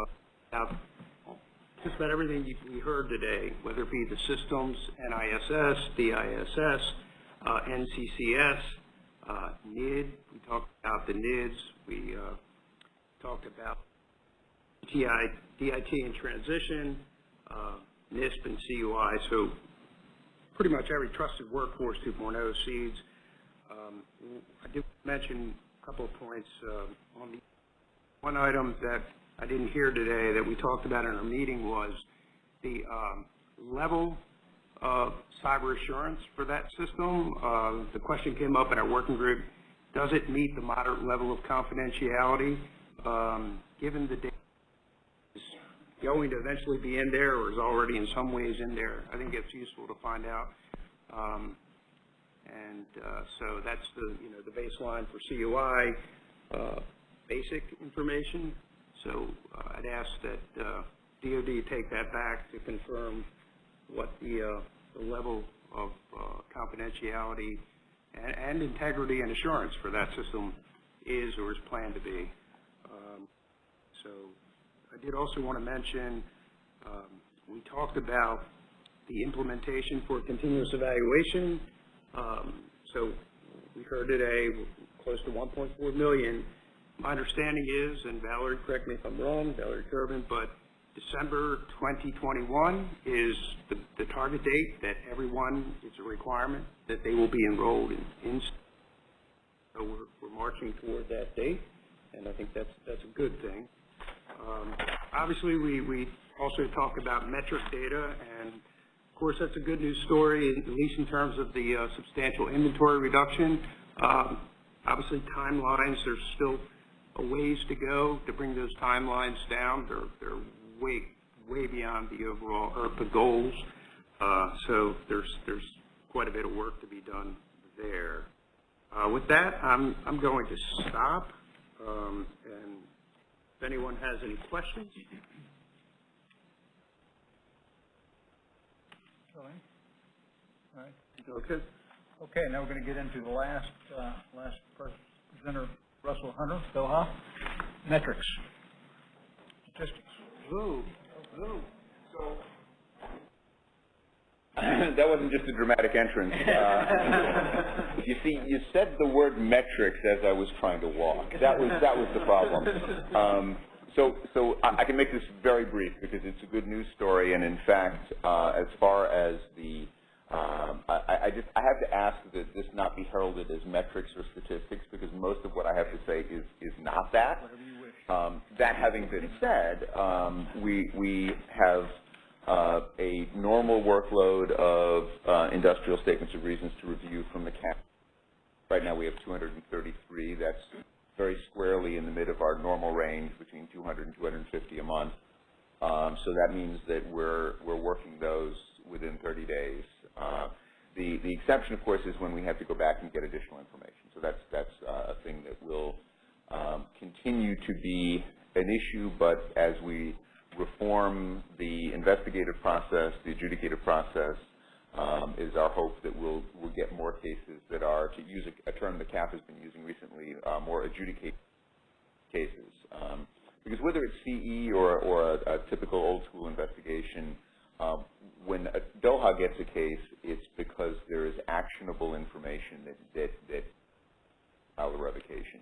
uh, about just about everything you- we heard today, whether it be the systems, NISS, DISS, uh, NCCS, uh, NID, we talked about the NIDS, we uh, talked about DIT and transition, uh, NISP and CUI, so pretty much every trusted workforce 2.0 SEADs. Um, I did mention a couple of points uh, on the one item that I didn't hear today that we talked about in our meeting was the um, level of cyber assurance for that system. Uh, The question came up in our working group, does it meet the moderate level of confidentiality? Um, Given the data is going to eventually be in there or is already in some ways in there, I think it's useful to find out. Um, And uh, so that's the, you know, the baseline for CUI, uh, basic information. So uh, I'd ask that uh, DOD take that back to confirm what the, uh, the level of uh, confidentiality and, and integrity and assurance for that system is or is planned to be. Um, So I did also want to mention, um, we talked about the implementation for continuous evaluation. Um, So we heard today, close to 1.4 million. My understanding is, and Valerie, correct me if I'm wrong, Valerie Kerben, but December 2021 is the, the target date that everyone, it's a requirement that they will be enrolled in. in so we're, we're marching toward that date, and I think that's, that's a good thing. Um, Obviously, we, we also talk about metric data, and of course, that's a good news story, at least in terms of the uh, substantial inventory reduction. Um, Obviously, timelines, there's still a ways to go to bring those timelines down. They're, they're way, way beyond the overall IRTPA goals. Uh, So there's, there's quite a bit of work to be done there. Uh, With that, I'm, I'm going to stop, um, and if anyone has any questions? Okay. Okay, now we're going to get into the last, uh, last presenter, Russell Hunter, Doha, metrics, statistics. So, that wasn't just a dramatic entrance. Uh, [laughs] you see, you said the word metrics as I was trying to walk. That was that was the problem. Um, so, so I, I can make this very brief because it's a good news story, and in fact, uh, as far as the um, I, I just I have to ask that this not be heralded as metrics or statistics because most of what I have to say is is not that. Um, that having been said, um, we we have uh, a normal workload of uh, industrial statements of reasons to review from the CAF. Right now we have 233. That's very squarely in the mid of our normal range between 200 and 250 a month. Um, so that means that we're we're working those within 30 days. Uh, the the exception, of course, is when we have to go back and get additional information. So that's that's uh, a thing that will um, continue to be an issue, but as we reform the investigative process, the adjudicative process, um, is our hope that we'll we'll get more cases that are, to use a, a term that CAF has been using recently, uh, more adjudicated cases. Um, because whether it's CE or, or a, a typical old school investigation, um, when a DOHA gets a case, it's because there is actionable information that, that, that file a revocation.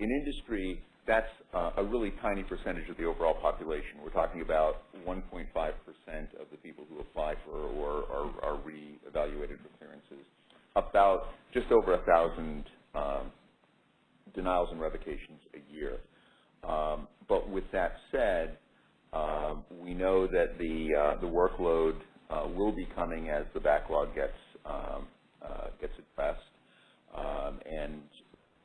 In industry, that's uh, a really tiny percentage of the overall population. We're talking about 1.5% of the people who apply for or are, are re-evaluated for clearances. About just over a thousand um, denials and revocations a year. Um, but with that said, um, we know that the uh, the workload uh, will be coming as the backlog gets um, uh, gets addressed, um, and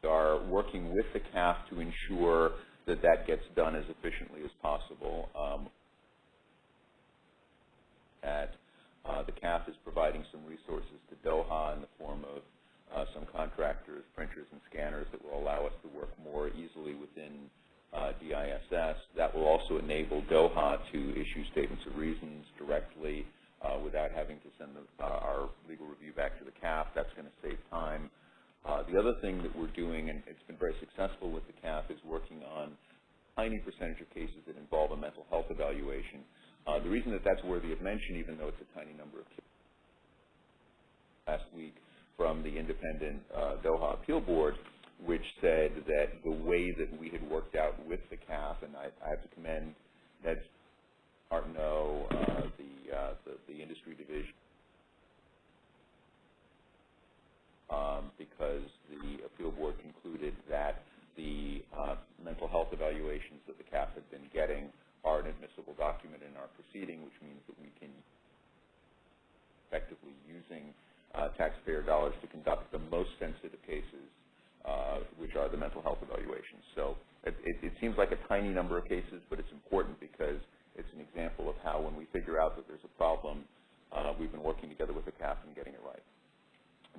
are working with the CAF to ensure that that gets done as efficiently as possible. Um, at uh, the CAF is providing some resources to Doha in the form of uh, some contractors, printers, and scanners that will allow us to work more easily within uh, DISS. That will also enable Doha to issue statements of reasons directly uh, without having to send the, uh, our legal review back to the CAF. That's going to save time. Uh, the other thing that we're doing, and it's been very successful with the CAF, is working on tiny percentage of cases that involve a mental health evaluation. Uh, the reason that that's worthy of mention, even though it's a tiny number of cases, last week from the independent uh, Doha Appeal Board, which said that the way that we had worked out with the CAF, and I, I have to commend Ned Martineau, uh, the, uh, the, the industry division, um, because the appeal board concluded that the uh, mental health evaluations that the CAF had been getting are an admissible document in our proceeding, which means that we can effectively using uh, taxpayer dollars to conduct the most sensitive cases, uh, which are the mental health evaluations. So it, it, it seems like a tiny number of cases, but it's important because it's an example of how when we figure out that there's a problem, uh, we've been working together with the CAF and getting it right.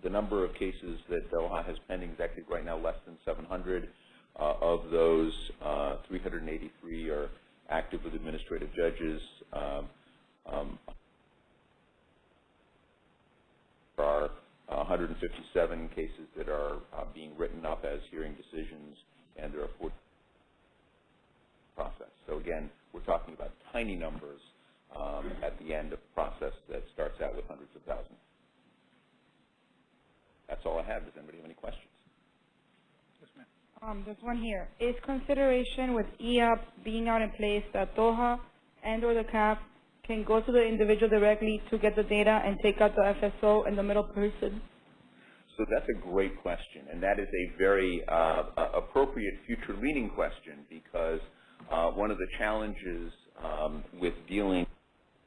The number of cases that Doha has pending is actually right now less than 700. Uh, of those, uh, 383 are active with administrative judges. Um, um, there are 157 cases that are uh, being written up as hearing decisions, and there are 40 process. So again, we're talking about tiny numbers um, at the end of a process that starts out with hundreds of thousands. That's all I have. Does anybody have any questions? Yes, Um, there's one here. Is consideration with eApp being out in place that Doha and or the CAF can go to the individual directly to get the data and take out the FSO and the middle person? So that's a great question, and that is a very uh, appropriate future-leaning question because uh, one of the challenges um, with dealing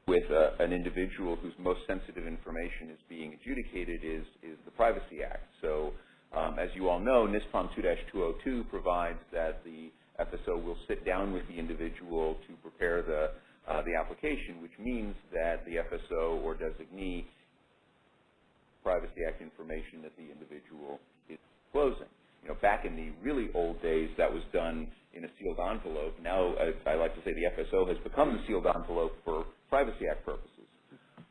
with uh, an individual whose most sensitive information is being adjudicated is, is the Privacy Act. So um, as you all know, NISPOM 2-202 provides that the FSO will sit down with the individual to prepare the, uh, the application, which means that the FSO or designee Privacy Act information that the individual is closing. You know, back in the really old days, that was done in a sealed envelope. Now, I, I like to say the FSO has become the sealed envelope for Privacy Act purposes.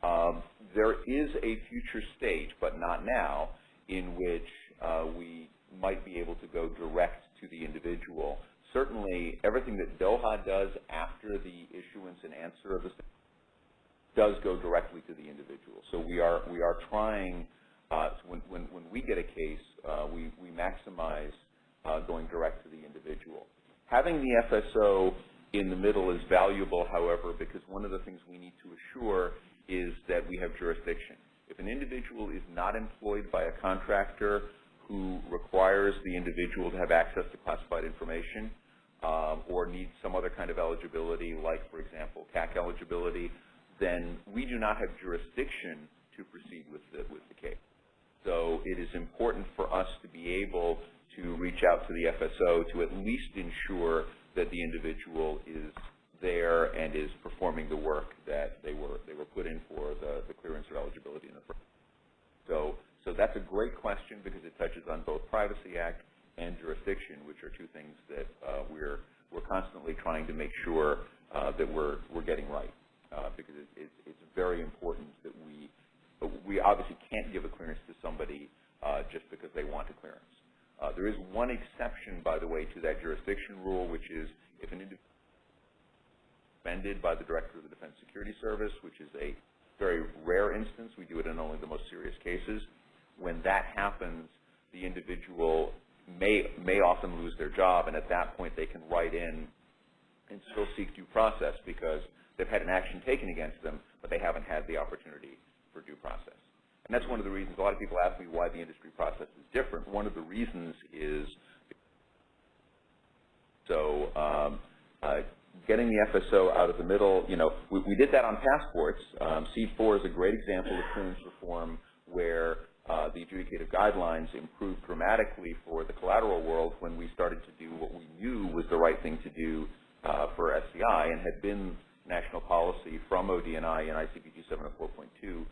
Um, there is a future state, but not now, in which uh, we might be able to go direct to the individual. Certainly, everything that Doha does after the issuance and answer of the does go directly to the individual. So we are we are trying uh, when, when when we get a case, uh, we we maximize uh, going direct to the individual. Having the FSO in the middle is valuable, however, because one of the things we need to assure is that we have jurisdiction. If an individual is not employed by a contractor who requires the individual to have access to classified information um, or needs some other kind of eligibility, like, for example, CAC eligibility, then we do not have jurisdiction to proceed with the, with the case. So it is important for us to be able to reach out to the FSO to at least ensure that the individual is there and is performing the work that they were they were put in for the, the clearance or eligibility in the first. So so that's a great question because it touches on both Privacy Act and jurisdiction, which are two things that uh, we're we're constantly trying to make sure uh, that we're we're getting right uh, because it, it, it's very important that we we obviously can't give a clearance to somebody uh, just because they want a clearance. Uh, there is one exception, by the way, to that jurisdiction rule, which is if an individual suspended by the Director of the Defense Security Service, which is a very rare instance. We do it in only the most serious cases. When that happens, the individual may, may often lose their job, and at that point they can write in and still seek due process because they've had an action taken against them, but they haven't had the opportunity for due process. And that's one of the reasons a lot of people ask me why the industry process is different. One of the reasons is so um, uh, getting the FSO out of the middle, you know, we, we did that on passports. Um, SEAD 4 is a great example of clearance reform where uh, the adjudicative guidelines improved dramatically for the collateral world when we started to do what we knew was the right thing to do uh, for SCI and had been national policy from ODNI and ICPG 704.2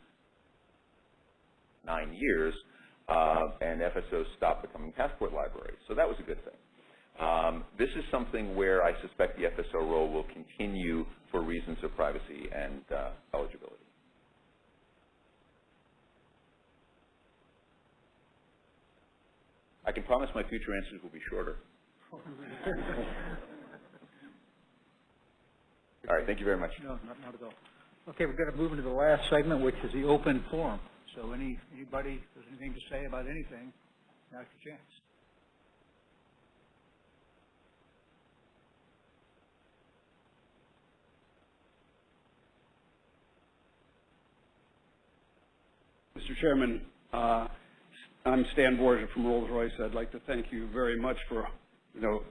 nine years, uh, and FSOs stopped becoming passport libraries. So that was a good thing. Um, this is something where I suspect the FSO role will continue for reasons of privacy and uh, eligibility. I can promise my future answers will be shorter. [laughs] All right, thank you very much. No, not, not at all. Okay, we're gonna move into the last segment, which is the open forum. So any, anybody, has anything to say about anything, now's your chance. Mr. Chairman, uh, I'm Stan Borgia from Rolls-Royce. I'd like to thank you very much for, you know,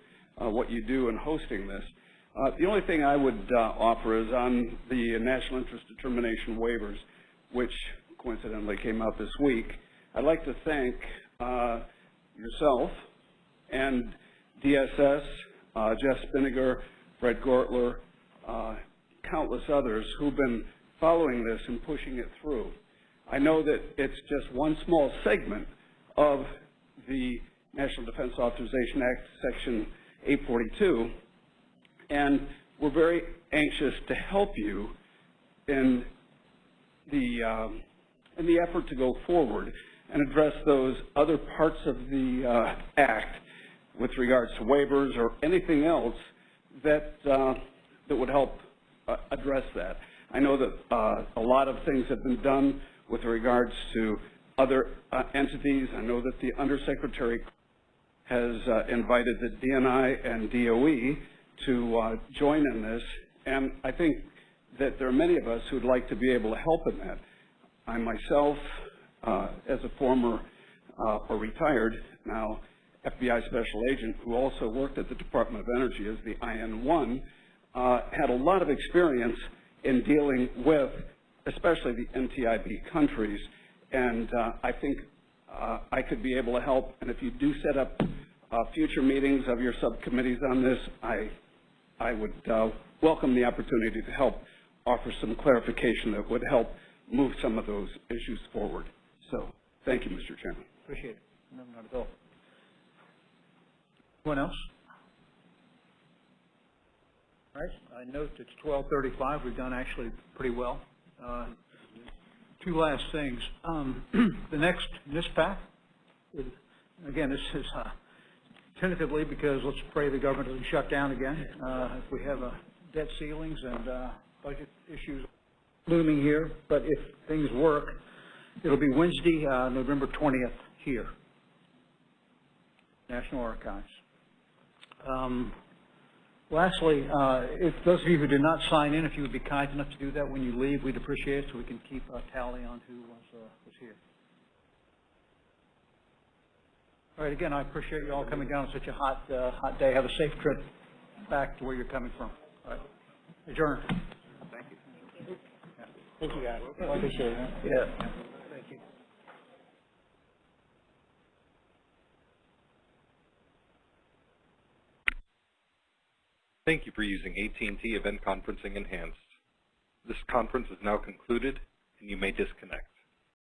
uh, what you do in hosting this. Uh, The only thing I would uh, offer is on the national interest determination waivers, which coincidentally came out this week. I'd like to thank uh, yourself and DSS, uh, Jeff Spinnanger, Fred Gortler, uh, countless others who've been following this and pushing it through. I know that it's just one small segment of the National Defense Authorization Act, Section 842, and we're very anxious to help you in the um, in the effort to go forward and address those other parts of the uh, act with regards to waivers or anything else that uh, that would help uh, address that. I know that uh, a lot of things have been done with regards to other uh, entities. I know that the Undersecretary has uh, invited the DNI and DOE to join in this, and I think that there are many of us who'd like to be able to help in that. I myself, uh, as a former uh, or retired now FBI special agent who also worked at the Department of Energy as the IN-1, uh, had a lot of experience in dealing with especially the NTIB countries, and uh, I think uh, I could be able to help. And if you do set up uh, future meetings of your subcommittees on this, I, I would welcome the opportunity to help offer some clarification that would help move some of those issues forward. So, thank you, Mr. Chairman. Appreciate it. No, not at all. Anyone else? All right, I note it's twelve thirty-five, we've done actually pretty well. Uh, Two last things. Um, [clears throat] The next NISPAC, is- again, this is uh, tentatively because let's pray the government doesn't shut down again. Uh, If we have uh, debt ceilings and uh, budget issues looming here, but if things work, it'll be Wednesday, uh, November twentieth here. National Archives. Um, Lastly, uh, if those of you who did not sign in, if you would be kind enough to do that when you leave, we'd appreciate it so we can keep a tally on who was, uh, was here. All right, again, I appreciate you all coming down on such a hot, uh, hot day. Have a safe trip back to where you're coming from. All right, adjourned. Thank you. Thank you, guys. I appreciate it. Yeah. Thank you. Thank you for using AT&T Event Conferencing Enhanced. This conference is now concluded, and you may disconnect.